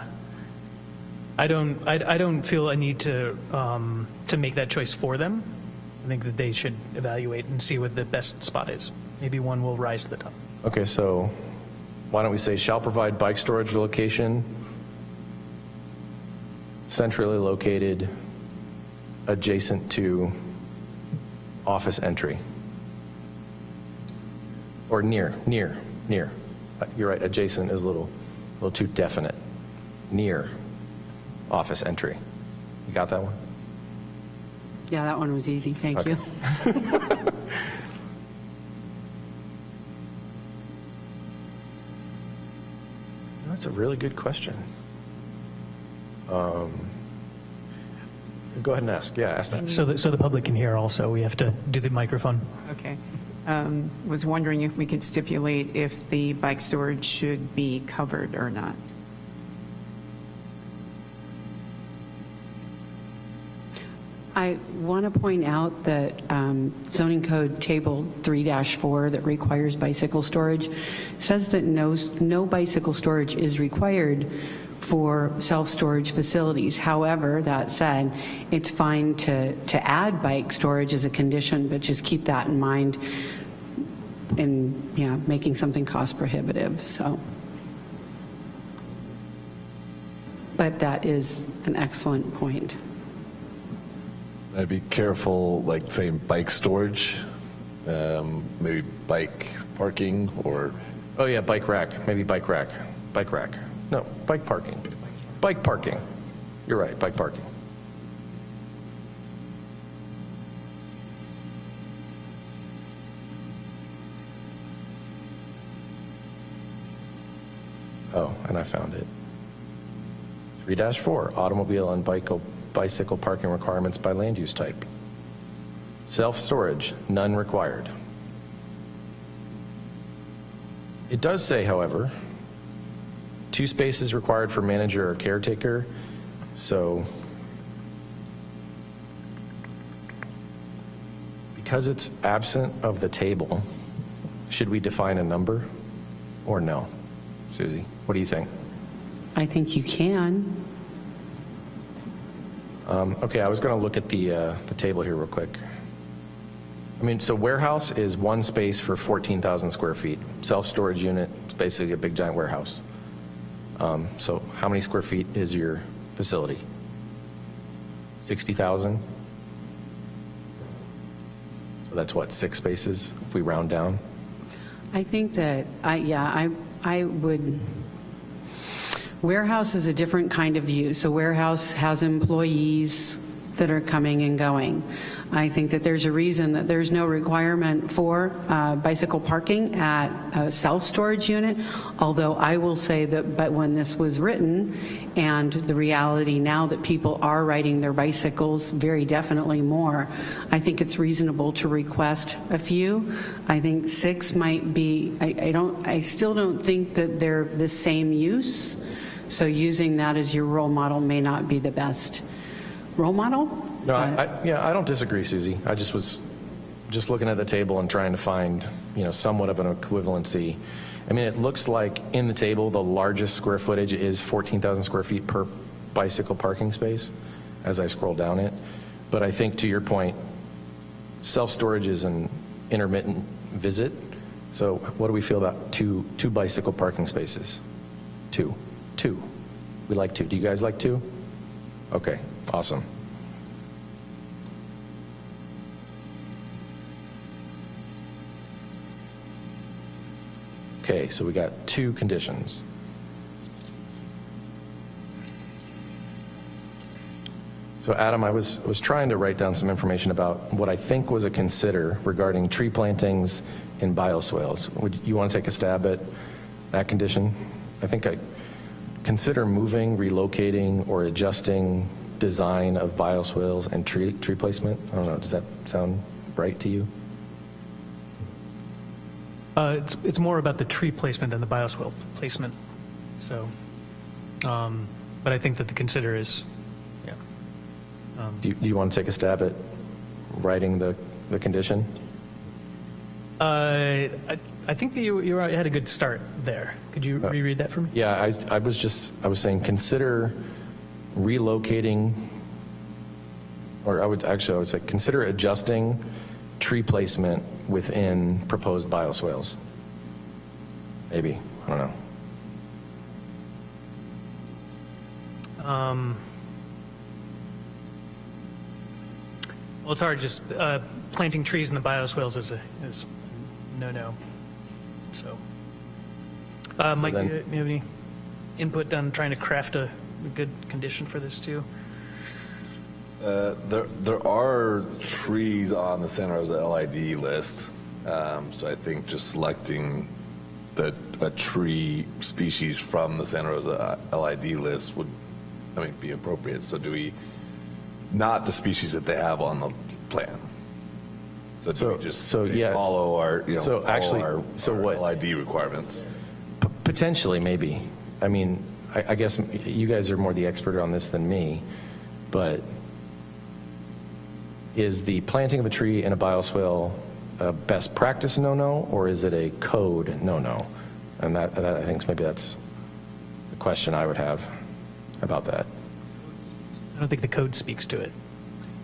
I don't, I I don't feel a need to, um, to make that choice for them. I think that they should evaluate and see what the best spot is. Maybe one will rise to the top. Okay, so why don't we say shall provide bike storage location centrally located adjacent to office entry? Or near, near, near. Uh, You're right, adjacent is a little, a little too definite. Near office entry. You got that one? Yeah, that one was easy, thank Okay. you. That's a really good question. Um, Go ahead and ask, yeah, ask that. So that, so the public can hear also, we have to do the microphone. Okay. Um, Was wondering if we could stipulate if the bike storage should be covered or not. I want to point out that um, zoning code table 3-4 that requires bicycle storage says that no, no bicycle storage is required for self-storage facilities. However, that said, it's fine to, to add bike storage as a condition, but just keep that in mind in, yeah, making something cost prohibitive, so. But that is an excellent point. I'd be careful, like saying bike storage, um, maybe bike parking or Oh, yeah, bike rack, maybe bike rack, bike rack. No, bike parking. Bike parking. You're right, bike parking. Oh, and I found it. 3-4, automobile and bike- bicycle parking requirements by land use type. Self-storage, none required. It does say, however, two spaces required for manager or caretaker, so because it's absent of the table, should we define a number or no? Susie, what do you think? I think you can. Um, Okay, I was going to look at the, uh, the table here real quick. I mean, so warehouse is one space for 14,000 square feet. Self-storage unit, it's basically a big giant warehouse. Um, So how many square feet is your facility? 60,000? So that's what, six spaces if we round down? I think that, I, yeah, I, I would, warehouse is a different kind of use. A warehouse has employees that are coming and going. I think that there's a reason that there's no requirement for uh, bicycle parking at a self-storage unit, although I will say that, but when this was written, and the reality now that people are riding their bicycles very definitely more, I think it's reasonable to request a few. I think six might be, I, I don't, I still don't think that they're the same use, so using that as your role model may not be the best role model. No, I, I- yeah, I don't disagree, Susie. I just was just looking at the table and trying to find, you know, somewhat of an equivalency. I mean, it looks like in the table, the largest square footage is 14,000 square feet per bicycle parking space as I scroll down it. But I think to your point, self-storage is an intermittent visit. So what do we feel about two, two bicycle parking spaces? Two, two. We like two. Do you guys like two? Okay, awesome. Okay, so we got two conditions. So Adam, I was, was trying to write down some information about what I think was a consider regarding tree plantings in bioswales. Would you want to take a stab at that condition? I think I consider moving, relocating, or adjusting design of bioswales and tree, tree placement. I don't know, does that sound right to you? Uh, it's, it's more about the tree placement than the bioswale placement. So, um, but I think that the consider is, yeah. Do you, do you want to take a stab at writing the, the condition? Uh, I, I think that you, you had a good start there. Could you reread that for me? Yeah, I, I was just, I was saying, consider relocating, or I would, actually, I would say, consider adjusting tree placement within proposed bioswales. Maybe, I don't know. Um, well, it's hard. Just uh, planting trees in the bioswales is a is no no. So, uh, So Mike, then- do you, you have any input on trying to craft a, a good condition for this too? Uh, There, there are trees on the Santa Rosa LID list, um, so I think just selecting the, a tree species from the Santa Rosa LID list would, I mean, be appropriate. So do we, not the species that they have on the plan? So do So- we just so, yes. follow our, you know, So follow actually- our so our what- LID requirements? P- Potentially, maybe. I mean, I, I guess you guys are more the expert on this than me, but is the planting of a tree in a bioswale a best practice no-no, or is it a code no-no? And that, that, I think maybe that's the question I would have about that. I don't think the code speaks to it.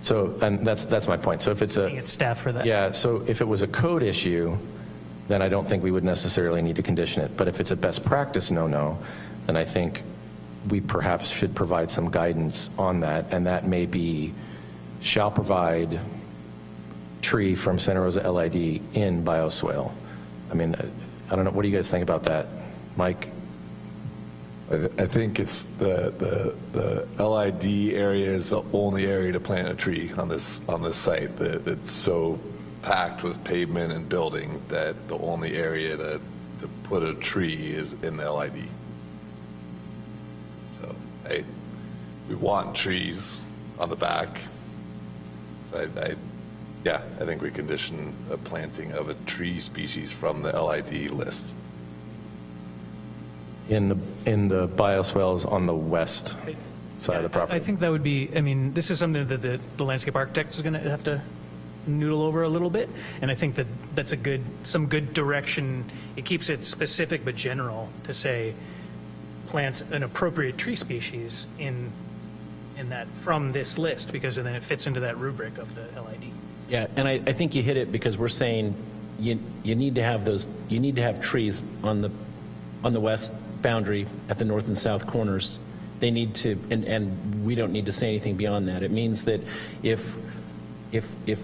So, and that's, that's my point. So if it's a. At staff for that. Yeah, so if it was a code issue, then I don't think we would necessarily need to condition it. But if it's a best practice no-no, then I think we perhaps should provide some guidance on that, and that may be, shall provide tree from Santa Rosa LID in bioswale. I mean, I don't know, what do you guys think about that? Mike? I th- I think it's the, the, the LID area is the only area to plant a tree on this, on this site. That It's so packed with pavement and building that the only area to, to put a tree is in the LID. So, I, we want trees on the back. I, I, yeah, I think we condition a planting of a tree species from the LID list. In the, in the bioswales on the west side of the property? I think that would be, I mean, this is something that the, the landscape architect is going to have to noodle over a little bit, and I think that that's a good, some good direction. It keeps it specific but general to say, plant an appropriate tree species in in that, from this list, because then it fits into that rubric of the LID. Yeah, and I, I think you hit it because we're saying you, you need to have those, you need to have trees on the, on the west boundary at the north and south corners. They need to, and, and we don't need to say anything beyond that. It means that if, if, if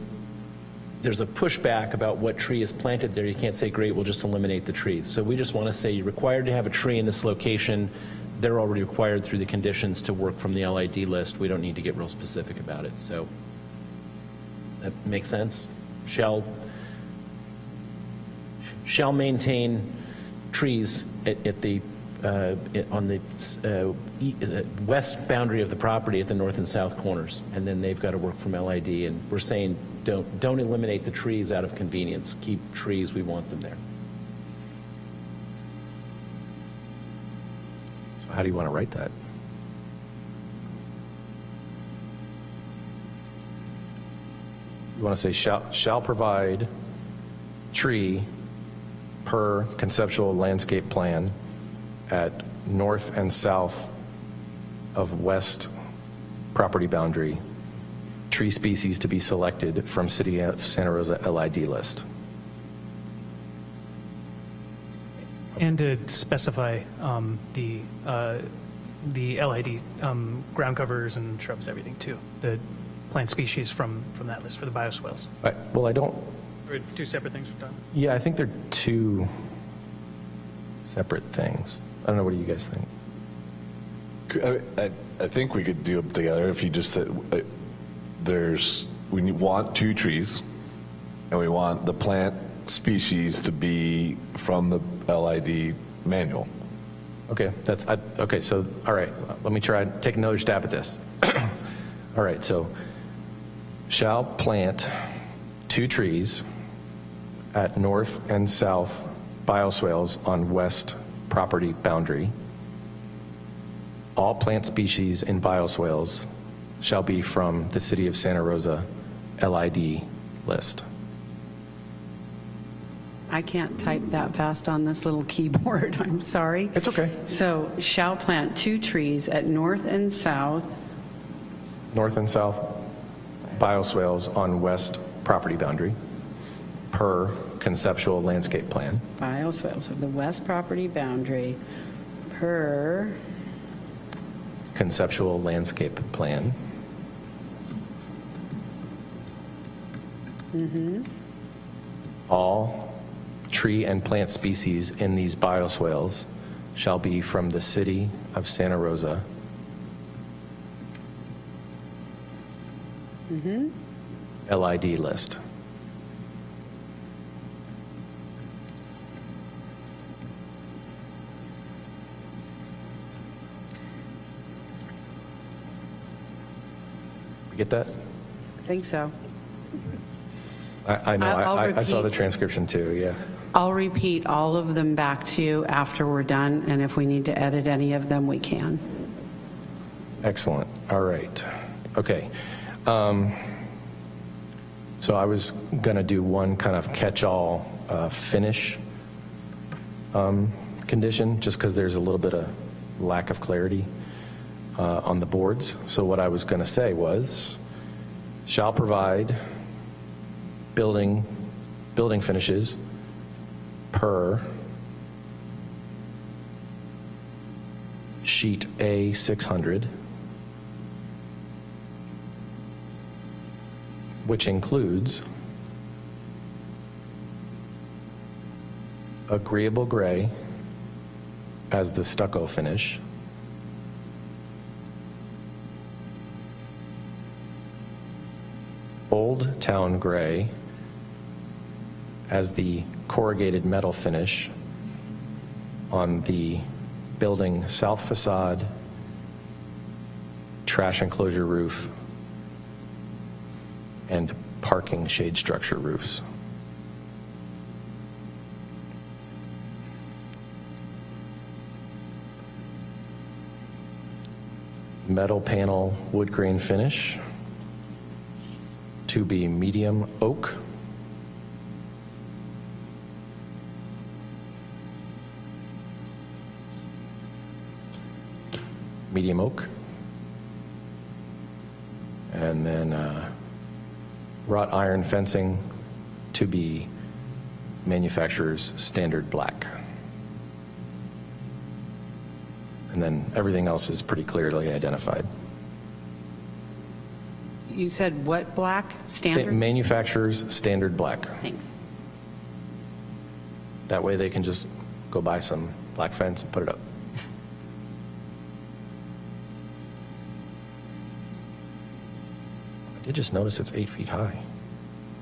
there's a pushback about what tree is planted there, you can't say, great, we'll just eliminate the trees. So we just want to say you're required to have a tree in this location. They're already required through the conditions to work from the LID list. We don't need to get real specific about it, so. That make sense? Shall, shall maintain trees at, at the, uh, on the uh, uh, west boundary of the property at the north and south corners, and then they've got to work from LID, and we're saying, don't, don't eliminate the trees out of convenience, keep trees, we want them there. So how do you want to write that? You want to say shall, shall provide tree per conceptual landscape plan at north and south of west property boundary, tree species to be selected from City of Santa Rosa LID list. And to specify um, the, uh, the LID um, ground covers and shrubs, everything too, the plant species from, from that list for the bioswales. I- Well, I don't, Or two separate things we're talking yeah, I think they're two separate things. I don't know, what do you guys think? I, I- I think we could do them together if you just said, uh, there's, we want two trees, and we want the plant species to be from the LID manual. Okay, that's, I- okay, so, all right, let me try, take another stab at this. All right, so, shall plant two trees at north and south bioswales on west property boundary. All plant species in bioswales shall be from the City of Santa Rosa LID list. I can't type that fast on this little keyboard, I'm sorry. It's okay. So shall plant two trees at north and south, north and south bioswales on west property boundary per conceptual landscape plan. bioswales of the west property boundary per, conceptual landscape plan. Mhm. All tree and plant species in these bioswales shall be from the city of Santa Rosa. Mhm. LID list. Get that? I think so. I, I know, I'll- I, I'll saw the repeat. transcription too, yeah. I'll repeat all of them back to you after we're done, and if we need to edit any of them, we can. Excellent, all right, okay. Um, So I was going to do one kind of catch-all uh, finish um, condition, just because there's a little bit of lack of clarity uh, on the boards. So what I was going to say was, shall provide building, building finishes per sheet A 600, which includes agreeable gray as the stucco finish, Old Town Gray as the corrugated metal finish on the building south facade, trash enclosure roof, and parking shade structure roofs. Metal panel wood grain finish to be medium oak. Medium oak. And then uh, wrought iron fencing to be manufacturer's standard black. And then everything else is pretty clearly identified. You said what black? Sta- Standard? Manufacturer's standard black. Thanks. That way they can just go buy some black fence and put it up. I did just notice it's eight feet high.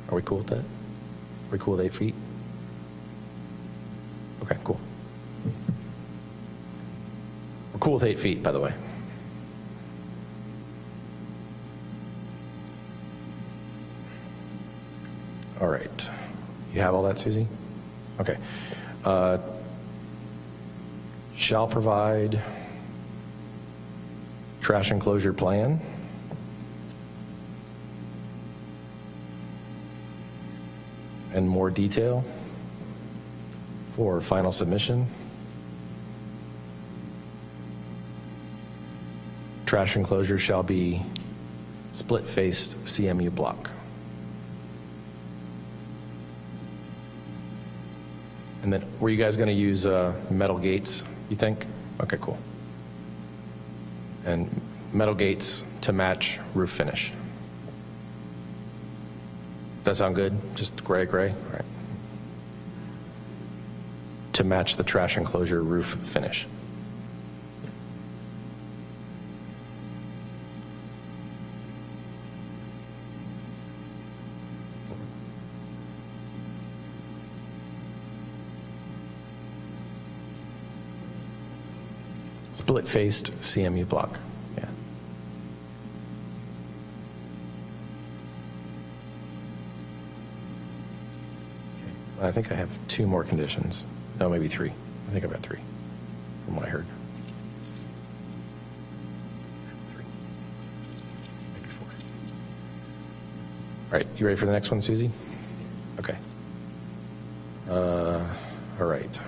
Are we cool with that? Are we cool with eight feet? Okay, cool. We're cool with eight feet, by the way. You have all that, Susie? Okay. Uh, Shall provide trash enclosure plan. And more detail for final submission. Trash enclosure shall be split-faced CMU block. And then, were you guys going to use uh, metal gates, you think? Okay, cool. And metal gates to match roof finish. That sound good? Just gray, gray? All right. To match the trash enclosure roof finish. Split-faced CMU block, yeah. I think I have two more conditions. No, maybe three. I think I've got three, from what I heard. Three. Maybe four. All right, you ready for the next one, Susie? Okay. Uh, All right.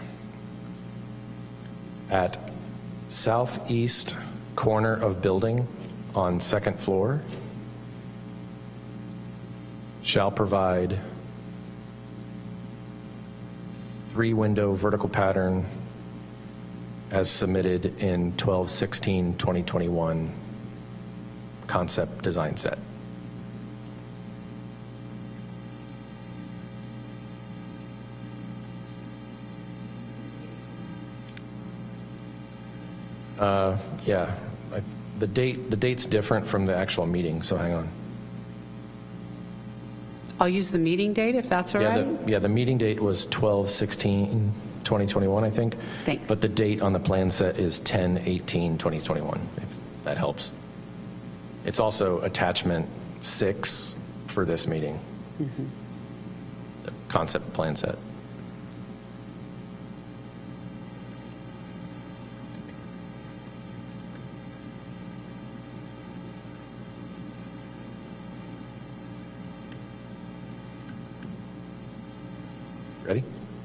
At southeast corner of building on second floor shall provide three-window vertical pattern as submitted in 12/16/2021 concept design set. Uh, Yeah, I- the date, the date's different from the actual meeting, so hang on. I'll use the meeting date if that's all Yeah, right. the- Yeah, the meeting date was 12/16/2021, I think. Thanks. But the date on the plan set is 10/18/2021, if that helps. It's also attachment six for this meeting. Mm-hmm. The concept plan set.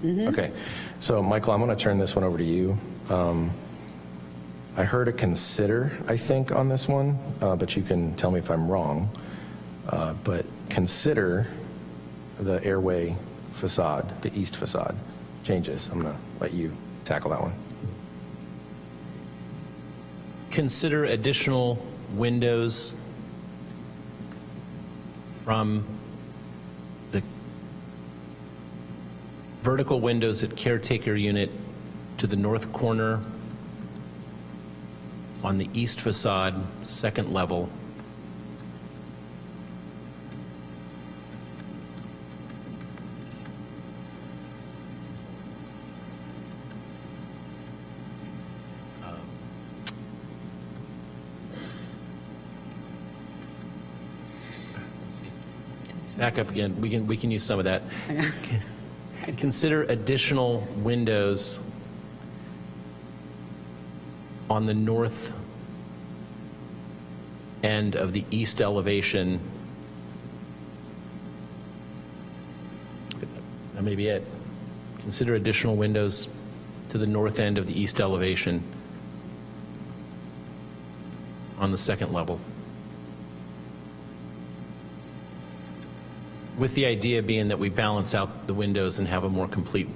Ready? Okay. So, Michael, I'm going to turn this one over to you. Um, I heard a consider, I think, on this one, uh, but you can tell me if I'm wrong. Uh, But consider the airway facade, the east facade changes. I'm going to let you tackle that one. Consider additional windows from vertical windows at caretaker unit to the north corner on the east facade, second level. Back up again. We can, we can use some of that. Consider additional windows on the north end of the east elevation. That may be it. Consider additional windows to the north end of the east elevation on the second level. With the idea being that we balance out the windows and have a more complete,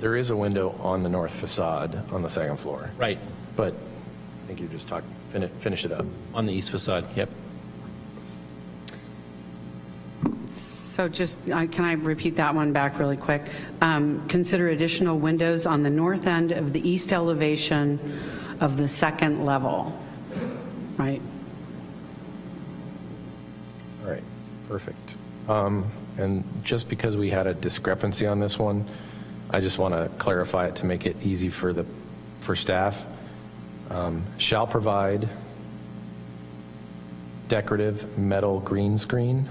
There is a window on the north facade on the second floor, right, but I think you're just talking, finish, finish it up. on the east facade, yep. So just, uh, can I repeat that one back really quick? Um, Consider additional windows on the north end of the east elevation of the second level, right? All right, perfect. Um, And just because we had a discrepancy on this one, I just want to clarify it to make it easy for the, for staff. Um, Shall provide decorative metal green screen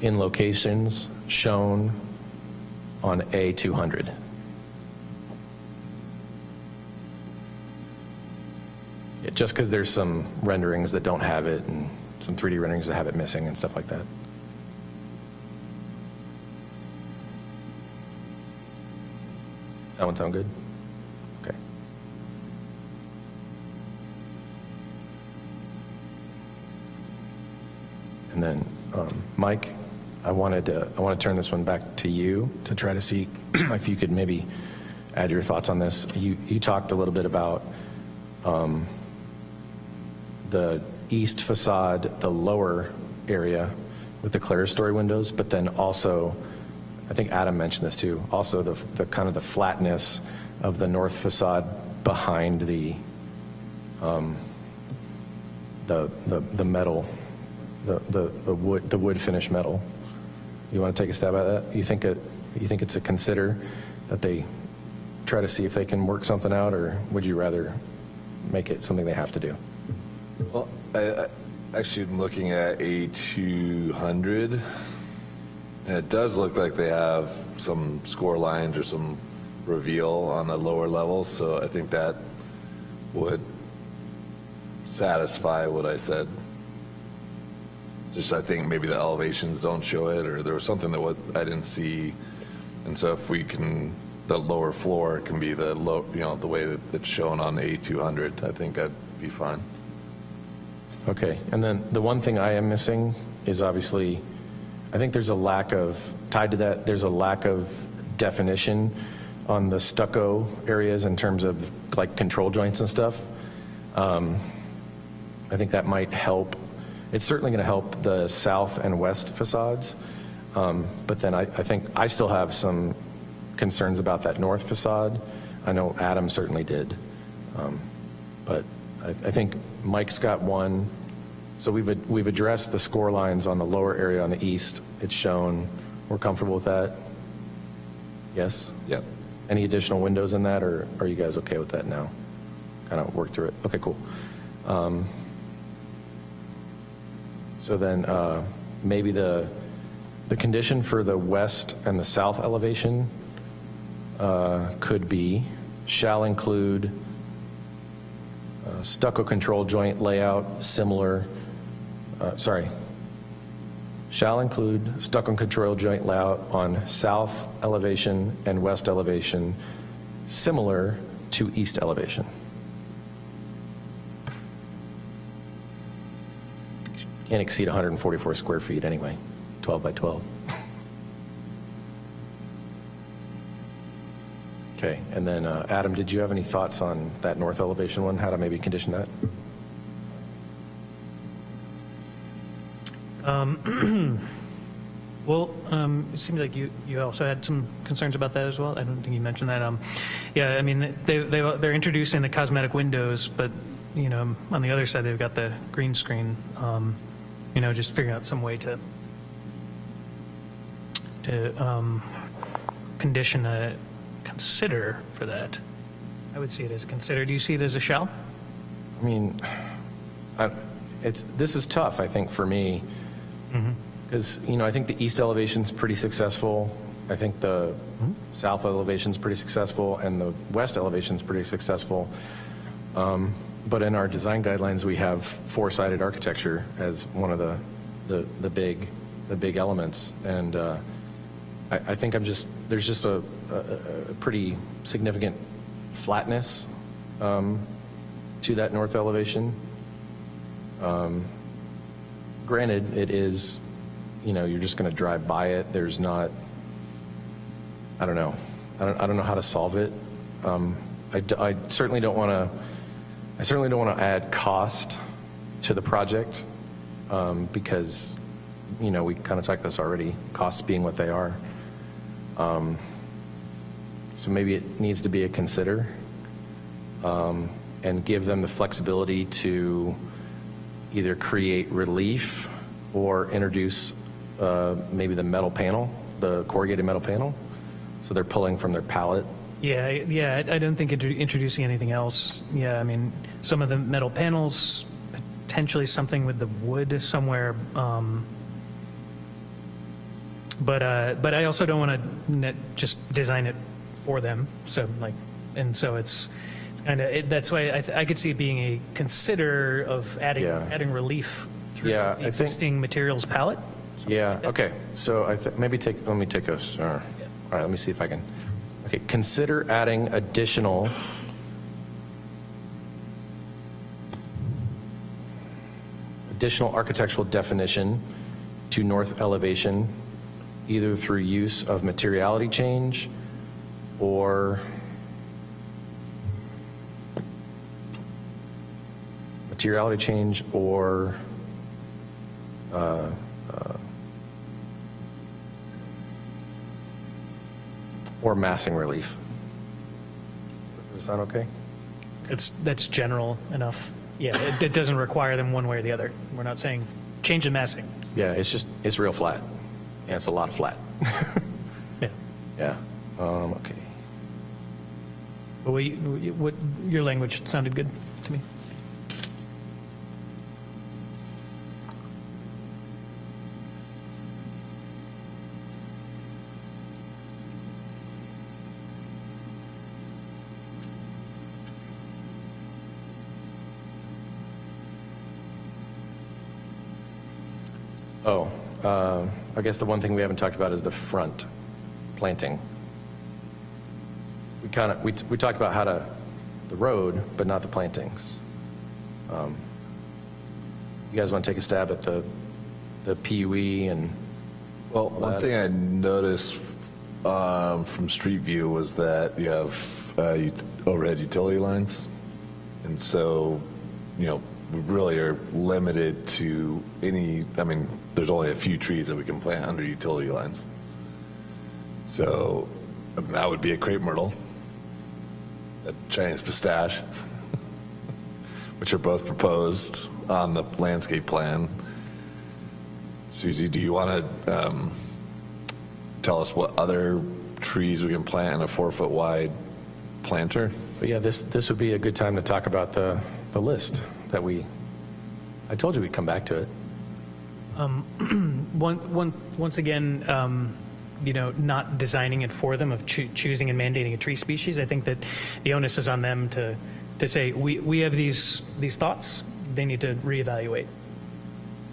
in locations shown on A200. Just because there's some renderings that don't have it and some 3D renderings that have it missing and stuff like that. That one sound good? Okay. And then, um, Mike, I wanted to, I want to turn this one back to you to try to see if you could maybe add your thoughts on this. You, you talked a little bit about um, the east facade, the lower area with the clerestory windows, but then also, I think Adam mentioned this too, also the, the kind of the flatness of the north facade behind the, um, the, the, the metal, the, the, the wood, the wood finish metal. You want to take a stab at that? You think it, you think it's a consider that they try to see if they can work something out, or would you rather make it something they have to do? Well, I, I, actually, I'm looking at A200. And it does look like they have some score lines or some reveal on the lower levels, so I think that would satisfy what I said. Just I think maybe the elevations don't show it, or there was something that what I didn't see. And so if we can, the lower floor can be the low, you know, the way that it's shown on A200, I think I'd be fine. Okay, and then the one thing I am missing is obviously, I think there's a lack of, tied to that, there's a lack of definition on the stucco areas in terms of like control joints and stuff. Um, I think that might help. It's certainly going to help the south and west facades, um, but then I, I think I still have some concerns about that north facade. I know Adam certainly did. Um, But I, I think Mike's got one. So we've, we've addressed the score lines on the lower area on the east. It's shown. We're comfortable with that? Yes? Yep. Any additional windows in that, or are you guys okay with that now? Kind of work through it? Okay, cool. Um, So then, uh, maybe the, the condition for the west and the south elevation uh, could be, shall include uh, stucco control joint layout similar, uh, sorry, shall include stucco control joint layout on south elevation and west elevation similar to east elevation. Can't exceed 144 square feet anyway, 12 by 12. Okay, and then uh, Adam, did you have any thoughts on that north elevation one, how to maybe condition that? Well, um, it seems like you, you also had some concerns about that as well. I don't think you mentioned that. Um, yeah, I mean, they, they, they're introducing the cosmetic windows, but, you know, on the other side, they've got the green screen. Um, you know, just figuring out some way to, to um, condition a consider for that. I would see it as a consider. Do you see it as a shall? I mean, I, it's, this is tough, I think, for me, because, you know, I think the east elevation's pretty successful. I think the south elevation's pretty successful, and the west elevation's pretty successful. Um, But in our design guidelines, we have four-sided architecture as one of the, the, the big, the big elements. And uh, I, I think I'm just, there's just a, a, a pretty significant flatness um, to that north elevation. Um, Granted, it is, you know, you're just going to drive by it. There's not, I don't know. I don't, I don't know how to solve it. Um, I, I certainly don't want to, I certainly don't want to add cost to the project um, because, you know, we kind of talked this already, costs being what they are. Um, So maybe it needs to be a consider um, and give them the flexibility to either create relief or introduce uh, maybe the metal panel, the corrugated metal panel. So they're pulling from their palette. Yeah, yeah, I I don't think introducing anything else, yeah, I mean, some of the metal panels, potentially something with the wood somewhere, um, but, uh, but I also don't want to just design it for them, so like, and so it's, it's kind of, that's why I, th- I could see it being a consider of adding, Yeah. adding relief through Yeah, I the think- existing materials palette. Yeah, okay, so I, th- maybe take, let me take a, right, all right, let me see if I can, okay, consider adding additional additional architectural definition to north elevation, either through use of materiality change or materiality change or uh, uh, or massing relief. Is that okay? It's, that's general enough. Yeah, it, it doesn't require them one way or the other. We're not saying change the massing. Yeah, it's just, it's real flat. And it's a lot of flat. Yeah. Yeah, um, okay. But we, what, your language sounded good to me. Oh, uh, I guess the one thing we haven't talked about is the front planting. We kind of, we, we talked about how to, the road, but not the plantings. Um, You guys want to take a stab at the, the PUE and, Well, one thing I noticed um, from Street View was that you have uh, overhead utility lines. And so, you know, we really are limited to any, I mean, there's only a few trees that we can plant under utility lines. So I mean, that would be a crepe myrtle, a Chinese pistache, which are both proposed on the landscape plan. Susie, do you want to um, tell us what other trees we can plant in a four-foot wide planter? but yeah, this, this would be a good time to talk about the, the list that we, I told you we'd come back to it. Um, One, one, once again, um, you know, not designing it for them of choo- choosing and mandating a tree species. I think that the onus is on them to, to say, we, we have these, these thoughts, they need to reevaluate.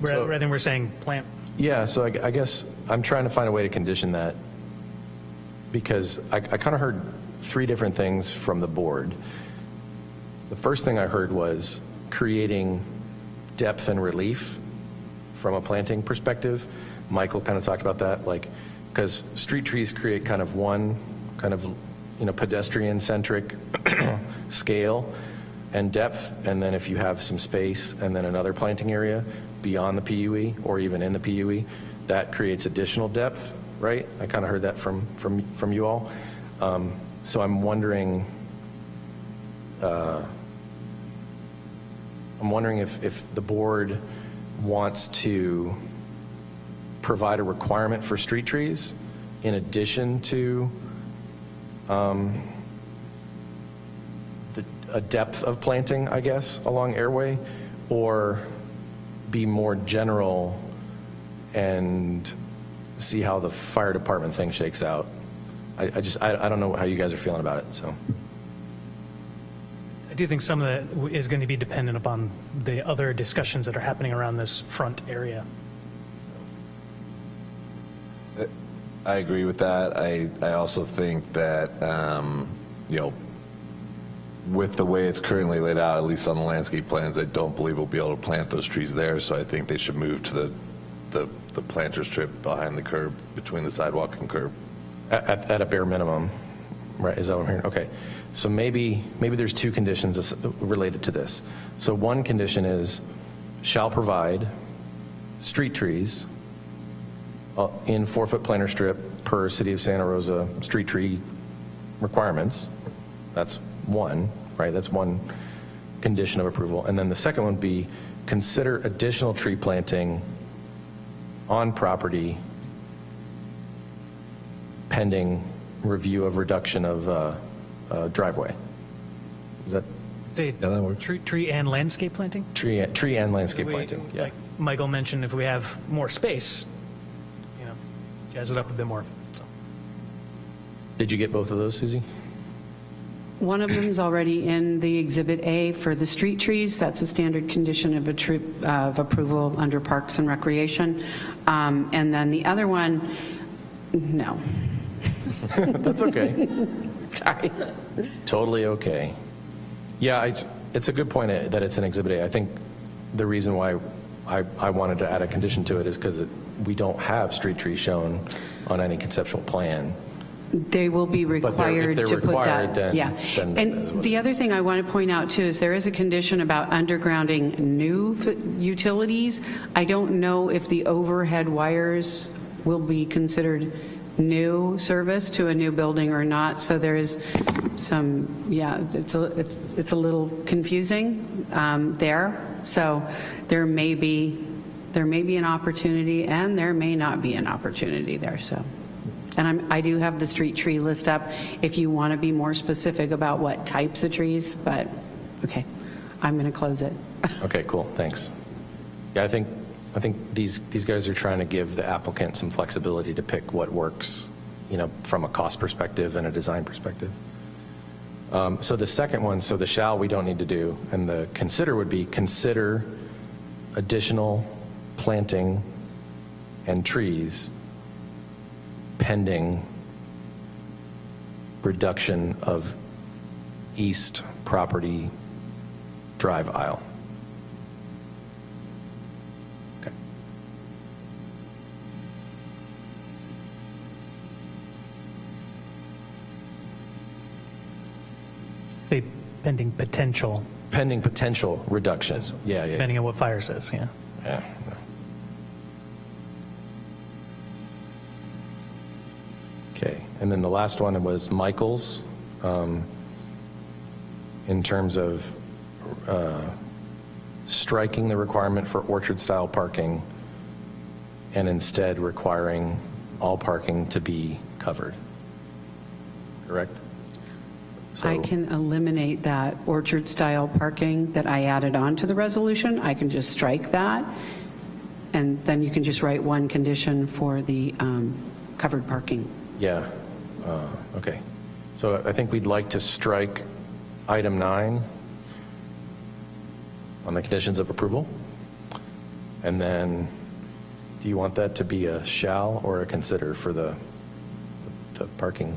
So- Rather than we're saying, plant, Yeah, so I, I guess I'm trying to find a way to condition that because I, I kind of heard three different things from the board. The first thing I heard was creating depth and relief from a planting perspective. Michael kind of talked about that, like, because street trees create kind of one kind of, you know, pedestrian-centric scale and depth, and then if you have some space and then another planting area beyond the PUE or even in the PUE, that creates additional depth, right? I kind of heard that from, from, from you all. Um, So I'm wondering, uh, I'm wondering if, if the board wants to provide a requirement for street trees in addition to um, the, a depth of planting, I guess, along airway, or be more general and see how the fire department thing shakes out. I, I just, I, I don't know how you guys are feeling about it, so. I do think some of that is going to be dependent upon the other discussions that are happening around this front area. I agree with that. I, I also think that, um, you know, with the way it's currently laid out, at least on the landscape plans, I don't believe we'll be able to plant those trees there, so I think they should move to the, the, the planter strip behind the curb, between the sidewalk and curb. At, at- a bare minimum, right, is that what I'm hearing? Okay. So maybe, maybe there's two conditions related to this. So one condition is, shall provide street trees in four-foot planter strip per City of Santa Rosa street tree requirements. That's one, right? That's one condition of approval. And then the second one would be, consider additional tree planting on property pending review of reduction of uh, uh, driveway. Is that Say, tree, tree and landscape planting? tree, tree and landscape We- planting? Yeah. Like Michael mentioned, if we have more space, you know, jazz it up a bit more. So, Did you get both of those, Susie? One of them is already in the Exhibit A for the street trees. That's a standard condition of, a tru- of approval under Parks and Recreation. Um, And then the other one, no. That's okay. Sorry. Totally okay. Yeah, I, it's a good point uh, that it's an Exhibit A. I think the reason why I, I wanted to add a condition to it is because we don't have street trees shown on any conceptual plan. They will be required to put required, that. then- Yeah. then And the other thing I want to point out too is there is a condition about undergrounding new f- utilities. I don't know if the overhead wires will be considered new service to a new building or not. So there is some, yeah, it's a, it's, it's a little confusing um, there. So there may be, there may be an opportunity and there may not be an opportunity there, so. And I'm, I do have the street tree list up if you want to be more specific about what types of trees, but, okay, I'm going to close it. Okay, cool, thanks. Yeah, I think, I think these, these guys are trying to give the applicant some flexibility to pick what works, you know, from a cost perspective and a design perspective. Um, So the second one, so the shall, we don't need to do, and the consider would be, consider additional planting and trees pending reduction of east property drive aisle. Say pending potential, Pending potential reduction. Yeah, yeah. depending on what fire says, yeah. Yeah. Okay, and then the last one was Michael's, um, in terms of uh, striking the requirement for orchard-style parking and instead requiring all parking to be covered. Correct? I can eliminate that orchard-style parking that I added on to the resolution. I can just strike that, and then you can just write one condition for the um, covered parking. Yeah, uh, okay. So I think we'd like to strike item nine on the conditions of approval. And then, do you want that to be a shall or a consider for the, the parking?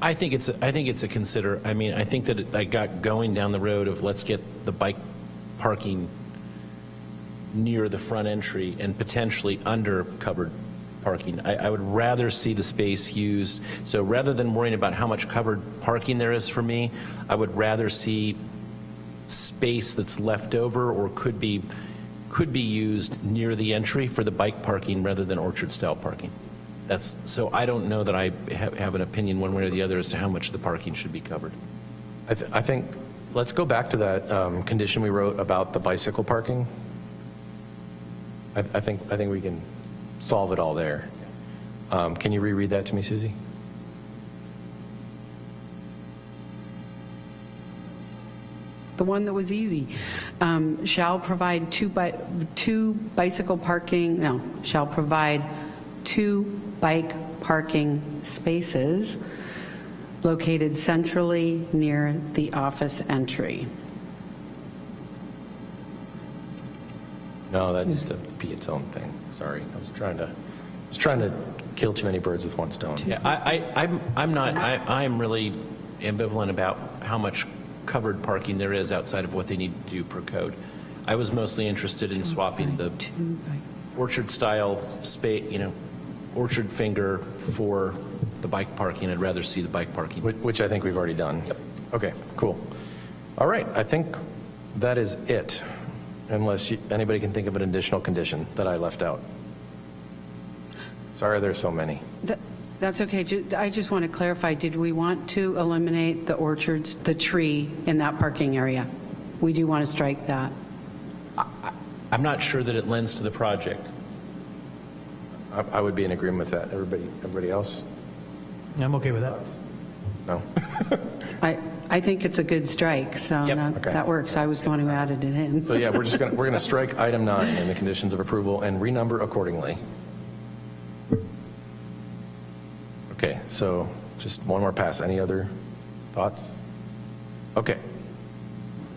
I think it's, I think it's a consider, I mean, I think that it- I got going down the road of let's get the bike parking near the front entry and potentially under covered parking. I, I would rather see the space used, so rather than worrying about how much covered parking there is for me, I would rather see space that's left over or could be, could be used near the entry for the bike parking rather than orchard-style parking. That's, so I don't know that I have, have an opinion one way or the other as to how much the parking should be covered. I, th- I think, let's go back to that um, condition we wrote about the bicycle parking. I, I think, I think we can solve it all there. Um, Can you reread that to me, Susie? The one that was easy. Um, Shall provide two bi, two bicycle parking, no, shall provide two bike parking spaces located centrally near the office entry. No, that needs to be its own thing. Sorry, I was trying to, I was trying to kill too many birds with one stone. Yeah, I, I, I'm, I'm not, I, I'm really ambivalent about how much covered parking there is outside of what they need to do per code. I was mostly interested in swapping the orchard-style space, you know, orchard finger for the bike parking. I'd rather see the bike parking. Which- Which I think we've already done. Yep. Okay, cool. All right, I think that is it, unless you- anybody can think of an additional condition that I left out. Sorry, there's so many. That- That's okay. I just want to clarify, did we want to eliminate the orchards, the tree in that parking area? We do want to strike that. I'm not sure that it lends to the project. I I would be in agreement with that. Everybody, everybody else? I'm okay with that. No? I, I think it's a good strike, so that Okay. that works. I was the one who added it in. So yeah, we're just going to, we're going to strike item nine in the conditions of approval and renumber accordingly. Okay, so just one more pass. Any other thoughts? Okay.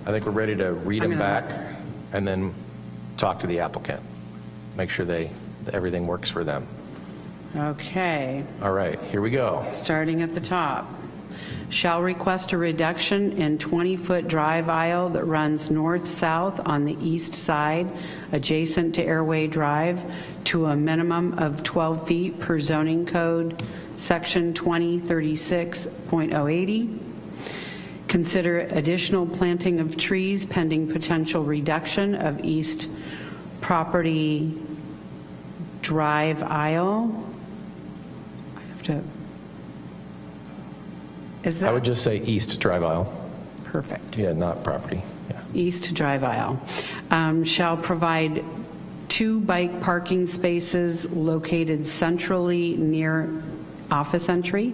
I think we're ready to read them back and then talk to the applicant. Make sure they, that everything works for them. Okay. All right, here we go. Starting at the top. Shall request a reduction in 20-foot drive aisle that runs north-south on the east side adjacent to Airway Drive to a minimum of 12 feet per zoning code, section 2036.080. Consider additional planting of trees pending potential reduction of east property drive aisle. I have to, is that? I that? would just say east drive aisle. Perfect. Yeah, not property. Yeah. East drive aisle, um, shall provide two bike parking spaces located centrally near office entry.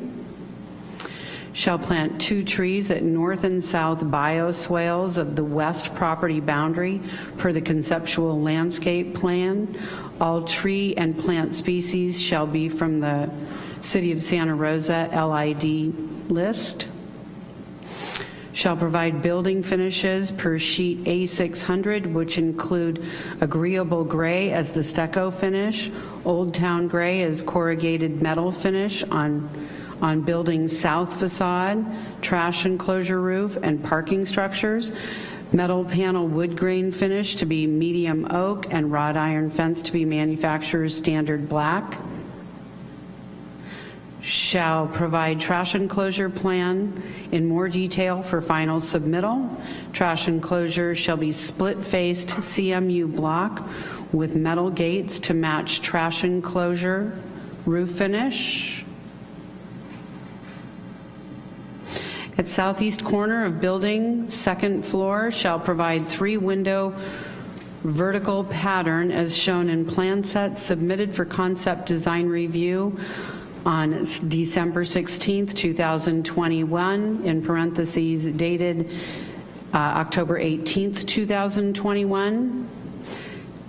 Shall plant two trees at north and south bioswales of the west property boundary per the conceptual landscape plan. All tree and plant species shall be from the City of Santa Rosa LID list. Shall provide building finishes per sheet A600, which include agreeable gray as the stucco finish, Old Town gray as corrugated metal finish on, on building south facade, trash enclosure roof, and parking structures, metal panel wood grain finish to be medium oak, and wrought iron fence to be manufacturer's standard black shall provide trash enclosure plan in more detail for final submittal. Trash enclosure shall be split-faced CMU block with metal gates to match trash enclosure roof finish. At southeast corner of building, second floor, shall provide three-window vertical pattern as shown in plan set submitted for concept design review on December 16th, 2021, in parentheses dated uh, October 18th, 2021.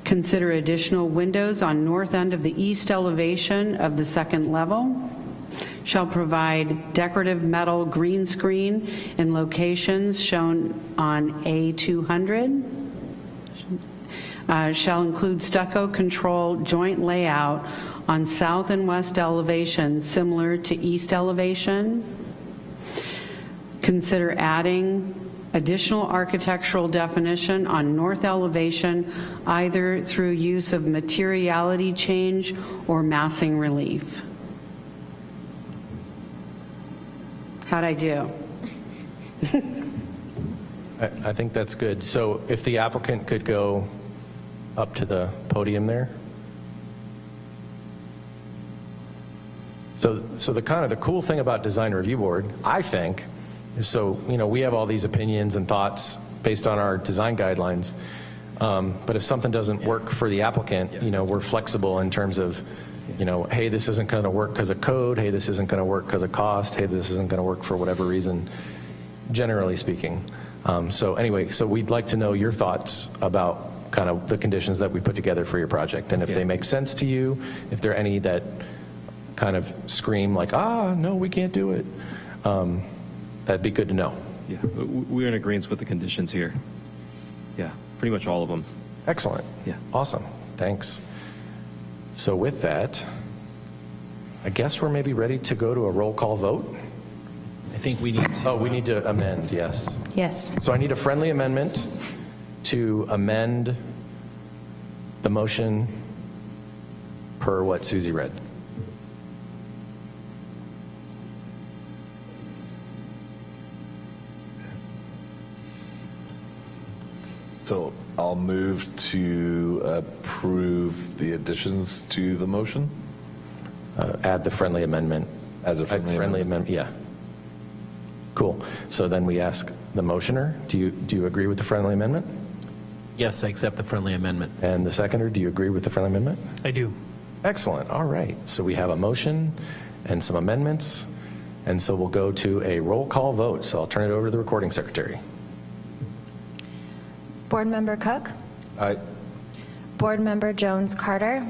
Consider additional windows on north end of the east elevation of the second level. Shall provide decorative metal green screen in locations shown on A200 uh, shall include stucco control joint layout on south and west elevations similar to east elevation. Consider adding additional architectural definition on north elevation either through use of materiality change or massing relief. How'd I do? I, I think that's good. So if the applicant could go up to the podium there. So, so the kind of the cool thing about design review board, I think, is so, you know, we have all these opinions and thoughts based on our design guidelines. Um, but if something doesn't work for the applicant, you know, we're flexible in terms of, you know, hey, this isn't going to work because of code. Hey, this isn't going to work because of cost. Hey, this isn't going to work for whatever reason, generally speaking. Um, so anyway, so we'd like to know your thoughts about kind of the conditions that we put together for your project. And if they make sense to you, if there are any that kind of scream like, ah, no, we can't do it, um, that'd be good to know. Yeah, we're in agreement with the conditions here. Yeah, pretty much all of them. Excellent. Yeah. Awesome. Thanks. So with that, I guess we're maybe ready to go to a roll call vote. I think we need to. Oh, we need to amend, yes. Yes. So I need a friendly amendment to amend the motion per what Susie read. So I'll move to approve the additions to the motion Uh, Add the friendly amendment. as a Add friendly Friendly amendment. amendment, yeah. Cool. So then we ask the motioner, do you, do you agree with the friendly amendment? Yes, I accept the friendly amendment. And the seconder, do you agree with the friendly amendment? I do. Excellent, all right. So we have a motion and some amendments, and so we'll go to a roll call vote. So I'll turn it over to the recording secretary. Board Member Cook? Aye. Board Member Jones Carter?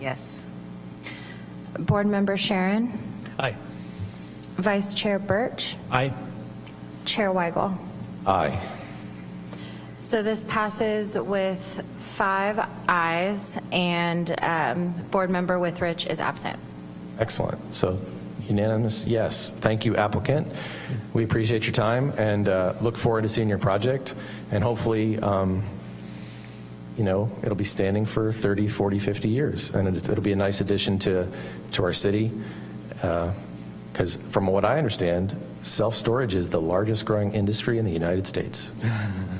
Yes. Board Member Sharon? Aye. Vice Chair Birch? Aye. Chair Weigel? Aye. So this passes with five ayes, and um, Board Member Withrich is absent. Excellent. So unanimous, yes. Thank you, applicant. We appreciate your time and uh, look forward to seeing your project. And hopefully, um, you know, it'll be standing for 30, 40, 50 years. And it- it'll be a nice addition to, to our city. Because from what I understand, self-storage is the largest growing industry in the United States.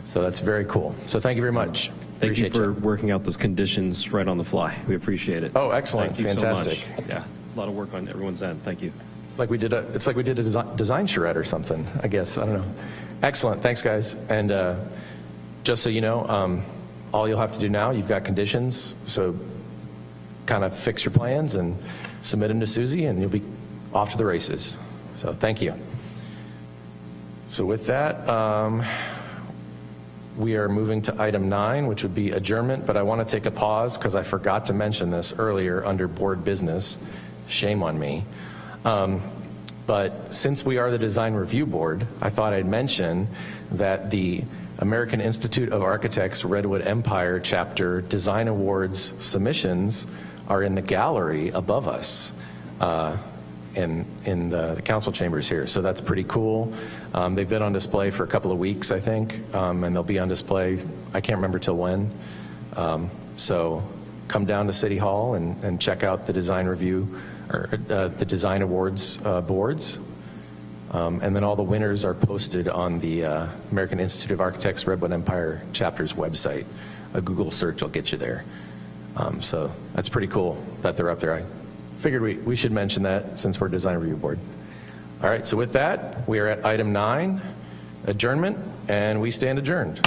So that's very cool. So thank you very much. Thank you Appreciate for working out those conditions right on the fly. We appreciate it. Oh, excellent. You so. Fantastic. Yeah, a lot of work on everyone's end. Thank you. It's like we did a, it's like we did a design, design charrette or something, I guess. I don't know. Excellent. Thanks, guys. And uh, just so you know, um, all you'll have to do now, you've got conditions, so kind of fix your plans and submit them to Susie, and you'll be off to the races. So thank you. So with that, um, we are moving to item nine, which would be adjournment, but I want to take a pause because I forgot to mention this earlier under board business. Shame on me. Um, But since we are the Design Review Board, I thought I'd mention that the American Institute of Architects Redwood Empire Chapter Design Awards submissions are in the gallery above us. Uh, in, in the, the council chambers here. So that's pretty cool. Um, they've been on display for a couple of weeks, I think, um, and they'll be on display, I can't remember till when. Um, so come down to City Hall and, and check out the design review, or uh, the design awards uh, boards. Um, and then all the winners are posted on the uh, American Institute of Architects Redwood Empire chapter's website. A Google search will get you there. Um, so that's pretty cool that they're up there. I figured we, we should mention that since we're a design review board. All right, so with that, we are at item nine, adjournment, and we stand adjourned.